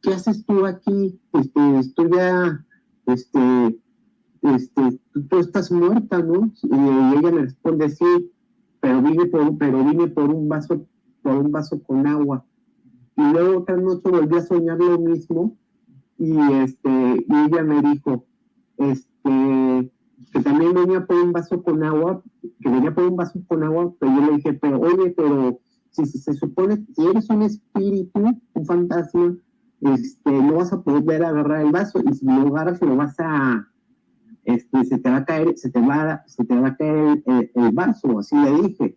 ¿qué haces tú aquí? Este, estoy ya, este, este, tú estás muerta, ¿no? Y ella me responde, sí, pero vine por, pero vine por un vaso, por un vaso con agua. Y luego otra noche volví a soñar lo mismo y este, y ella me dijo, este, que también venía por un vaso con agua, que venía por un vaso con agua, pero yo le dije, pero oye, pero si, se supone, si eres un espíritu, un fantasma, este, no vas a poder agarrar el vaso, y si lo agarras, lo vas a, este, se te va a caer, se te va, se te va a caer el, vaso, así le dije.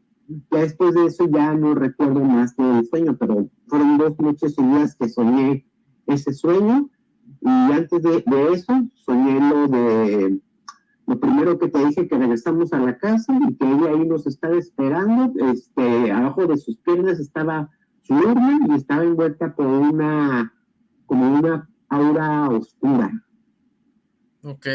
Ya después de eso ya no recuerdo más del sueño, pero fueron dos noches seguidas que soñé ese sueño y antes de, eso soñé lo de lo primero que te dije que regresamos a la casa y que ella ahí nos estaba esperando, este, abajo de sus piernas estaba su urna y estaba envuelta por una como una aura oscura. Ok.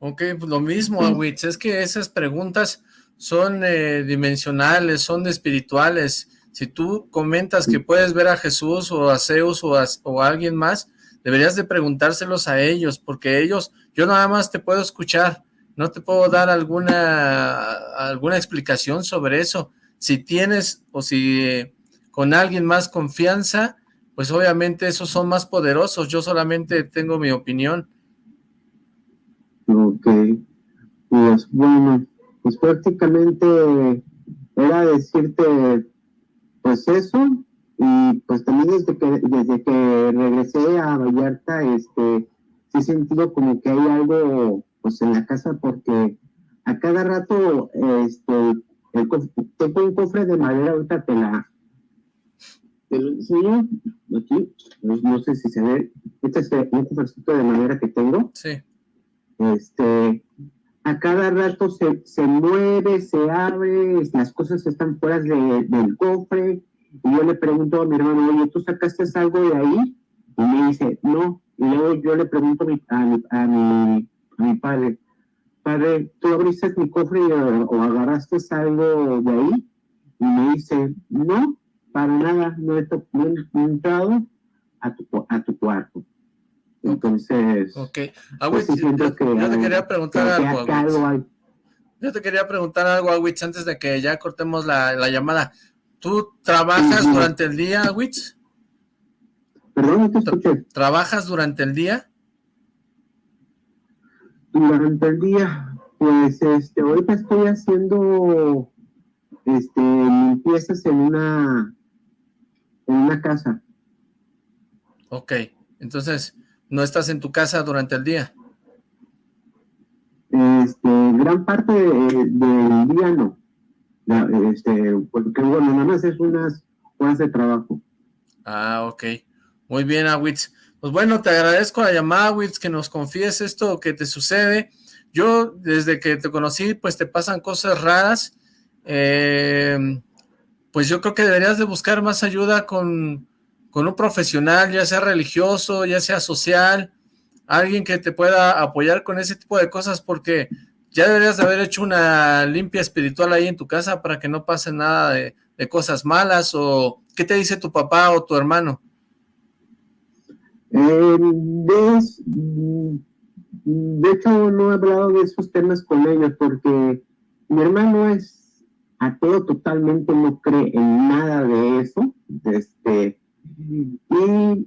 Ok, pues lo mismo, Awitz, es que esas preguntas son eh, dimensionales, son espirituales. Si tú comentas que puedes ver a Jesús o a Zeus o a, o a alguien más, deberías de preguntárselos a ellos, porque ellos, yo nada más te puedo escuchar, no te puedo dar alguna, alguna explicación sobre eso. Si tienes o si eh, con alguien más confianza, pues obviamente esos son más poderosos, yo solamente tengo mi opinión. Ok, pues bueno, pues prácticamente era decirte pues eso y pues también desde que desde que regresé a Vallarta este sí he sentido como que hay algo pues en la casa porque a cada rato este tengo un cofre de madera ahorita te la te lo enseño aquí no, sé si se ve este es un cofrecito de madera que tengo. Sí. Este, a cada rato se, se mueve, se abre, las cosas están fuera del cofre, y yo le pregunto a mi hermano, oye, ¿tú sacaste algo de ahí? Y me dice, no, y luego yo le pregunto a mi, a mi, a mi, padre, padre, ¿tú abriste mi cofre o, agarraste algo de ahí? Y me dice, no, para nada, no he, no he entrado a tu, a tu cuarto. Entonces, ok. Pues yo, te quería preguntar algo, Yo te quería preguntar algo, Awitz, antes de que ya cortemos la, llamada. ¿Tú trabajas durante el día, Awitz? Perdón, te escuché. ¿Trabajas durante el día? Durante el día, pues este, ahorita estoy haciendo este, limpiezas en una, en una casa. Ok, entonces, ¿no estás en tu casa durante el día? Este, gran parte del día no. Este, porque bueno, nada más es unas horas de trabajo. Ah, ok. Muy bien, Awitz. Pues bueno, te agradezco la llamada, Awitz, que nos confíes esto que te sucede. Yo, desde que te conocí, pues te pasan cosas raras. Eh, pues yo creo que deberías de buscar más ayuda con, con un profesional, ya sea religioso, ya sea social, alguien que te pueda apoyar con ese tipo de cosas, porque ya deberías de haber hecho una limpia espiritual ahí en tu casa para que no pase nada de, cosas malas, o ¿qué te dice tu papá o tu hermano? Eh, de, hecho, no he hablado de esos temas con ellos, porque mi hermano es ateo totalmente, no cree en nada de eso, este, y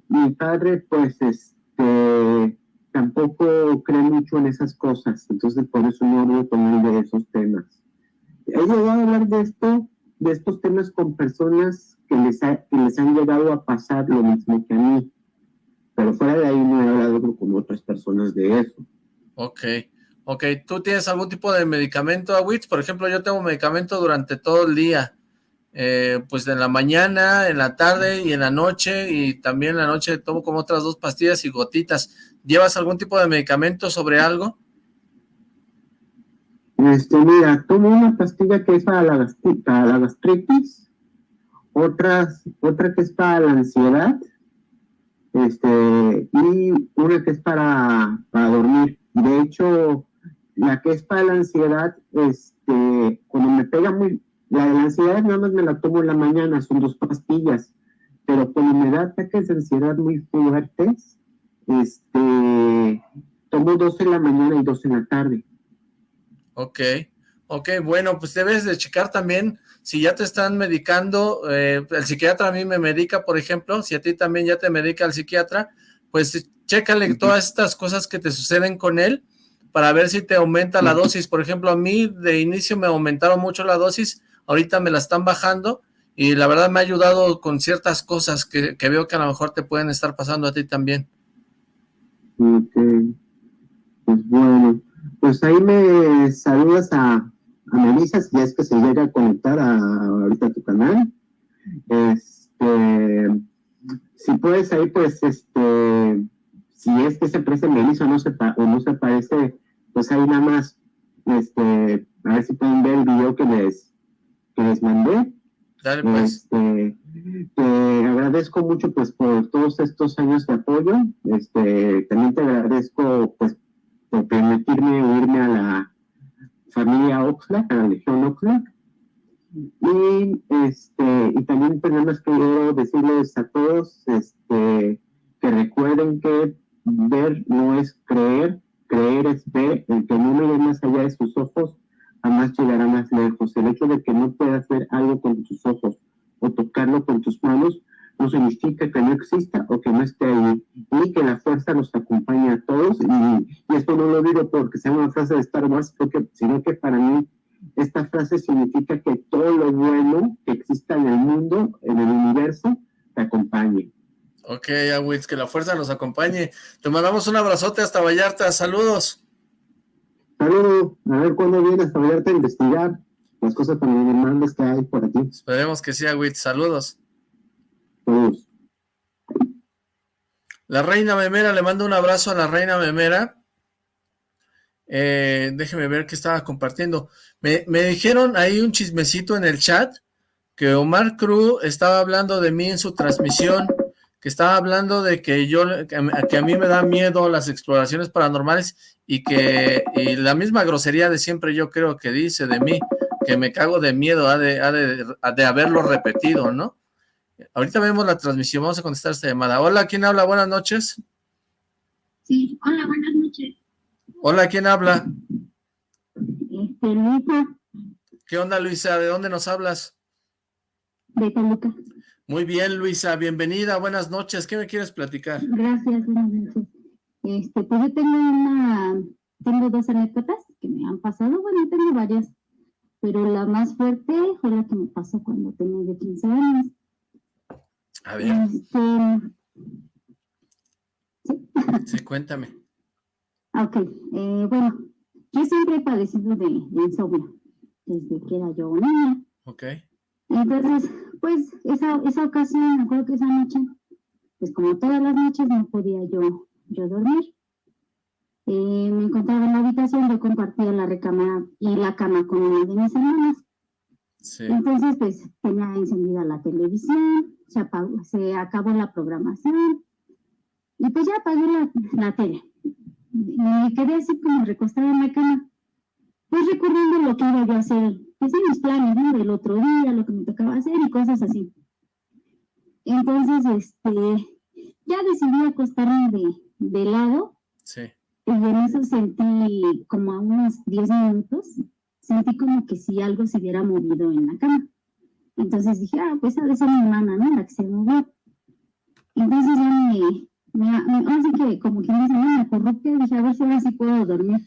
mi padre, pues, este, tampoco cree mucho en esas cosas, entonces por eso no hablo con él de esos temas. He llegado a hablar de esto, de estos temas con personas que les, les han llegado a pasar lo mismo que a mí, pero fuera de ahí no he hablado con otras personas de eso. Ok, ok, ¿tú tienes algún tipo de medicamento, Awitz? Por ejemplo, yo tengo medicamento durante todo el día, eh, pues en la mañana, en la tarde y en la noche, y también en la noche tomo como otras dos pastillas y gotitas. ¿Llevas algún tipo de medicamento sobre algo? Este, mira, tomo una pastilla que es para la, gastritis, otra que es para la ansiedad, este, y una que es para, para dormir. De hecho, la que es para la ansiedad, este, cuando me pega muy, la de la ansiedad nada más me la tomo en la mañana, son dos pastillas, pero cuando me da ataques de ansiedad muy fuertes, este, tomo dos en la mañana y dos en la tarde. Ok, ok, bueno, pues debes de checar también si ya te están medicando, eh, el psiquiatra a mí me medica, por ejemplo, si a ti también ya te medica el psiquiatra, pues chécale todas estas cosas que te suceden con él para ver si te aumenta la dosis. Por ejemplo, a mí de inicio me aumentaron mucho la dosis, ahorita me la están bajando y la verdad me ha ayudado con ciertas cosas que, que veo que a lo mejor te pueden estar pasando a ti también. Ok, pues bueno, pues ahí me saludas a, a Melissa, si es que se llega a conectar a, ahorita a tu canal. Este, si puedes ahí, pues, este, si es que se parece Melissa no se, o no se parece, pues ahí nada más, este, a ver si pueden ver el video que les, que les mandé. Dale, pues. Este, te agradezco mucho pues por todos estos años de apoyo. Este, también te agradezco pues por permitirme unirme a la familia Oxlack, a la Legión Oxlack. Y, este, y también tenemos que decirles a todos este, que recuerden que ver no es creer, creer es ver, el que no mire más allá de sus ojos jamás llegará más lejos. El hecho de que no puedas ver algo con tus ojos o tocarlo con tus manos no significa que no exista o que no esté ahí, y que la fuerza nos acompañe a todos, y, esto no lo digo porque sea una frase de Star Wars, porque, sino que para mí esta frase significa que todo lo bueno que exista en el mundo, en el universo, te acompañe. Ok, Awitz, que la fuerza nos acompañe. Te mandamos un abrazote hasta Vallarta, saludos. Saludos, a ver cuándo vienes a Vallarta a investigar las cosas paranormales que hay por aquí. Esperemos que sí, Awitz, saludos. La reina memera, le mando un abrazo a la reina memera. Eh, déjeme ver qué estaba compartiendo. Me, dijeron ahí un chismecito en el chat que Omar Cruz estaba hablando de mí en su transmisión, que estaba hablando de que yo, que, a mí me da miedo las exploraciones paranormales y que y la misma grosería de siempre yo creo que dice de mí, que me cago de miedo ha de, de haberlo repetido, ¿no? Ahorita vemos la transmisión, vamos a contestar esta llamada. Hola, ¿quién habla? Buenas noches. Sí, hola, buenas noches. Hola, ¿quién habla? Este, Luisa. ¿Qué onda, Luisa? ¿De dónde nos hablas? De Toluca. Muy bien, Luisa, bienvenida, buenas noches. ¿Qué me quieres platicar? Gracias, buenas noches. Este, pues yo tengo una, tengo dos anécdotas que me han pasado, bueno, tengo varias, pero la más fuerte fue la que me pasó cuando tenía 15 años. A ver. Este, ¿sí? sí, cuéntame. Ok, eh, bueno, yo siempre he padecido de, de insomnio desde que era yo niña. Ok. Entonces, pues esa, esa ocasión, me acuerdo que esa noche, pues como todas las noches no podía yo, yo dormir. Eh, me encontraba en la habitación, yo compartía la recámara y la cama con una de mis hermanas. Sí. Entonces, pues tenía encendida la televisión, se, apagó, se acabó la programación y pues ya apagué la, la tele. Y me quedé así como recostada en la cama, pues recordando lo que iba yo a hacer en mis planes, ¿no? Del otro día, lo que me tocaba hacer y cosas así. Entonces, este, ya decidí acostarme de, de lado. Sí. Y en eso sentí como a unos 10 minutos, sentí como que si algo se hubiera movido en la cama. Entonces dije, ah, pues ha de ser mi hermana, ¿no? La que se movió. Entonces ya me, me, me así que como que me me corrupte, dije, a ver si ahora sí puedo dormir.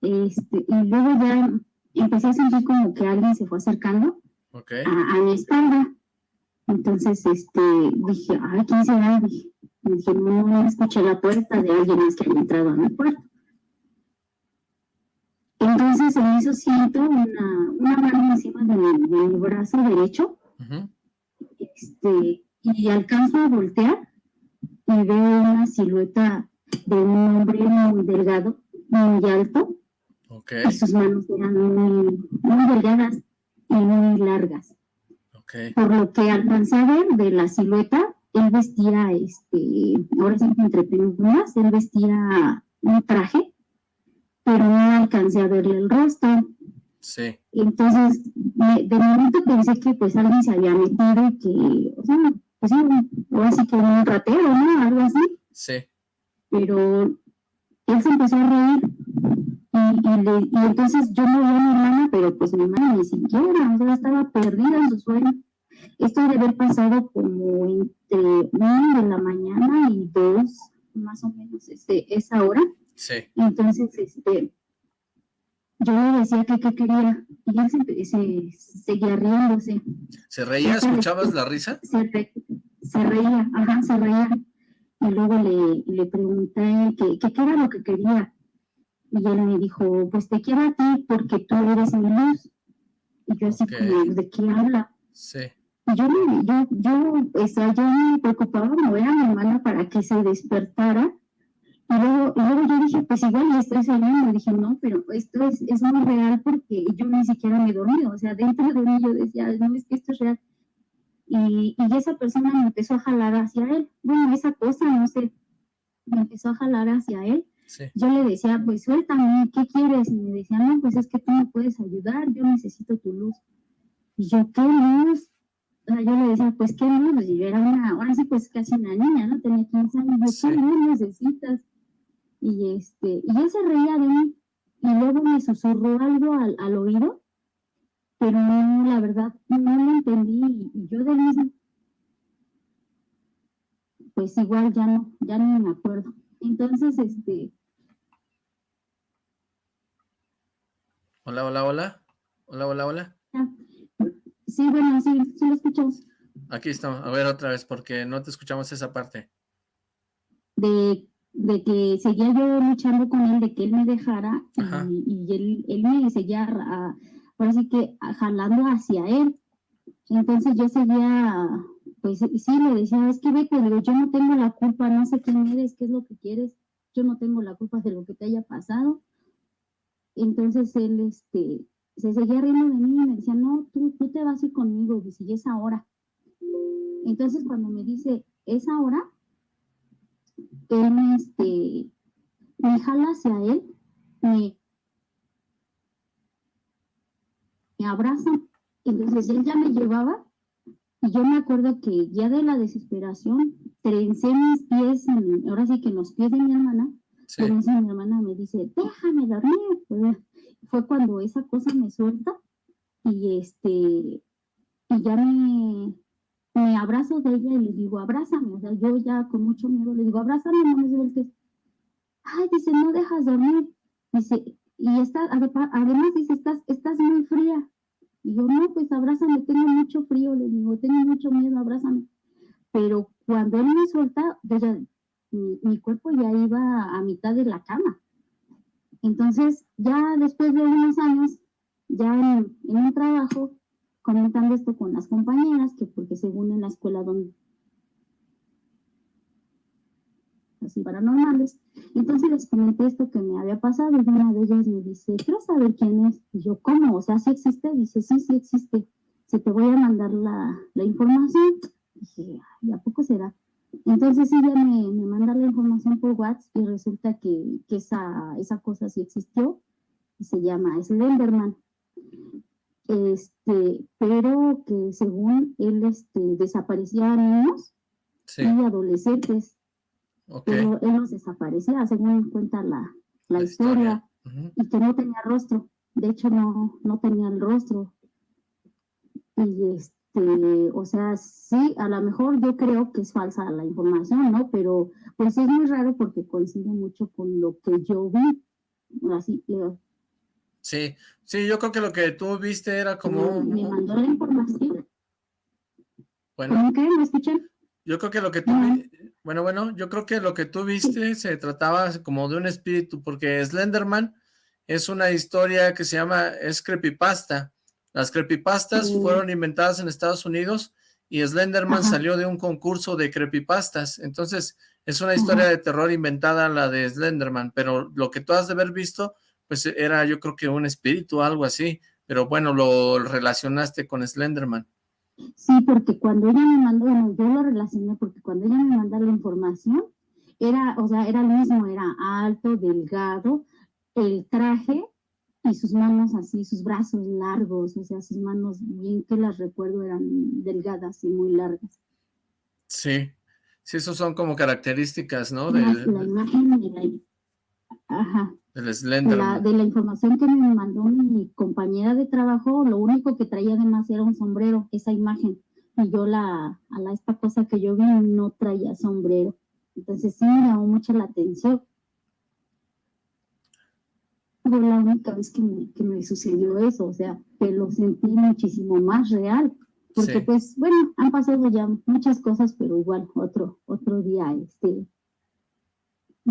Este, y luego ya empecé a sentir como que alguien se fue acercando okay. a, a, mi espalda. Entonces, este, dije, ay, ¿quién será? Dije, dije no, escuché la puerta de alguien más que había entrado a mi puerta. Entonces, en eso siento una, una mano encima de mi, de mi brazo derecho. Uh -huh. este, y alcanzo a voltear y veo una silueta de un hombre muy delgado, muy alto, Okay. Y sus manos eran muy, muy delgadas y muy largas. Okay. Por lo que alcancé a ver de la silueta, él vestía, este, ahora sí entre penumbras, él vestía un traje, pero no alcancé a verle el rostro. Sí. Entonces, de momento pensé que pues alguien se había metido y que, o sea, pues ahora sí que un ratero, ¿no? Algo así. Sí. Pero él se empezó a reír y, y, le, y, entonces yo no vi a mi hermana, pero pues mi hermana ni siquiera, o sea, estaba perdida en su sueño. Esto debe haber pasado como entre una de la mañana y dos, más o menos, este, esa hora. Sí. Entonces, este, yo le decía que qué quería, y él se, se, seguía riéndose. ¿Se reía? ¿Escuchabas la risa? Se, re, se reía, ajá, se reía. Y luego le, le pregunté que qué era lo que quería y él me dijo, pues te quiero a ti porque tú eres mi luz. Y yo así Okay. como, ¿de qué habla? Sí. Y yo, yo, yo, o sea, yo me preocupaba mover a mi hermana para que se despertara. Y luego, y luego yo dije, pues igual ya estoy soñando. Dije, no, pero esto es, es muy real porque yo ni siquiera me dormí. O sea, dentro de mí yo decía, no, es que esto es real. Y, y esa persona me empezó a jalar hacia él. Bueno, esa cosa, no sé, me empezó a jalar hacia él Sí. yo le decía, pues suéltame, ¿qué quieres? Y me decía, no, pues es que tú me puedes ayudar, yo necesito tu luz. Y yo, ¿qué luz? Yo le decía, pues qué luz, y yo era una, ahora sí, pues casi una niña, ¿no? Tenía 15 años, yo, Sí. ¿qué luz necesitas? Y este, y él se reía de mí, y luego me susurró algo al, al oído, pero no, la verdad, no lo entendí, y, y yo de mismo, pues igual ya no, ya no me acuerdo. Entonces, este, Hola, hola, hola. Hola, hola, hola. Sí, bueno, sí, sí lo escucho. Aquí estamos. A ver otra vez, porque no te escuchamos esa parte. De, de que seguía yo luchando con él, de que él me dejara, y, y él, él me seguía, a, ahora sí que a- jalando hacia él. Entonces yo seguía, pues sí, le decía, es que ve, pero yo no tengo la culpa, no sé quién eres, qué es lo que quieres, yo no tengo la culpa de lo que te haya pasado. Entonces él, este, se seguía riendo de mí y me decía, no, tú, tú te vas a ir conmigo, dice, y es ahora. Entonces cuando me dice, es ahora, él me, este, me jala hacia él, me, me abraza, entonces él ya me llevaba, y yo me acuerdo que ya de la desesperación, trencé mis pies, en- ahora sí que en los pies de mi hermana, Sí. pero eso mi hermana me dice, déjame dormir. Fue cuando esa cosa me suelta y este, y ya me, me abrazo de ella y le digo, abrázame, o sea, yo ya con mucho miedo le digo, abrázame, no me sueltes. Ay, dice, no dejas dormir. Dice, y está, además dice, estás, estás muy fría. Y yo, no, pues abrázame, tengo mucho frío, le digo, tengo mucho miedo, abrázame. Pero cuando él me suelta, ya, mi, cuerpo ya iba a mitad de la cama. Entonces, ya después de unos años, ya en, un trabajo, comentando esto con las compañeras, que porque según en la escuela donde así paranormales, entonces les comenté esto que me había pasado y una de ellas me dice, quiero saber quién es, y yo, ¿cómo? O sea, ¿sí existe? Dice, sí, sí existe, se te voy a mandar la, la información, dije, ¿y poco será? Entonces ella me, me manda la información por WhatsApp y resulta que, que esa, esa cosa sí existió, y se llama Slenderman este, pero que según él este, desaparecía a niños y adolescentes. Pero él los desaparecía, según cuenta la, la, historia, y que no tenía rostro. De hecho, no, no tenía el rostro. Y este, o sea, sí, a lo mejor yo creo que es falsa la información, ¿no? Pero pues es muy raro porque coincide mucho con lo que yo vi. Así, Sí, sí, yo creo que lo que tú viste era como... Me mandó la información. Bueno. qué? ¿Me escuchan? Yo creo que lo que tú... Bueno, bueno, yo creo que lo que tú viste se trataba como de un espíritu, porque Slenderman es una historia que se llama, es creepypasta. Las creepypastas fueron inventadas en Estados Unidos y Slenderman salió de un concurso de creepypastas. Entonces, es una historia de terror inventada la de Slenderman, pero lo que tú has de haber visto pues era yo creo que un espíritu o algo así, pero bueno, lo relacionaste con Slenderman. Sí, porque cuando ella me mandó, bueno, yo lo relacioné porque cuando ella me mandó la información, era, o sea, era el mismo, era alto, delgado, el traje y sus manos así, sus brazos largos, o sea, sus manos, bien que las recuerdo, eran delgadas y muy largas. Sí, sí, esos son como características, ¿no? De, la, imagen de la... Ajá. La, de la información que me mandó mi compañera de trabajo, lo único que traía además era un sombrero, esa imagen. Y yo la, a la esta cosa que yo vi no traía sombrero. Entonces sí me llamó mucho la atención. Fue la única vez que me, que me sucedió eso, o sea, que lo sentí muchísimo más real. Porque pues, bueno, han pasado ya muchas cosas, pero igual otro, otro día, este,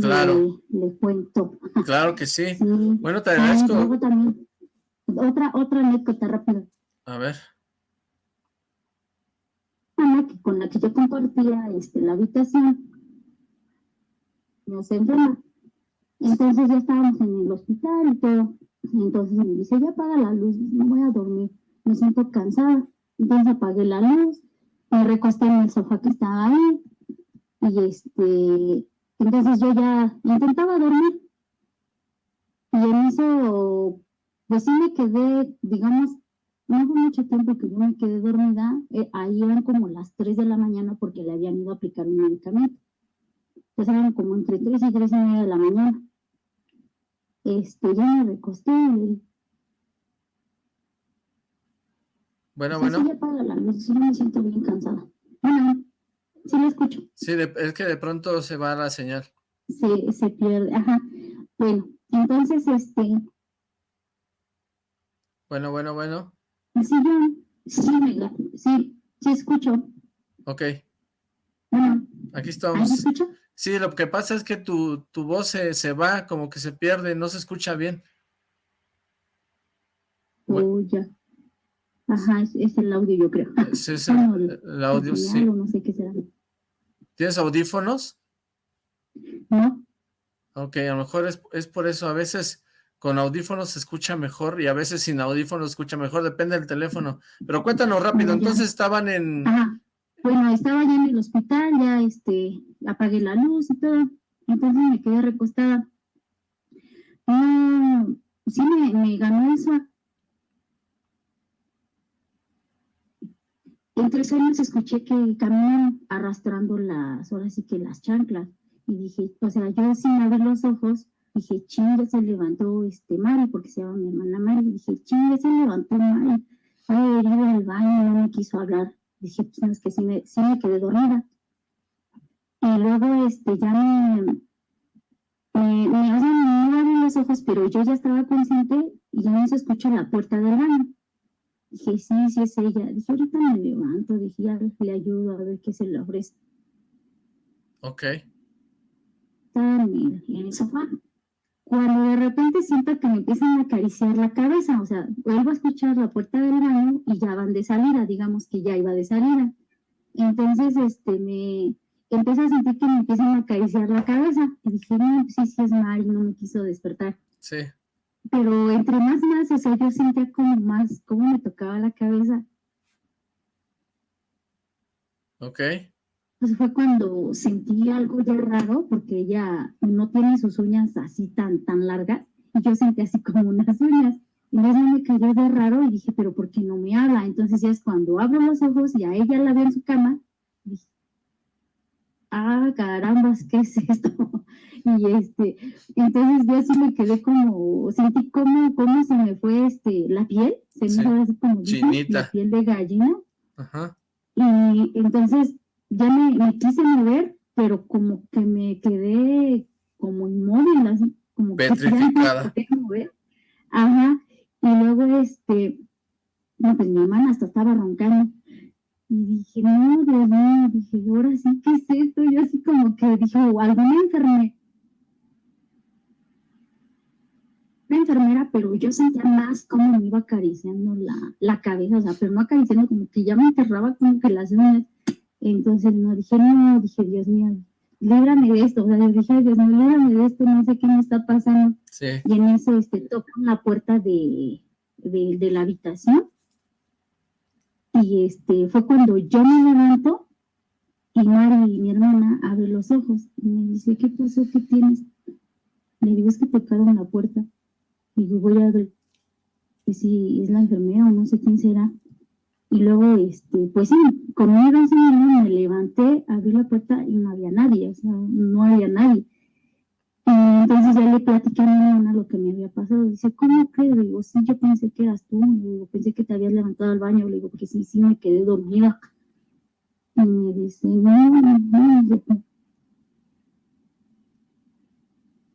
Claro. Le, cuento. Claro que sí. Bueno, te agradezco. también, otra, otra anécdota rápida. A ver. Que con la que yo compartía este, la habitación, se enferma. Entonces ya estábamos en el hospital y todo. Entonces me dice, ya apaga la luz, no voy a dormir, me siento cansada. Entonces apagué la luz, me recosté en el sofá que estaba ahí y este entonces yo ya intentaba dormir. Y en eso, pues sí me quedé, digamos, no hubo mucho tiempo que yo me quedé dormida. Eh, ahí eran como las 3 de la mañana porque le habían ido a aplicar un medicamento. Entonces eran como entre 3 y 3 y media de la mañana. Este, ya me recosté y Bueno, bueno. Sí, la luz, sí me siento bien cansada. Bueno, Sí, lo escucho. Sí, es que de pronto se va la señal. Sí, se pierde, ajá. Bueno, entonces, este... Bueno, bueno, bueno. Sí, yo, sí, me, sí, sí escucho. Ok. Bueno. Aquí estamos. ¿Me escucha? Sí, lo que pasa es que tu, tu voz se, se, va, como que se pierde, no se escucha bien. Oh, ya. Ajá, es, el audio, yo creo. Sí, es el, el audio, sí. No sé qué será. ¿Tienes audífonos? No. Ok, a lo mejor es, por eso. A veces con audífonos se escucha mejor y a veces sin audífonos se escucha mejor, depende del teléfono. Pero cuéntanos rápido, entonces estaban en... Ajá. Bueno, estaba ya en el hospital, ya este, apagué la luz y todo, entonces me quedé recostada. Mm, sí me, ganó eso En tres años escuché que caminan arrastrando las, ahora sí que las chanclas. Y dije, o sea, yo sin abrir los ojos, dije, chinga, se levantó este Mari, porque se llama mi hermana Mari. Dije, chinga, se levantó Mari. Fue herido el baño, no me quiso hablar. Dije, pues no, es que sí me, sí me quedé dormida. Y luego este, ya me, me, me, o sea, me abrí los ojos, pero yo ya estaba consciente y ya no se escucha la puerta del baño. Dije, sí, sí es ella. Dije, ahorita me levanto, dije, ya le ayudo a ver qué se le ofrece. Ok. En, en el sofá. Cuando de repente siento que me empiezan a acariciar la cabeza, o sea, vuelvo a escuchar la puerta del baño y ya van de salida, digamos que ya iba de salida. Entonces, este, me empiezo a sentir que me empiezan a acariciar la cabeza. Y dije, no, pues sí, sí es Mari, no me quiso despertar. Sí. Pero entre más más, o sea, yo sentía como más, como me tocaba la cabeza. Ok. Pues fue cuando sentí algo ya raro, porque ella no tiene sus uñas así tan, tan largas, y yo sentí así como unas uñas. Y luego me cayó de raro y dije, pero ¿por qué no me habla? Entonces ya es cuando abro los ojos y a ella la veo en su cama, dije, ah, carambas, ¿qué es esto? [laughs] y este, entonces yo así me quedé como, sentí como, como se me fue este, la piel, se me Sí. fue así como Chinita. la piel de gallina, Ajá. y entonces ya me, me quise mover, pero como que me quedé como inmóvil, así como que ya me Petrificada. mover. Ajá, y luego este, no, pues mi hermana hasta estaba roncando. Y dije, no, Dios mío, dije, ahora sí, ¿qué es esto? Yo así como que dije, o alguna enfermera, una enfermera, pero yo sentía más como me iba acariciando la, la cabeza, o sea, pero no acariciando, como que ya me enterraba como que las uñas. Entonces, no, dije, no, dije, Dios mío, líbrame de esto, o sea, dije, "Ay, Dios mío, líbrame de esto, no sé qué me está pasando. Sí. Y en eso, este, tocan la puerta de, de, de la habitación. Y este, fue cuando yo me levanto y Mari, mi hermana, abre los ojos y me dice, ¿qué pasó? ¿Qué tienes? Le digo, es que tocaron la puerta. Y digo, voy a ver si es la enfermera o no sé quién será. Y luego, este, pues sí, conmigo sí, me levanté, abrí la puerta y no había nadie, o sea, no había nadie. Y entonces ya le platiqué a mi hermana lo que me había pasado. Dice, ¿cómo crees? Le digo, sí, yo pensé que eras tú. Le pensé que te habías levantado al baño. Le digo, porque sí, sí, me quedé dormida. Y me dice, no, no, no.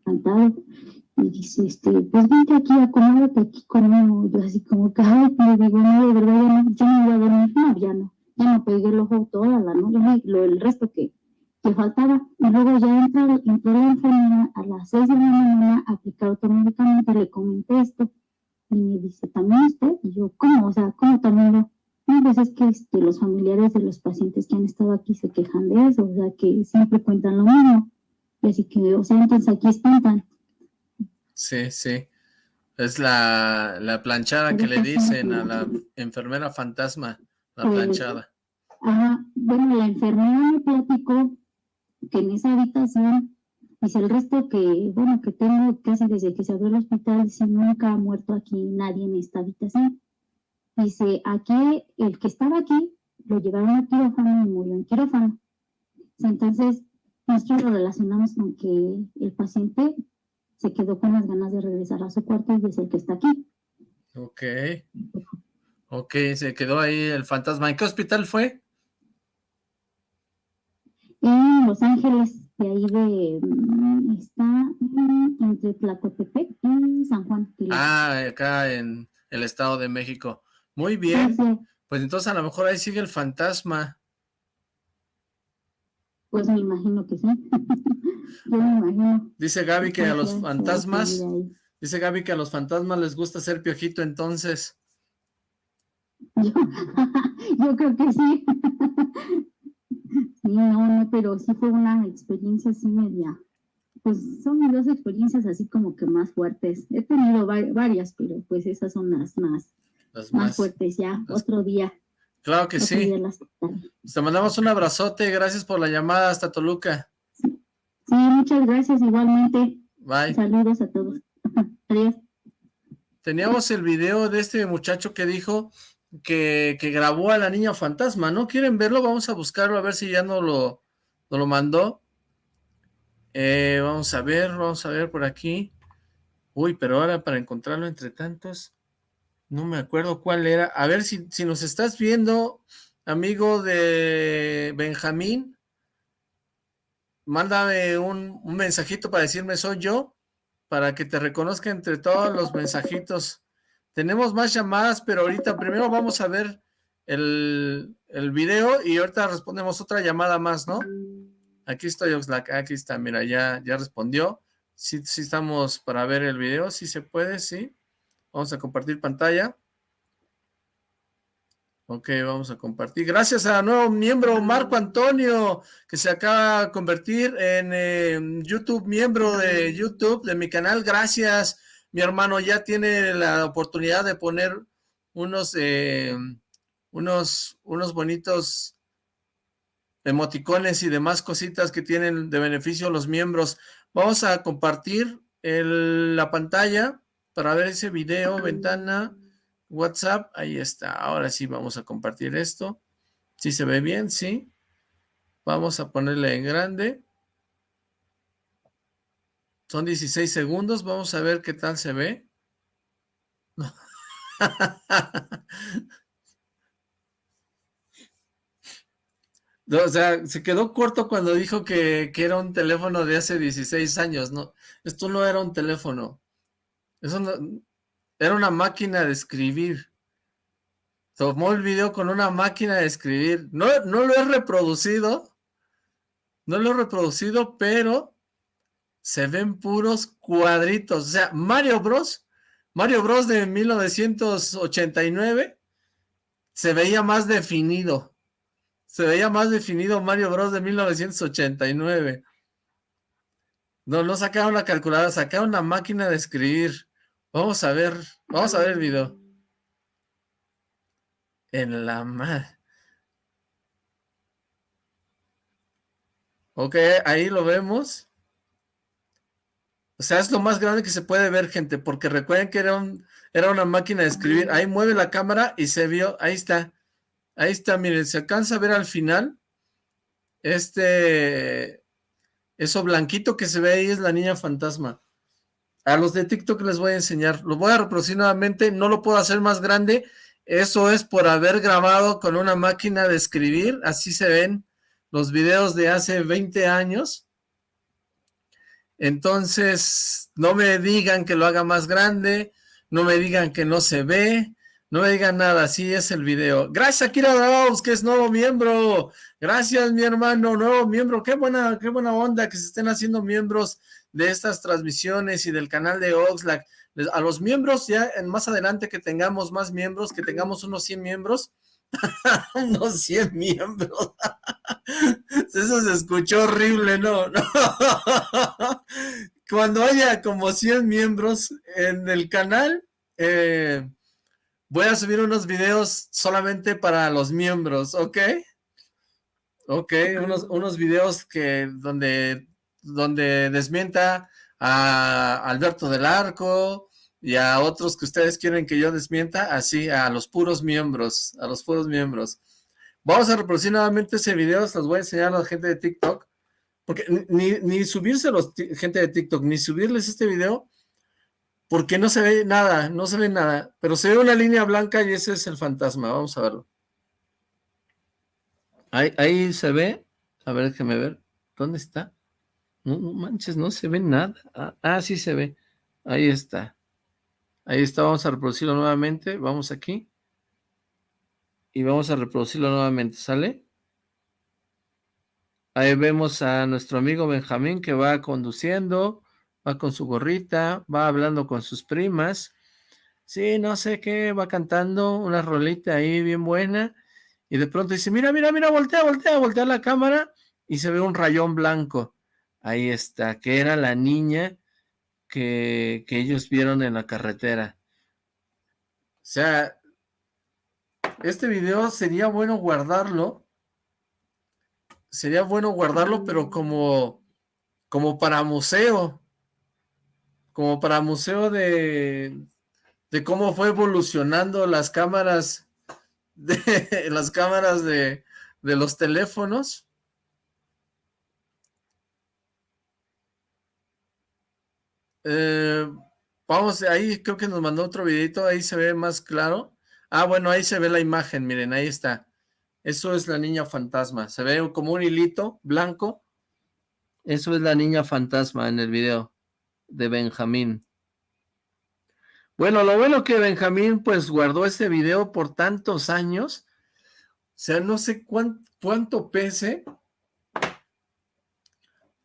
Encantado. Y dice, este, pues vente aquí, acomódate aquí conmigo. Yo así como que, ay, le digo, no, de verdad, ya no, voy a dormir. No, ya no. Ya no pegué el ojo toda la noche. Lo, el resto que, que faltaba. Y luego ya entra, entró la enfermera a las 6 de la mañana a aplicar otro medicamento, le comenté esto. Y me dice, ¿también usted? Y yo, ¿cómo? O sea, ¿cómo también yo? No, pues es que este, los familiares de los pacientes que han estado aquí se quejan de eso, o sea, que siempre cuentan lo mismo. Y así que, o sea, entonces aquí espantan. Sí, sí. Es la, la planchada que le dicen a la enfermera fantasma, la Pues, planchada. Ajá, bueno, la enfermera me platicó que en esa habitación, dice el resto que, bueno, que tengo casi desde que se abrió el hospital, dice, nunca ha muerto aquí nadie en esta habitación. Dice, aquí, el que estaba aquí, lo llevaron a quirófano y murió en quirófano. Entonces, nosotros lo relacionamos con que el paciente se quedó con las ganas de regresar a su cuarto y es el que está aquí. Ok. Ok, se quedó ahí el fantasma. ¿En qué hospital fue? en Los Ángeles, de ahí de, mm, está entre Tlacotepec y San Juan. Pilar. Ah, acá en el Estado de México. Muy bien. Sí, sí, Pues entonces a lo mejor ahí sigue el fantasma. Pues me imagino que sí. [laughs] Yo me imagino. Dice Gaby que a los fantasmas, ahí. dice Gaby que a los fantasmas les gusta ser piojito entonces. Yo, [laughs] yo creo que sí. [laughs] Sí, no, no, pero sí fue una experiencia así media. Pues son dos experiencias así como que más fuertes. He tenido va- varias, pero pues esas son las más, Las más más. fuertes ya. las- Otro día. Claro que sí. Te mandamos un abrazote. Gracias por la llamada hasta Toluca. Sí, muchas gracias igualmente. Bye. Saludos a todos. [laughs] Adiós. Teníamos el video de este muchacho que dijo que, que grabó a la niña fantasma, ¿no? ¿Quieren verlo? Vamos a buscarlo a ver si ya no lo, no lo mandó. Eh, vamos a ver, vamos a ver por aquí. Uy, pero ahora para encontrarlo entre tantos, no me acuerdo cuál era. A ver si, si nos estás viendo, amigo de Benjamín, mándame un, mensajito para decirme soy yo, para que te reconozca entre todos los mensajitos. Tenemos más llamadas, pero ahorita primero vamos a ver el, el video y ahorita respondemos otra llamada más, ¿no? Aquí estoy, Oxlack, aquí está, mira, ya, ya respondió. Sí, sí estamos para ver el video, si se puede, sí. Vamos a compartir pantalla. Ok, vamos a compartir. Gracias a nuevo miembro Marco Antonio, que se acaba de convertir en YouTube, miembro de YouTube de mi canal. Gracias, mi hermano. Ya tiene la oportunidad de poner unos, eh, unos, unos bonitos emoticones y demás cositas que tienen de beneficio los miembros. Vamos a compartir la pantalla para ver ese video, ventana WhatsApp, ahí está. Ahora sí vamos a compartir esto. ¿Sí se ve bien? Sí. Vamos a ponerle en grande. Son 16 segundos. Vamos a ver qué tal se ve. [laughs] o sea, se quedó corto cuando dijo que, que, era un teléfono de hace 16 años. No, esto no era un teléfono. Eso no, era una máquina de escribir. Tomó el video con una máquina de escribir. No, no lo he reproducido. No lo he reproducido, pero se ven puros cuadritos. O sea, Mario Bros. Mario Bros de 1989 se veía más definido. Se veía más definido Mario Bros de 1989. No, no sacaron la calculadora, sacaron una máquina de escribir. Vamos a ver, vamos a ver el video. En la madre. Ok, ahí lo vemos. O sea, es lo más grande que se puede ver, gente, porque recuerden que era, un, era una máquina de escribir. Ahí mueve la cámara y se vio, ahí está. Ahí está, miren, se alcanza a ver al final. Este, eso blanquito que se ve ahí es la niña fantasma. A los de TikTok les voy a enseñar. Lo voy a reproducir nuevamente. No lo puedo hacer más grande. Eso es por haber grabado con una máquina de escribir. Así se ven los videos de hace 20 años. Entonces, no me digan que lo haga más grande. No me digan que no se ve. No me digan nada, así es el video. Gracias a Kira Daos, que es nuevo miembro. Gracias, mi hermano, nuevo miembro. Qué buena, qué buena onda que se estén haciendo miembros de estas transmisiones y del canal de Oxlack. A los miembros, ya en más adelante que tengamos más miembros, que tengamos unos 100 miembros, [laughs] unos 100 miembros. [laughs] Eso se escuchó horrible, ¿no? [laughs] Cuando haya como 100 miembros en el canal, eh, voy a subir unos videos solamente para los miembros, ¿ok? Ok, unos, unos videos que donde donde desmienta a Alberto del Arco y a otros que ustedes quieren que yo desmienta, así a los puros miembros, a los puros miembros. Vamos a reproducir nuevamente ese video, se los voy a enseñar a la gente de TikTok, porque ni, ni subirse a los gente de TikTok, ni subirles este video, porque no se ve nada, no se ve nada, pero se ve una línea blanca y ese es el fantasma, vamos a verlo. Ahí, ahí se ve, a ver, déjeme ver, ¿dónde está? No, manches, no se ve nada. Ah, ah, sí se ve. Ahí está. Ahí está, vamos a reproducirlo nuevamente. Vamos aquí. Y vamos a reproducirlo nuevamente, ¿sale? Ahí vemos a nuestro amigo Benjamín que va conduciendo, va con su gorrita, va hablando con sus primas. Sí, no sé qué, va cantando una rolita ahí bien buena. Y de pronto dice, mira, mira, mira, voltea, voltea, voltea la cámara y se ve un rayón blanco. Ahí está, que era la niña que, ellos vieron en la carretera. O sea, este video sería bueno guardarlo. Sería bueno guardarlo, pero como, como para museo. Como para museo de, de cómo fue evolucionando las cámaras [laughs] de las cámaras de, de los teléfonos. Eh, vamos, ahí creo que nos mandó otro videito, ahí se ve más claro. Ah, bueno, ahí se ve la imagen, miren, ahí está. Eso es la niña fantasma. Se ve como un hilito blanco. Eso es la niña fantasma en el video de Benjamín. Bueno, lo bueno que Benjamín pues guardó este video por tantos años. O sea, no sé cuánto pese.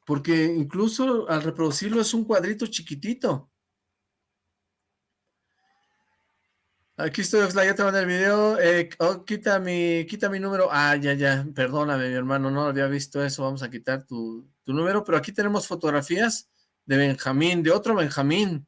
Porque incluso al reproducirlo es un cuadrito chiquitito. Aquí estoy, Oxla, ya te mandé el video. Eh, oh, quita, mi, quita mi número. Ah, ya, ya. Perdóname, mi hermano, no había visto eso. Vamos a quitar tu, tu número. Pero aquí tenemos fotografías de Benjamín, de otro Benjamín.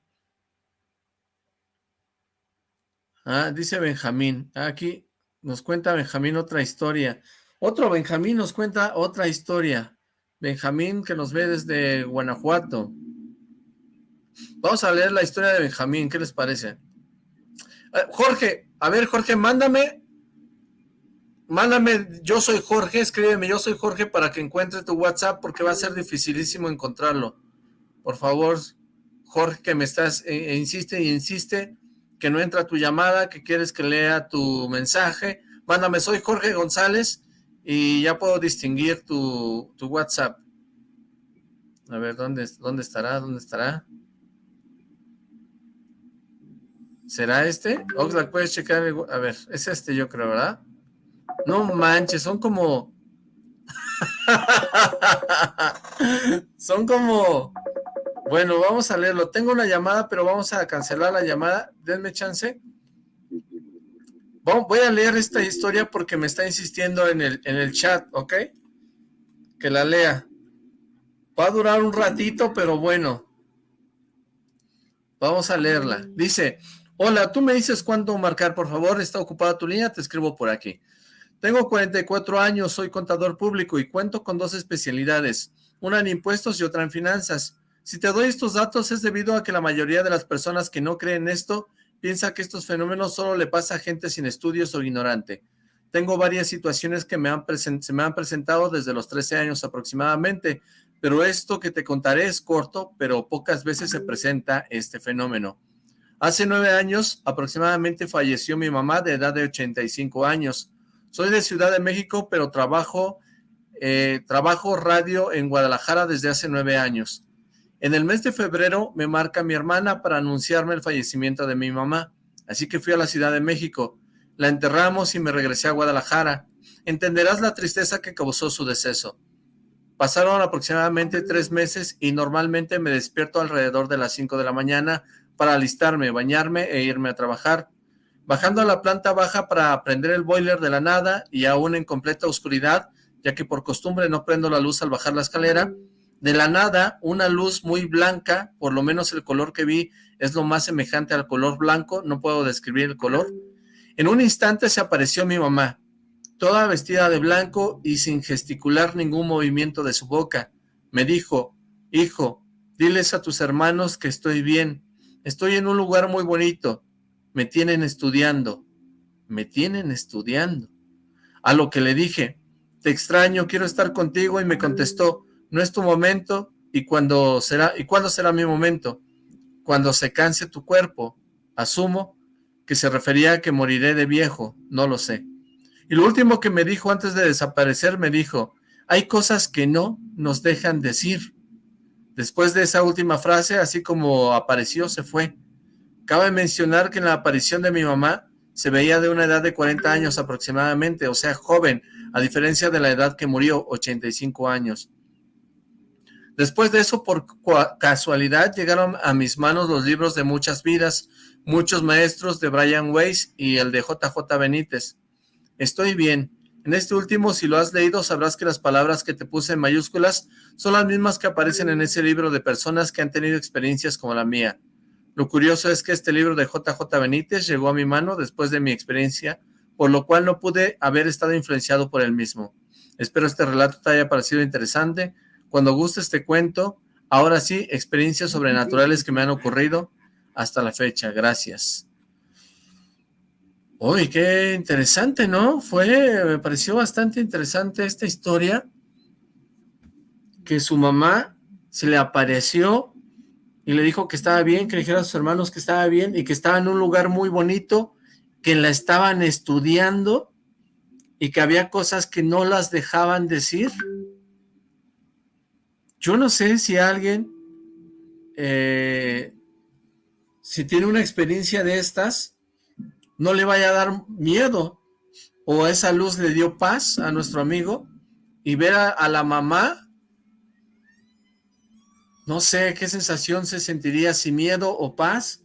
Ah, dice Benjamín. Aquí nos cuenta Benjamín otra historia. Otro Benjamín nos cuenta otra historia. Benjamín que nos ve desde Guanajuato. Vamos a leer la historia de Benjamín. ¿Qué les parece? Eh, Jorge, a ver Jorge, mándame, mándame, yo soy Jorge, escríbeme, yo soy Jorge para que encuentre tu WhatsApp porque va a ser dificilísimo encontrarlo. Por favor, Jorge, que me estás, e, e insiste y insiste, que no entra tu llamada, que quieres que lea tu mensaje, mándame, soy Jorge González y ya puedo distinguir tu, tu WhatsApp. A ver, ¿dónde, ¿dónde estará? ¿Dónde estará? ¿Será este? Oxlack, puedes checar. A ver, es este yo creo, ¿verdad? No manches, son como... [laughs] son como... Bueno, vamos a leerlo. Tengo una llamada, pero vamos a cancelar la llamada. Denme chance. Voy a leer esta historia porque me está insistiendo en el, en el chat, ¿ok? Que la lea. Va a durar un ratito, pero bueno. Vamos a leerla. Dice, Hola, tú me dices cuándo marcar, por favor, está ocupada tu línea, te escribo por aquí. Tengo 44 años, soy contador público y cuento con dos especialidades, una en impuestos y otra en finanzas. Si te doy estos datos es debido a que la mayoría de las personas que no creen esto piensa que estos fenómenos solo le pasa a gente sin estudios o ignorante. Tengo varias situaciones que me han se me han presentado desde los 13 años aproximadamente, pero esto que te contaré es corto, pero pocas veces se presenta este fenómeno. Hace nueve años aproximadamente falleció mi mamá de edad de 85 años. Soy de Ciudad de México, pero trabajo, eh, trabajo radio en Guadalajara desde hace nueve años. En el mes de febrero me marca mi hermana para anunciarme el fallecimiento de mi mamá, así que fui a la Ciudad de México. La enterramos y me regresé a Guadalajara. Entenderás la tristeza que causó su deceso. Pasaron aproximadamente tres meses y normalmente me despierto alrededor de las cinco de la mañana para alistarme, bañarme e irme a trabajar. Bajando a la planta baja para prender el boiler de la nada y aún en completa oscuridad, ya que por costumbre no prendo la luz al bajar la escalera, de la nada una luz muy blanca, por lo menos el color que vi es lo más semejante al color blanco, no puedo describir el color. En un instante se apareció mi mamá, toda vestida de blanco y sin gesticular ningún movimiento de su boca. Me dijo, hijo, diles a tus hermanos que estoy bien, Estoy en un lugar muy bonito. Me tienen estudiando. Me tienen estudiando. A lo que le dije, te extraño, quiero estar contigo, y me contestó, no es tu momento, y cuando será, ¿y cuándo será mi momento? Cuando se canse tu cuerpo. Asumo que se refería a que moriré de viejo, no lo sé. Y lo último que me dijo antes de desaparecer, me dijo, hay cosas que no nos dejan decir. Después de esa última frase, así como apareció, se fue. Cabe mencionar que en la aparición de mi mamá se veía de una edad de 40 años aproximadamente, o sea, joven, a diferencia de la edad que murió, 85 años. Después de eso, por casualidad, llegaron a mis manos los libros de muchas vidas, muchos maestros de Brian Weiss y el de JJ Benítez. Estoy bien, en este último, si lo has leído, sabrás que las palabras que te puse en mayúsculas son las mismas que aparecen en ese libro de personas que han tenido experiencias como la mía. Lo curioso es que este libro de JJ Benítez llegó a mi mano después de mi experiencia, por lo cual no pude haber estado influenciado por él mismo. Espero este relato te haya parecido interesante. Cuando gustes te cuento, ahora sí, experiencias sobrenaturales que me han ocurrido hasta la fecha. Gracias. Uy, qué interesante, ¿no? Fue, me pareció bastante interesante esta historia, que su mamá se le apareció y le dijo que estaba bien, que dijera a sus hermanos que estaba bien y que estaba en un lugar muy bonito, que la estaban estudiando y que había cosas que no las dejaban decir. Yo no sé si alguien, eh, si tiene una experiencia de estas, no le vaya a dar miedo, o esa luz le dio paz a nuestro amigo, y ver a, la mamá, no sé qué sensación se sentiría, si miedo o paz.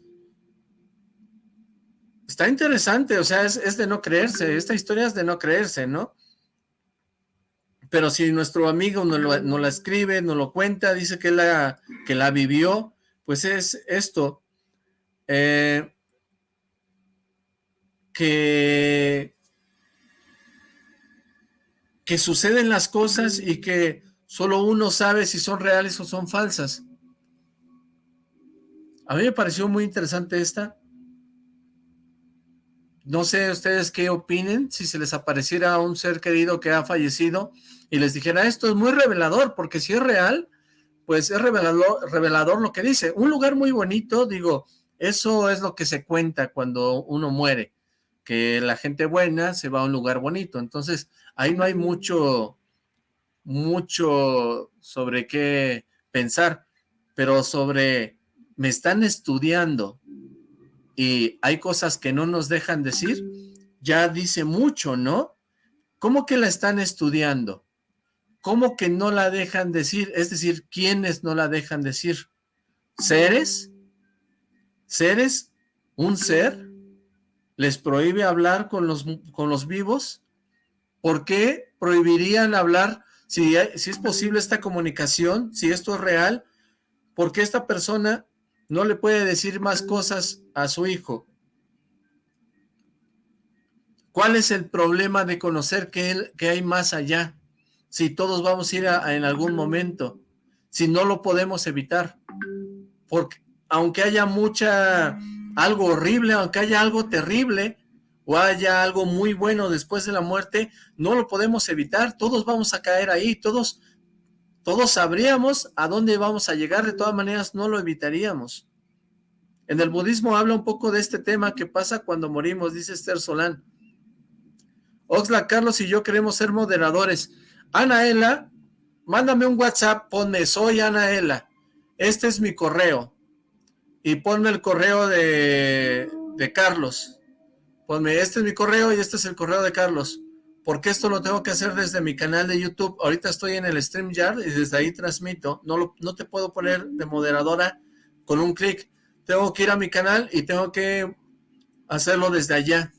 Está interesante, o sea, es, de no creerse, esta historia es de no creerse, ¿no? Pero si nuestro amigo lo, la escribe, nos lo cuenta, dice que la, que la vivió, pues es esto. Eh, que, que suceden las cosas y que solo uno sabe si son reales o son falsas. A mí me pareció muy interesante esta. No sé ustedes qué opinen, si se les apareciera un ser querido que ha fallecido y les dijera esto es muy revelador, porque si es real, pues es revelador, revelador lo que dice. Un lugar muy bonito, digo, eso es lo que se cuenta cuando uno muere que la gente buena se va a un lugar bonito. Entonces, ahí no hay mucho, mucho sobre qué pensar, pero sobre, me están estudiando y hay cosas que no nos dejan decir, ya dice mucho, ¿no? ¿Cómo que la están estudiando? ¿Cómo que no la dejan decir? Es decir, ¿quiénes no la dejan decir? ¿Seres? ¿Seres? ¿Un ser? les prohíbe hablar con los, con los vivos? ¿Por qué prohibirían hablar si, si es posible esta comunicación, si esto es real? ¿Por qué esta persona no le puede decir más cosas a su hijo? ¿Cuál es el problema de conocer que, que hay más allá? Si todos vamos a ir en algún momento, si no lo podemos evitar. Porque aunque haya mucha algo horrible, aunque haya algo terrible o haya algo muy bueno después de la muerte, no lo podemos evitar, todos vamos a caer ahí, todos, todos sabríamos a dónde vamos a llegar, de todas maneras no lo evitaríamos. En el budismo habla un poco de este tema que pasa cuando morimos, dice Esther Solán. Oxla, Carlos y yo queremos ser moderadores. Anaela, mándame un WhatsApp, ponme, soy Anaela. Este es mi correo y ponme el correo de, de Carlos. Ponme, este es mi correo y este es el correo de Carlos. Porque esto lo tengo que hacer desde mi canal de YouTube. Ahorita estoy en el StreamYard y desde ahí transmito. No, no te puedo poner de moderadora con un clic. Tengo que ir a mi canal y tengo que hacerlo desde allá.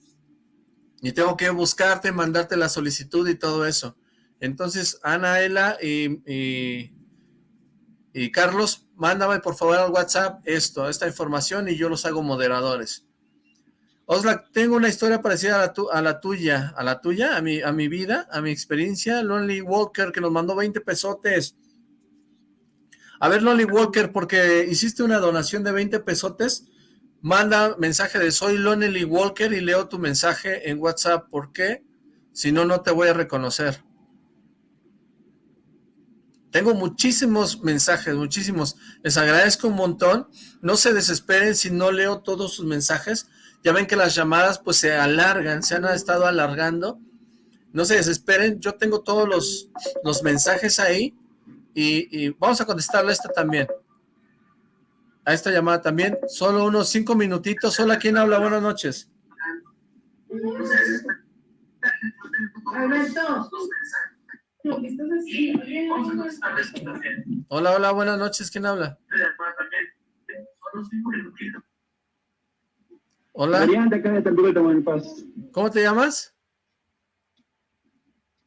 Y tengo que buscarte, mandarte la solicitud y todo eso. Entonces, Ana, Ela y, Carlos, mándame por favor al WhatsApp esto, esta información y yo los hago moderadores. Osla, tengo una historia parecida a la, a la, tuya, a la tuya, a mi, a mi vida, a mi experiencia. Lonely Walker, que nos mandó 20 pesotes. A ver, Lonely Walker, porque hiciste una donación de 20 pesotes, manda mensaje de soy Lonely Walker y leo tu mensaje en WhatsApp. ¿Por qué? Si no, no te voy a reconocer. Tengo muchísimos mensajes, muchísimos. Les agradezco un montón. No se desesperen si no leo todos sus mensajes. Ya ven que las llamadas pues se alargan, se han estado alargando. No se desesperen, yo tengo todos los, los mensajes ahí y, vamos a contestarle a esta también. A esta llamada también. Solo unos cinco minutitos. Hola, ¿quién habla? Buenas noches. Alberto. Hola, hola, buenas noches, ¿quién habla? Hola. Adrián, de acá de Tampico, Tamaulipas. ¿Cómo te llamas?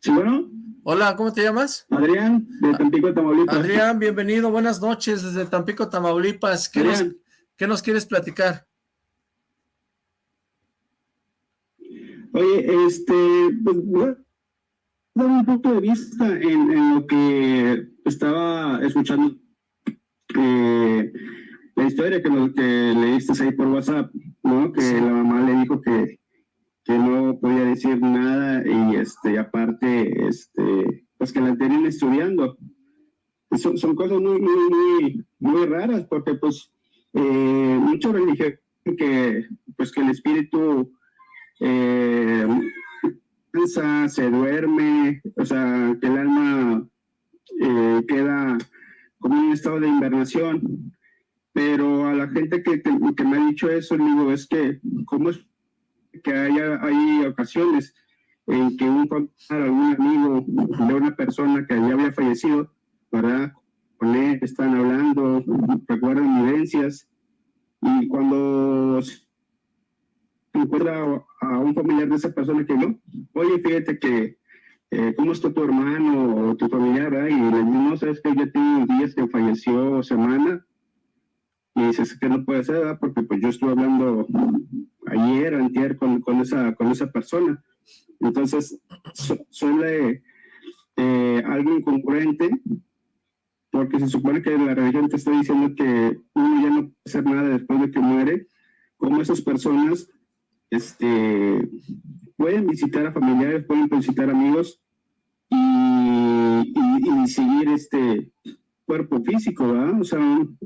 Sí, bueno. Hola, ¿cómo te llamas? Adrián, de Tampico, Tamaulipas. Adrián, bienvenido, buenas noches desde Tampico, Tamaulipas. ¿Qué, nos, ¿qué nos quieres platicar? Oye, este, pues, dar un punto de vista en, lo que estaba escuchando eh, la historia que, lo, que leíste ahí por WhatsApp, ¿no? Que la mamá le dijo que, que no podía decir nada y este aparte este pues que la tenían estudiando. Son, son cosas muy, muy, muy, muy raras porque pues eh, muchos religión que pues que el espíritu eh, cansa, se duerme, o sea, que el alma eh, queda como en un estado de invernación. Pero a la gente que, que, me ha dicho eso, digo, es que, ¿cómo es que haya, hay ocasiones en que un algún amigo de una persona que ya había fallecido, para Con él están hablando, recuerdan vivencias, y cuando encuentra a un familiar de esa persona que no, oye, fíjate que, eh, ¿cómo está tu hermano o tu familiar? Y le no, sabes que ya tiene días que falleció, semana, y dices que no puede ser, porque pues yo estuve hablando ayer, antier, con, con, esa, con esa persona. Entonces, suele eh, algo incongruente, porque se supone que la religión te está diciendo que uno ya no puede hacer nada después de que muere, como esas personas este, pueden visitar a familiares, pueden visitar amigos y, y, seguir este cuerpo físico, ¿verdad? O sea, no,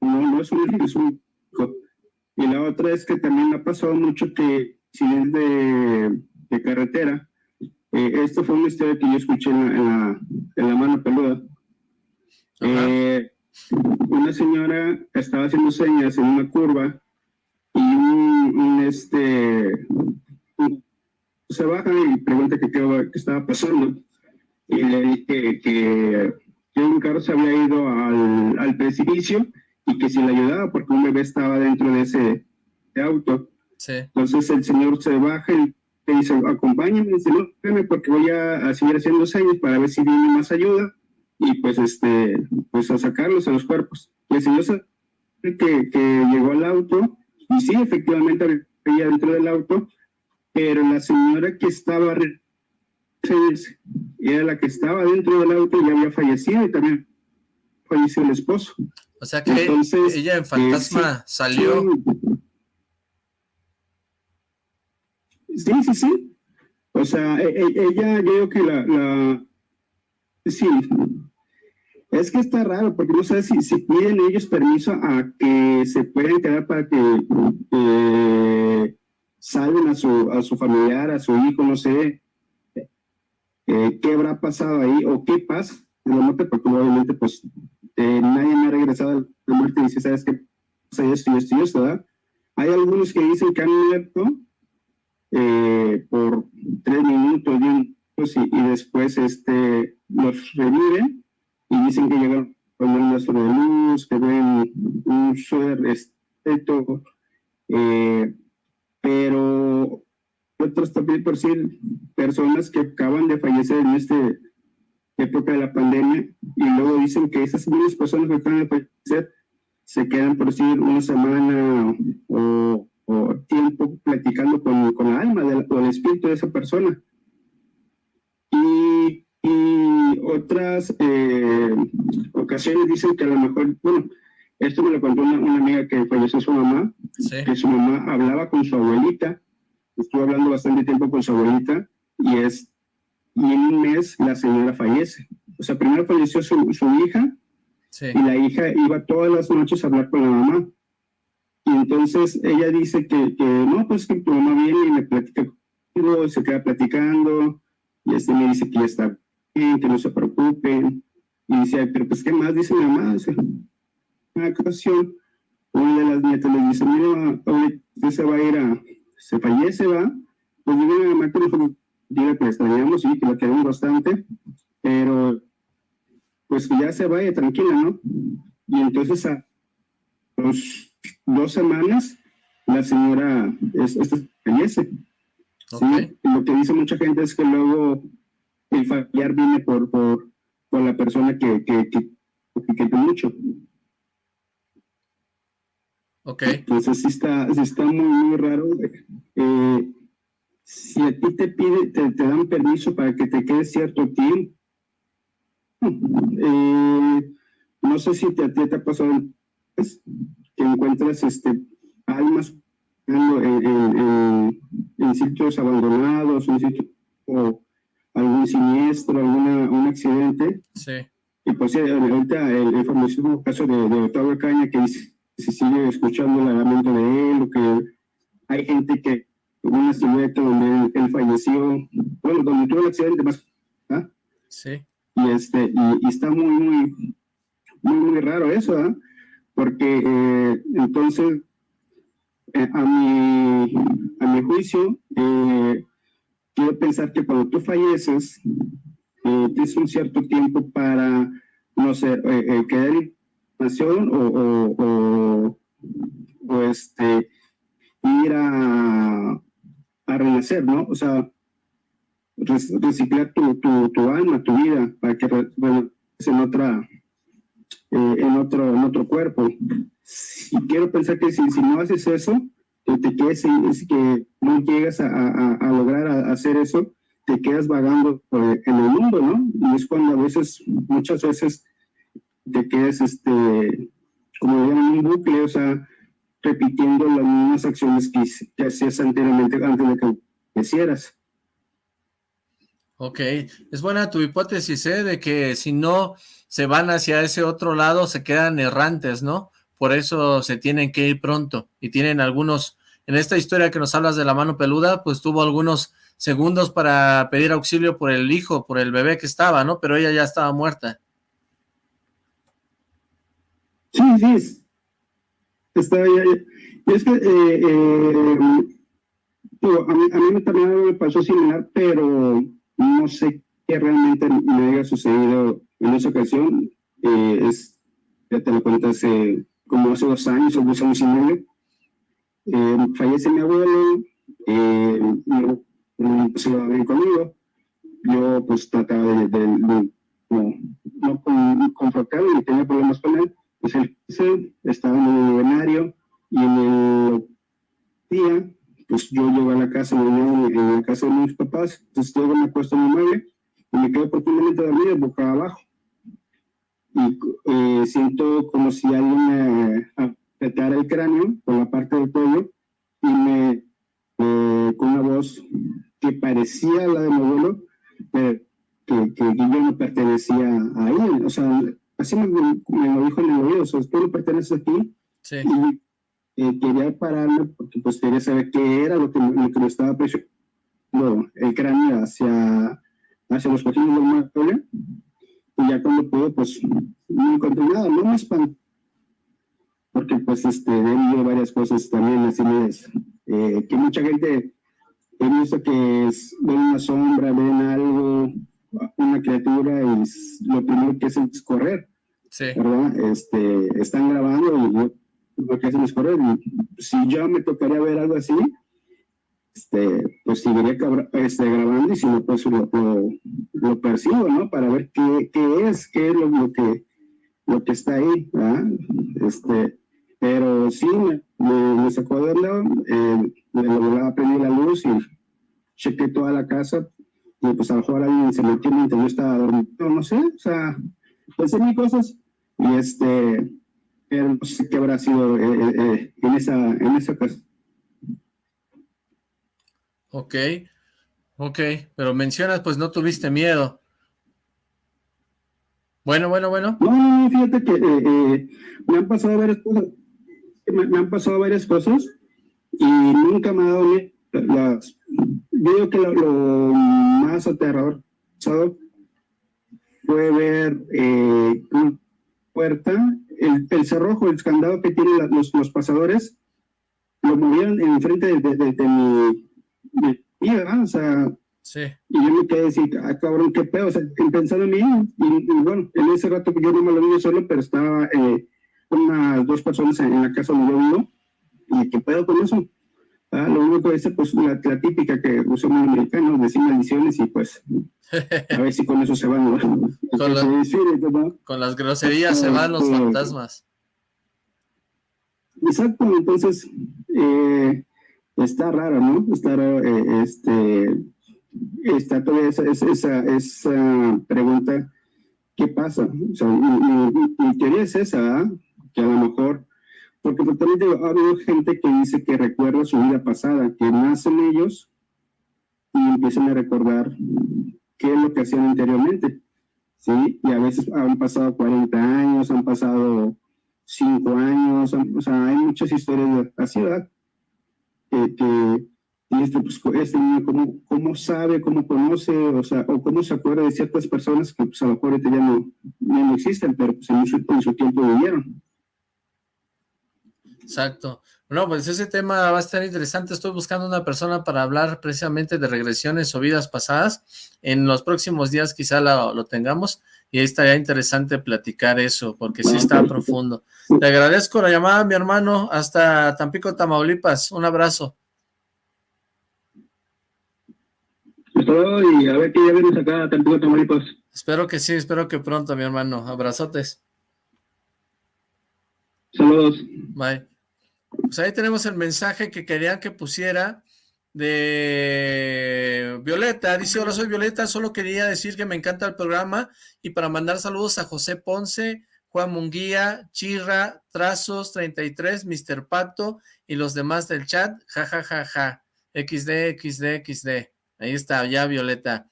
no es un es un y la otra es que también ha pasado mucho que si es de, de carretera, eh, esto fue una historia que yo escuché en la, en la, mano peluda. Eh, una señora estaba haciendo señas en una curva y un, este se baja y pregunta qué, qué estaba pasando y le dije que, que, un carro se había ido al, al, precipicio y que si le ayudaba porque un bebé estaba dentro de ese auto. Entonces el señor se baja y le dice, acompáñame, dice, no, porque voy a, a, seguir haciendo señas para ver si viene más ayuda y pues este, pues a sacarlos a los cuerpos. Y el señor que, que llegó al auto y sí, efectivamente había dentro del auto, pero la señora que estaba era la que estaba dentro del auto y había fallecido y también falleció el esposo. O sea que ella en fantasma eh, salió. Sí, sí, sí. O sea, e, e, ella, yo creo que la, la sí, es que está raro, porque no sé si, si piden ellos permiso a que se puedan quedar para que eh, salven a su, a su familiar, a su hijo, no sé eh, qué habrá pasado ahí o qué pasa en la muerte, porque obviamente pues eh, nadie me ha regresado a la muerte y dice, ¿sabes qué pasa esto y. Hay algunos que dicen que han muerto por tres minutos y, y después este, los reviven y dicen que llegaron con un rastro de luz, que ven un suer estrecho, eh, pero otros también por sí personas que acaban de fallecer en esta época de la pandemia y luego dicen que esas mismas personas que acaban de fallecer se quedan por decir una semana o, tiempo platicando con, con la alma o el espíritu de esa persona. Otras eh, ocasiones dicen que a lo mejor, bueno, esto me lo contó una, amiga que falleció su mamá, que su mamá hablaba con su abuelita, estuvo hablando bastante tiempo con su abuelita, y es, y en un mes la señora fallece. O sea, primero falleció su, su hija, y la hija iba todas las noches a hablar con la mamá. Y entonces ella dice que, que no, pues que tu mamá viene y me platica conmigo, se queda platicando, y este me dice que ya está que no se preocupen. Y dice, pero pues, ¿qué más? Dice mi mamá. Dice, una ocasión, una de las nietas le dice, mira, usted se va a ir a, se fallece, va. Pues digo, mi mamá que nosotros, diga que extrañamos y que la queremos bastante, pero pues que ya se vaya tranquila, ¿no? Y entonces a los dos semanas la señora es, fallece. ¿sí? Lo que dice mucha gente es que luego el familiar viene por, por, por la persona que, que, que, que mucho. Ok. Entonces sí está, sí está muy, muy raro. Eh, si a ti te pide, te, te, dan permiso para que te quedes cierto tiempo, eh, no sé si te, a ti te ha pasado que encuentras este, almas en, en, en, sitios abandonados, en sitios o algún siniestro, alguna, un accidente. Sí. Y pues ahorita el, el famosísimo caso de, de Octavio Caña, que se sigue escuchando la lamento de él, o que hay gente que una silueta donde él, falleció, bueno, donde tuvo el accidente más, ¿ah? Sí. Y, este, y, está muy, muy, muy, muy raro eso, ¿ah? Porque eh, entonces, eh, a, mi, a mi juicio, eh, quiero pensar que cuando tú falleces, tienes un cierto tiempo para, no sé, quedar en nación o, o, o, este, ir a, renacer, ¿no? O sea, reciclar tu, tu, tu, alma, tu vida, para que bueno, en otra, eh, en otro, en otro cuerpo. Y quiero pensar que si, si no haces eso, te quedes, es que no llegas a, lograr hacer eso, te quedas vagando en el mundo, ¿no? Y es cuando a veces, muchas veces, te quedas, este, como en un bucle, o sea, repitiendo las mismas acciones que, hacías anteriormente antes de que hicieras. Ok, es buena tu hipótesis, ¿eh? De que si no se van hacia ese otro lado, se quedan errantes, ¿no? Por eso se tienen que ir pronto. Y tienen algunos, en esta historia que nos hablas de la mano peluda, pues tuvo algunos segundos para pedir auxilio por el hijo, por el bebé que estaba, ¿no? Pero ella ya estaba muerta. Sí, sí, Está, y es que eh, eh, a, mí, a mí también me pasó similar, pero no sé qué realmente me haya sucedido en esa ocasión. Eh, es, ya te lo cuento hace como hace dos años o dos años y. fallece mi abuelo, no, no se va a conmigo. Yo pues trataba de, de, de no, no con, confrontarlo ni tenía problemas con él pues él estaba en el escenario y en el día, pues yo llego a la casa, en la casa de mis papás, entonces luego me acuesto en el mueble y me quedo profundamente dormido, boca abajo. Y eh, siento como si alguien me apretara el cráneo por la parte del cuello y me, eh, con una voz que parecía la de mi abuelo, pero que, que, yo no pertenecía a él, o sea, así me, lo dijo en el oído, o sea, tú no perteneces aquí. Sí. Y eh, quería pararme porque pues quería saber qué era lo que, lo que me estaba presionando el cráneo hacia, hacia los cojines del mueble. Y ya cuando pude, pues no encontré nada, no me espanté. Porque pues este, he varias cosas también así es, eh, que mucha gente he visto que es, ven una sombra, ven algo, una criatura y lo primero que hacen es correr. Sí. ¿Verdad? Este, están grabando y lo que hacen es correr. Y si yo me tocaría ver algo así, este, pues seguiría este, grabando y si no, pues lo, lo, percibo, ¿no? Para ver qué, qué es, qué es lo, lo, que, lo que está ahí, ¿verdad? Este, pero sí, me, me, sacó de lado, eh, me lograba prender la luz y chequé toda la casa, y pues a lo mejor alguien se metió mientras yo estaba dormido, no sé, o sea, pensé mil cosas, y este, pero no sé qué habrá sido eh, eh, eh, en esa, en esa ocasión. Ok, ok, pero mencionas, pues no tuviste miedo. Bueno, bueno, bueno. No, no, no fíjate que eh, me han pasado varias cosas, me, me, han pasado varias cosas y nunca me ha dado miedo. Las, yo digo que lo, más aterrador fue ver eh, una puerta, el, el, cerrojo, el candado que tienen los, los pasadores, lo movieron en frente de, de, de, mi, de ¿verdad? O sea, sí. y yo me quedé decir, ah, cabrón, qué pedo, o sea, pensando en mí, y, y, bueno, en ese rato yo no me lo vi solo, pero estaba eh, unas dos personas en, la casa donde yo vivo, y qué pedo con eso, Ah, lo único que es pues la, la típica que usa un americano, decir maldiciones y pues a ver si con eso se van [laughs] con, la, con, las groserías se van los este, fantasmas. Exacto, entonces eh, está raro, ¿no? Está raro, eh, este, está toda esa, esa, esa pregunta, ¿qué pasa? O sea, mi, mi, mi teoría es esa, ¿eh? Que a lo mejor porque totalmente ha habido gente que dice que recuerda su vida pasada, que nacen ellos y empiezan a recordar qué es lo que hacían anteriormente. ¿sí? Y a veces han pasado 40 años, han pasado 5 años, o sea, hay muchas historias así, ¿verdad? Que, que, y este, pues, este niño cómo, cómo sabe, cómo conoce, o sea, o cómo se acuerda de ciertas personas que pues a lo mejor ya no, ya no existen, pero pues en su, en su tiempo vivieron. Exacto. Bueno, pues ese tema va a estar interesante. Estoy buscando una persona para hablar precisamente de regresiones o vidas pasadas. En los próximos días quizá lo, tengamos y ahí estaría interesante platicar eso, porque sí está profundo. Te agradezco la llamada, mi hermano, hasta Tampico, Tamaulipas. Un abrazo. y a ver que ya vienes acá a Tampico, Tamaulipas. Espero que sí, espero que pronto, mi hermano. Abrazotes. Saludos. Bye. Pues ahí tenemos el mensaje que querían que pusiera de Violeta. Dice, hola, soy Violeta, solo quería decir que me encanta el programa y para mandar saludos a José Ponce, Juan Munguía, Chirra, Trazos, 33, Mr. Pato y los demás del chat. Ja, ja, ja, ja. XD, XD, XD. Ahí está, ya Violeta.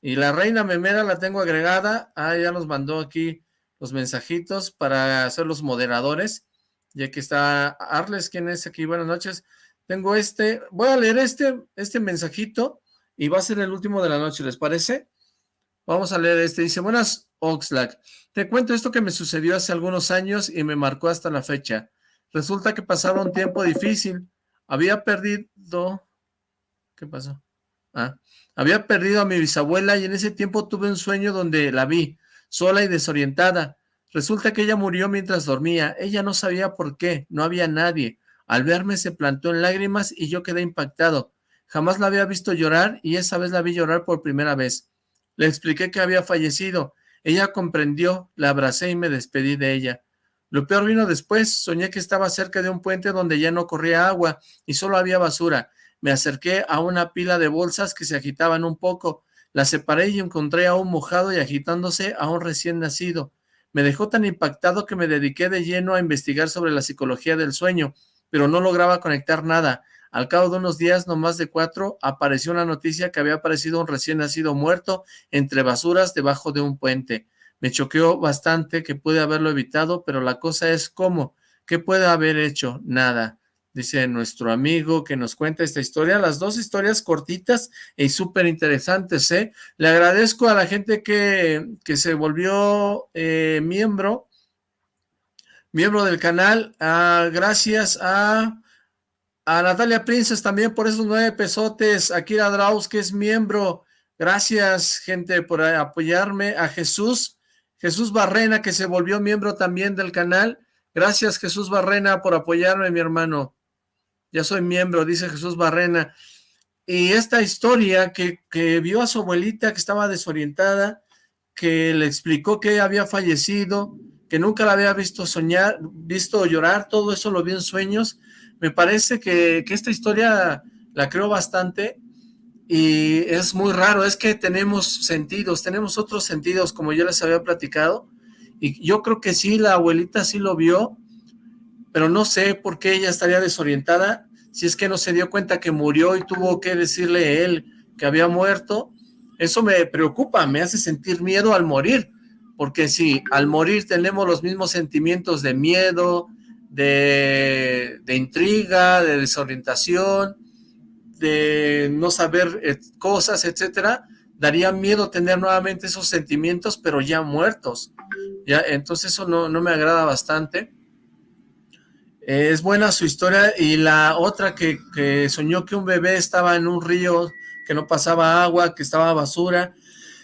Y la reina memera la tengo agregada. Ah, ya nos mandó aquí los mensajitos para ser los moderadores ya que está Arles, ¿quién es aquí? Buenas noches. Tengo este, voy a leer este, este mensajito y va a ser el último de la noche, ¿les parece? Vamos a leer este, dice, buenas Oxlack, te cuento esto que me sucedió hace algunos años y me marcó hasta la fecha. Resulta que pasaba un tiempo difícil, había perdido, ¿qué pasó? Ah, había perdido a mi bisabuela y en ese tiempo tuve un sueño donde la vi, sola y desorientada. Resulta que ella murió mientras dormía. Ella no sabía por qué, no había nadie. Al verme se plantó en lágrimas y yo quedé impactado. Jamás la había visto llorar y esa vez la vi llorar por primera vez. Le expliqué que había fallecido. Ella comprendió, la abracé y me despedí de ella. Lo peor vino después. Soñé que estaba cerca de un puente donde ya no corría agua y solo había basura. Me acerqué a una pila de bolsas que se agitaban un poco. La separé y encontré a un mojado y agitándose a un recién nacido. Me dejó tan impactado que me dediqué de lleno a investigar sobre la psicología del sueño, pero no lograba conectar nada. Al cabo de unos días, no más de cuatro, apareció una noticia que había aparecido un recién nacido muerto entre basuras debajo de un puente. Me choqueó bastante que pude haberlo evitado, pero la cosa es cómo. ¿Qué puede haber hecho? Nada dice nuestro amigo que nos cuenta esta historia, las dos historias cortitas y súper interesantes, ¿eh? Le agradezco a la gente que, que se volvió eh, miembro, miembro del canal, ah, gracias a, a Natalia Princes también por esos nueve pesotes, a Kira Draus que es miembro, gracias gente por apoyarme, a Jesús, Jesús Barrena que se volvió miembro también del canal, gracias Jesús Barrena por apoyarme mi hermano, ya soy miembro, dice Jesús Barrena. Y esta historia que, vio a su abuelita que estaba desorientada, que le explicó que había fallecido, que nunca la había visto soñar, visto llorar, todo eso lo vio en sueños. Me parece que, que esta historia la creo bastante y es muy raro, es que tenemos sentidos, tenemos otros sentidos, como yo les había platicado, y yo creo que sí, la abuelita sí lo vio, pero no sé por qué ella estaría desorientada, si es que no se dio cuenta que murió y tuvo que decirle él que había muerto, eso me preocupa, me hace sentir miedo al morir, porque si al morir tenemos los mismos sentimientos de miedo, de, de intriga, de desorientación, de no saber eh, cosas, etcétera, daría miedo tener nuevamente esos sentimientos, pero ya muertos. Ya, entonces eso no, no me agrada bastante. Es buena su historia y la otra que, soñó que un bebé estaba en un río, que no pasaba agua, que estaba basura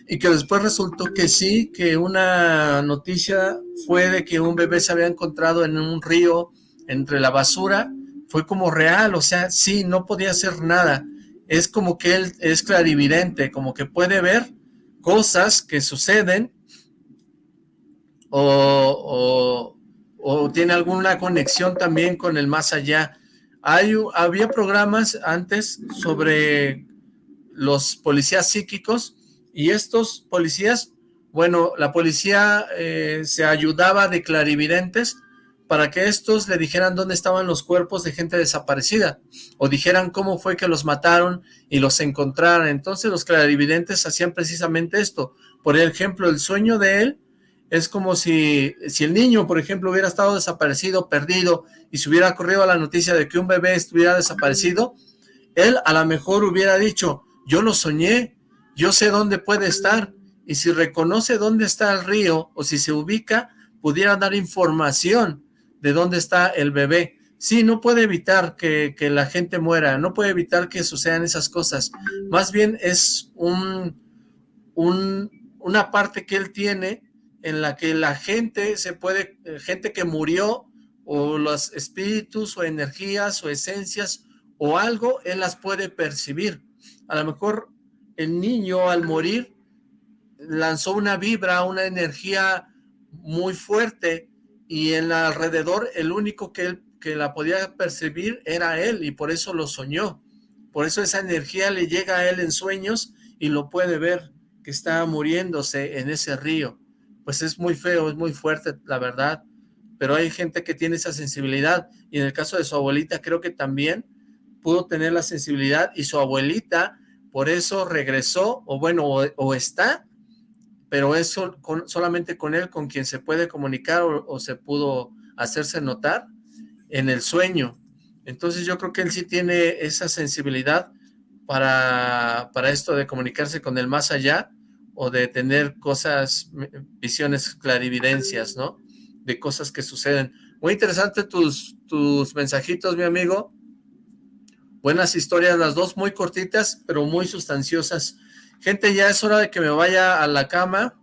y que después resultó que sí, que una noticia fue de que un bebé se había encontrado en un río entre la basura, fue como real, o sea, sí, no podía hacer nada, es como que él es clarividente, como que puede ver cosas que suceden o, o tiene alguna conexión también con el más allá. Hay, había programas antes sobre los policías psíquicos y estos policías, bueno, la policía eh, se ayudaba de clarividentes para que estos le dijeran dónde estaban los cuerpos de gente desaparecida o dijeran cómo fue que los mataron y los encontraran. Entonces los clarividentes hacían precisamente esto. Por ejemplo, el sueño de él es como si, si el niño, por ejemplo, hubiera estado desaparecido, perdido, y se hubiera corrido la noticia de que un bebé estuviera desaparecido, Él a lo mejor hubiera dicho, yo lo soñé, yo sé dónde puede estar, y si reconoce dónde está el río, o si se ubica, pudiera dar información de dónde está el bebé. Sí, no puede evitar que, la gente muera, no puede evitar que sucedan esas cosas. Más bien es un, un, una parte que él tiene en la que la gente se puede, eh, gente que murió, o los espíritus, o energías, o esencias, o algo, él las puede percibir. A lo mejor el niño al morir lanzó una vibra, una energía muy fuerte, y en alrededor el único que, él, que la podía percibir era él, y por eso lo soñó. Por eso esa energía le llega a él en sueños, y lo puede ver, que está muriéndose en ese río pues es muy feo, es muy fuerte, la verdad, pero hay gente que tiene esa sensibilidad, y en el caso de su abuelita creo que también pudo tener la sensibilidad, y su abuelita por eso regresó, o bueno, o, está, pero es solamente con él con quien se puede comunicar o, se pudo hacerse notar en el sueño. Entonces yo creo que él sí tiene esa sensibilidad para, para esto de comunicarse con el más allá, o de tener cosas, visiones, clarividencias, ¿no? De cosas que suceden. Muy interesante tus, tus mensajitos, mi amigo. Buenas historias, las dos muy cortitas, pero muy sustanciosas. Gente, ya es hora de que me vaya a la cama.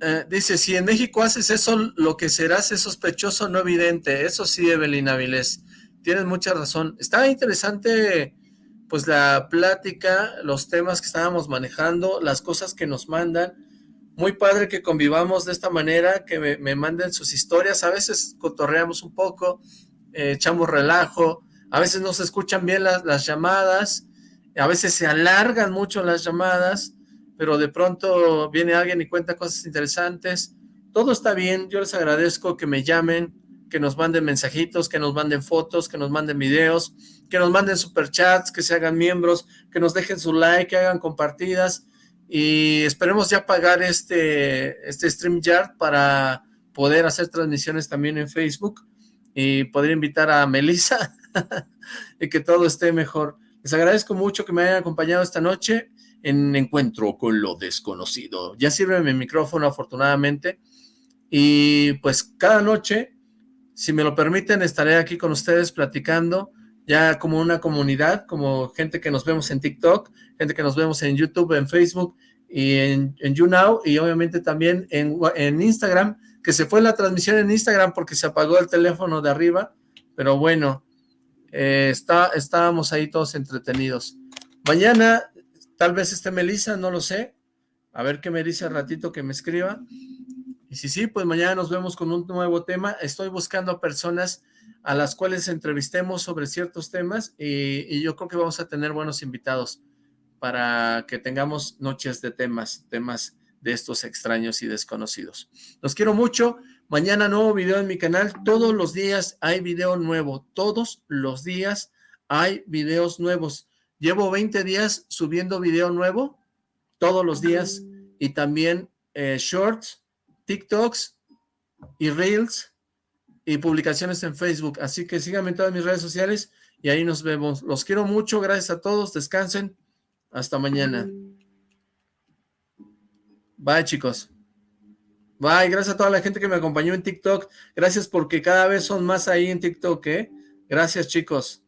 Eh, dice, si en México haces eso, lo que serás es sospechoso, no evidente. Eso sí, Evelyn Avilés. Tienes mucha razón. Está interesante pues la plática, los temas que estábamos manejando, las cosas que nos mandan. Muy padre que convivamos de esta manera, que me, manden sus historias. A veces cotorreamos un poco, eh, echamos relajo, a veces no se escuchan bien las, las llamadas, a veces se alargan mucho las llamadas, pero de pronto viene alguien y cuenta cosas interesantes. Todo está bien, yo les agradezco que me llamen, que nos manden mensajitos, que nos manden fotos, que nos manden videos, que nos manden superchats, que se hagan miembros, que nos dejen su like, que hagan compartidas y esperemos ya pagar este, este StreamYard para poder hacer transmisiones también en Facebook y poder invitar a Melissa [laughs] y que todo esté mejor. Les agradezco mucho que me hayan acompañado esta noche en Encuentro con lo Desconocido. Ya sirve mi micrófono afortunadamente y pues cada noche, si me lo permiten, estaré aquí con ustedes platicando ya como una comunidad, como gente que nos vemos en TikTok, gente que nos vemos en YouTube, en Facebook y en, YouNow y obviamente también en, en Instagram, que se fue la transmisión en Instagram porque se apagó el teléfono de arriba, pero bueno, eh, está, estábamos ahí todos entretenidos. Mañana tal vez esté Melissa, no lo sé, a ver qué me dice al ratito que me escriba, y si sí, pues mañana nos vemos con un nuevo tema, estoy buscando personas a las cuales entrevistemos sobre ciertos temas y, yo creo que vamos a tener buenos invitados para que tengamos noches de temas, temas de estos extraños y desconocidos. Los quiero mucho. Mañana nuevo video en mi canal. Todos los días hay video nuevo. Todos los días hay videos nuevos. Llevo 20 días subiendo video nuevo. Todos los días. Y también eh, shorts, TikToks y Reels y publicaciones en Facebook. Así que síganme en todas mis redes sociales y ahí nos vemos. Los quiero mucho, gracias a todos, descansen. Hasta mañana. Bye, chicos. Bye, gracias a toda la gente que me acompañó en TikTok. Gracias porque cada vez son más ahí en TikTok, ¿eh? Gracias, chicos.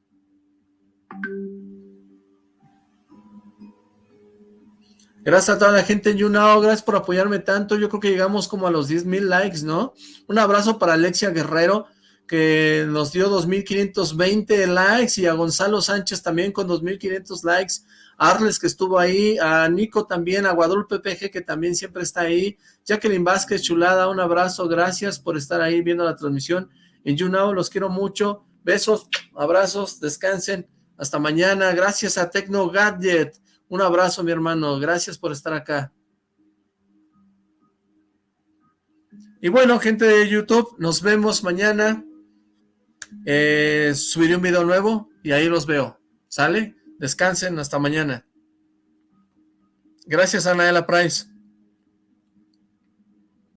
Gracias a toda la gente en YouNow, gracias por apoyarme tanto, yo creo que llegamos como a los 10 mil likes, ¿no? Un abrazo para Alexia Guerrero, que nos dio 2.520 likes, y a Gonzalo Sánchez también con 2.500 likes, Arles que estuvo ahí, a Nico también, a Guadalupe PG que también siempre está ahí, Jacqueline Vázquez, chulada, un abrazo, gracias por estar ahí viendo la transmisión. En YouNow, los quiero mucho, besos, abrazos, descansen, hasta mañana, gracias a Tecno Gadget, un abrazo, mi hermano. Gracias por estar acá. Y bueno, gente de YouTube, nos vemos mañana. Eh, subiré un video nuevo y ahí los veo. ¿Sale? Descansen, hasta mañana. Gracias, Anaela Price.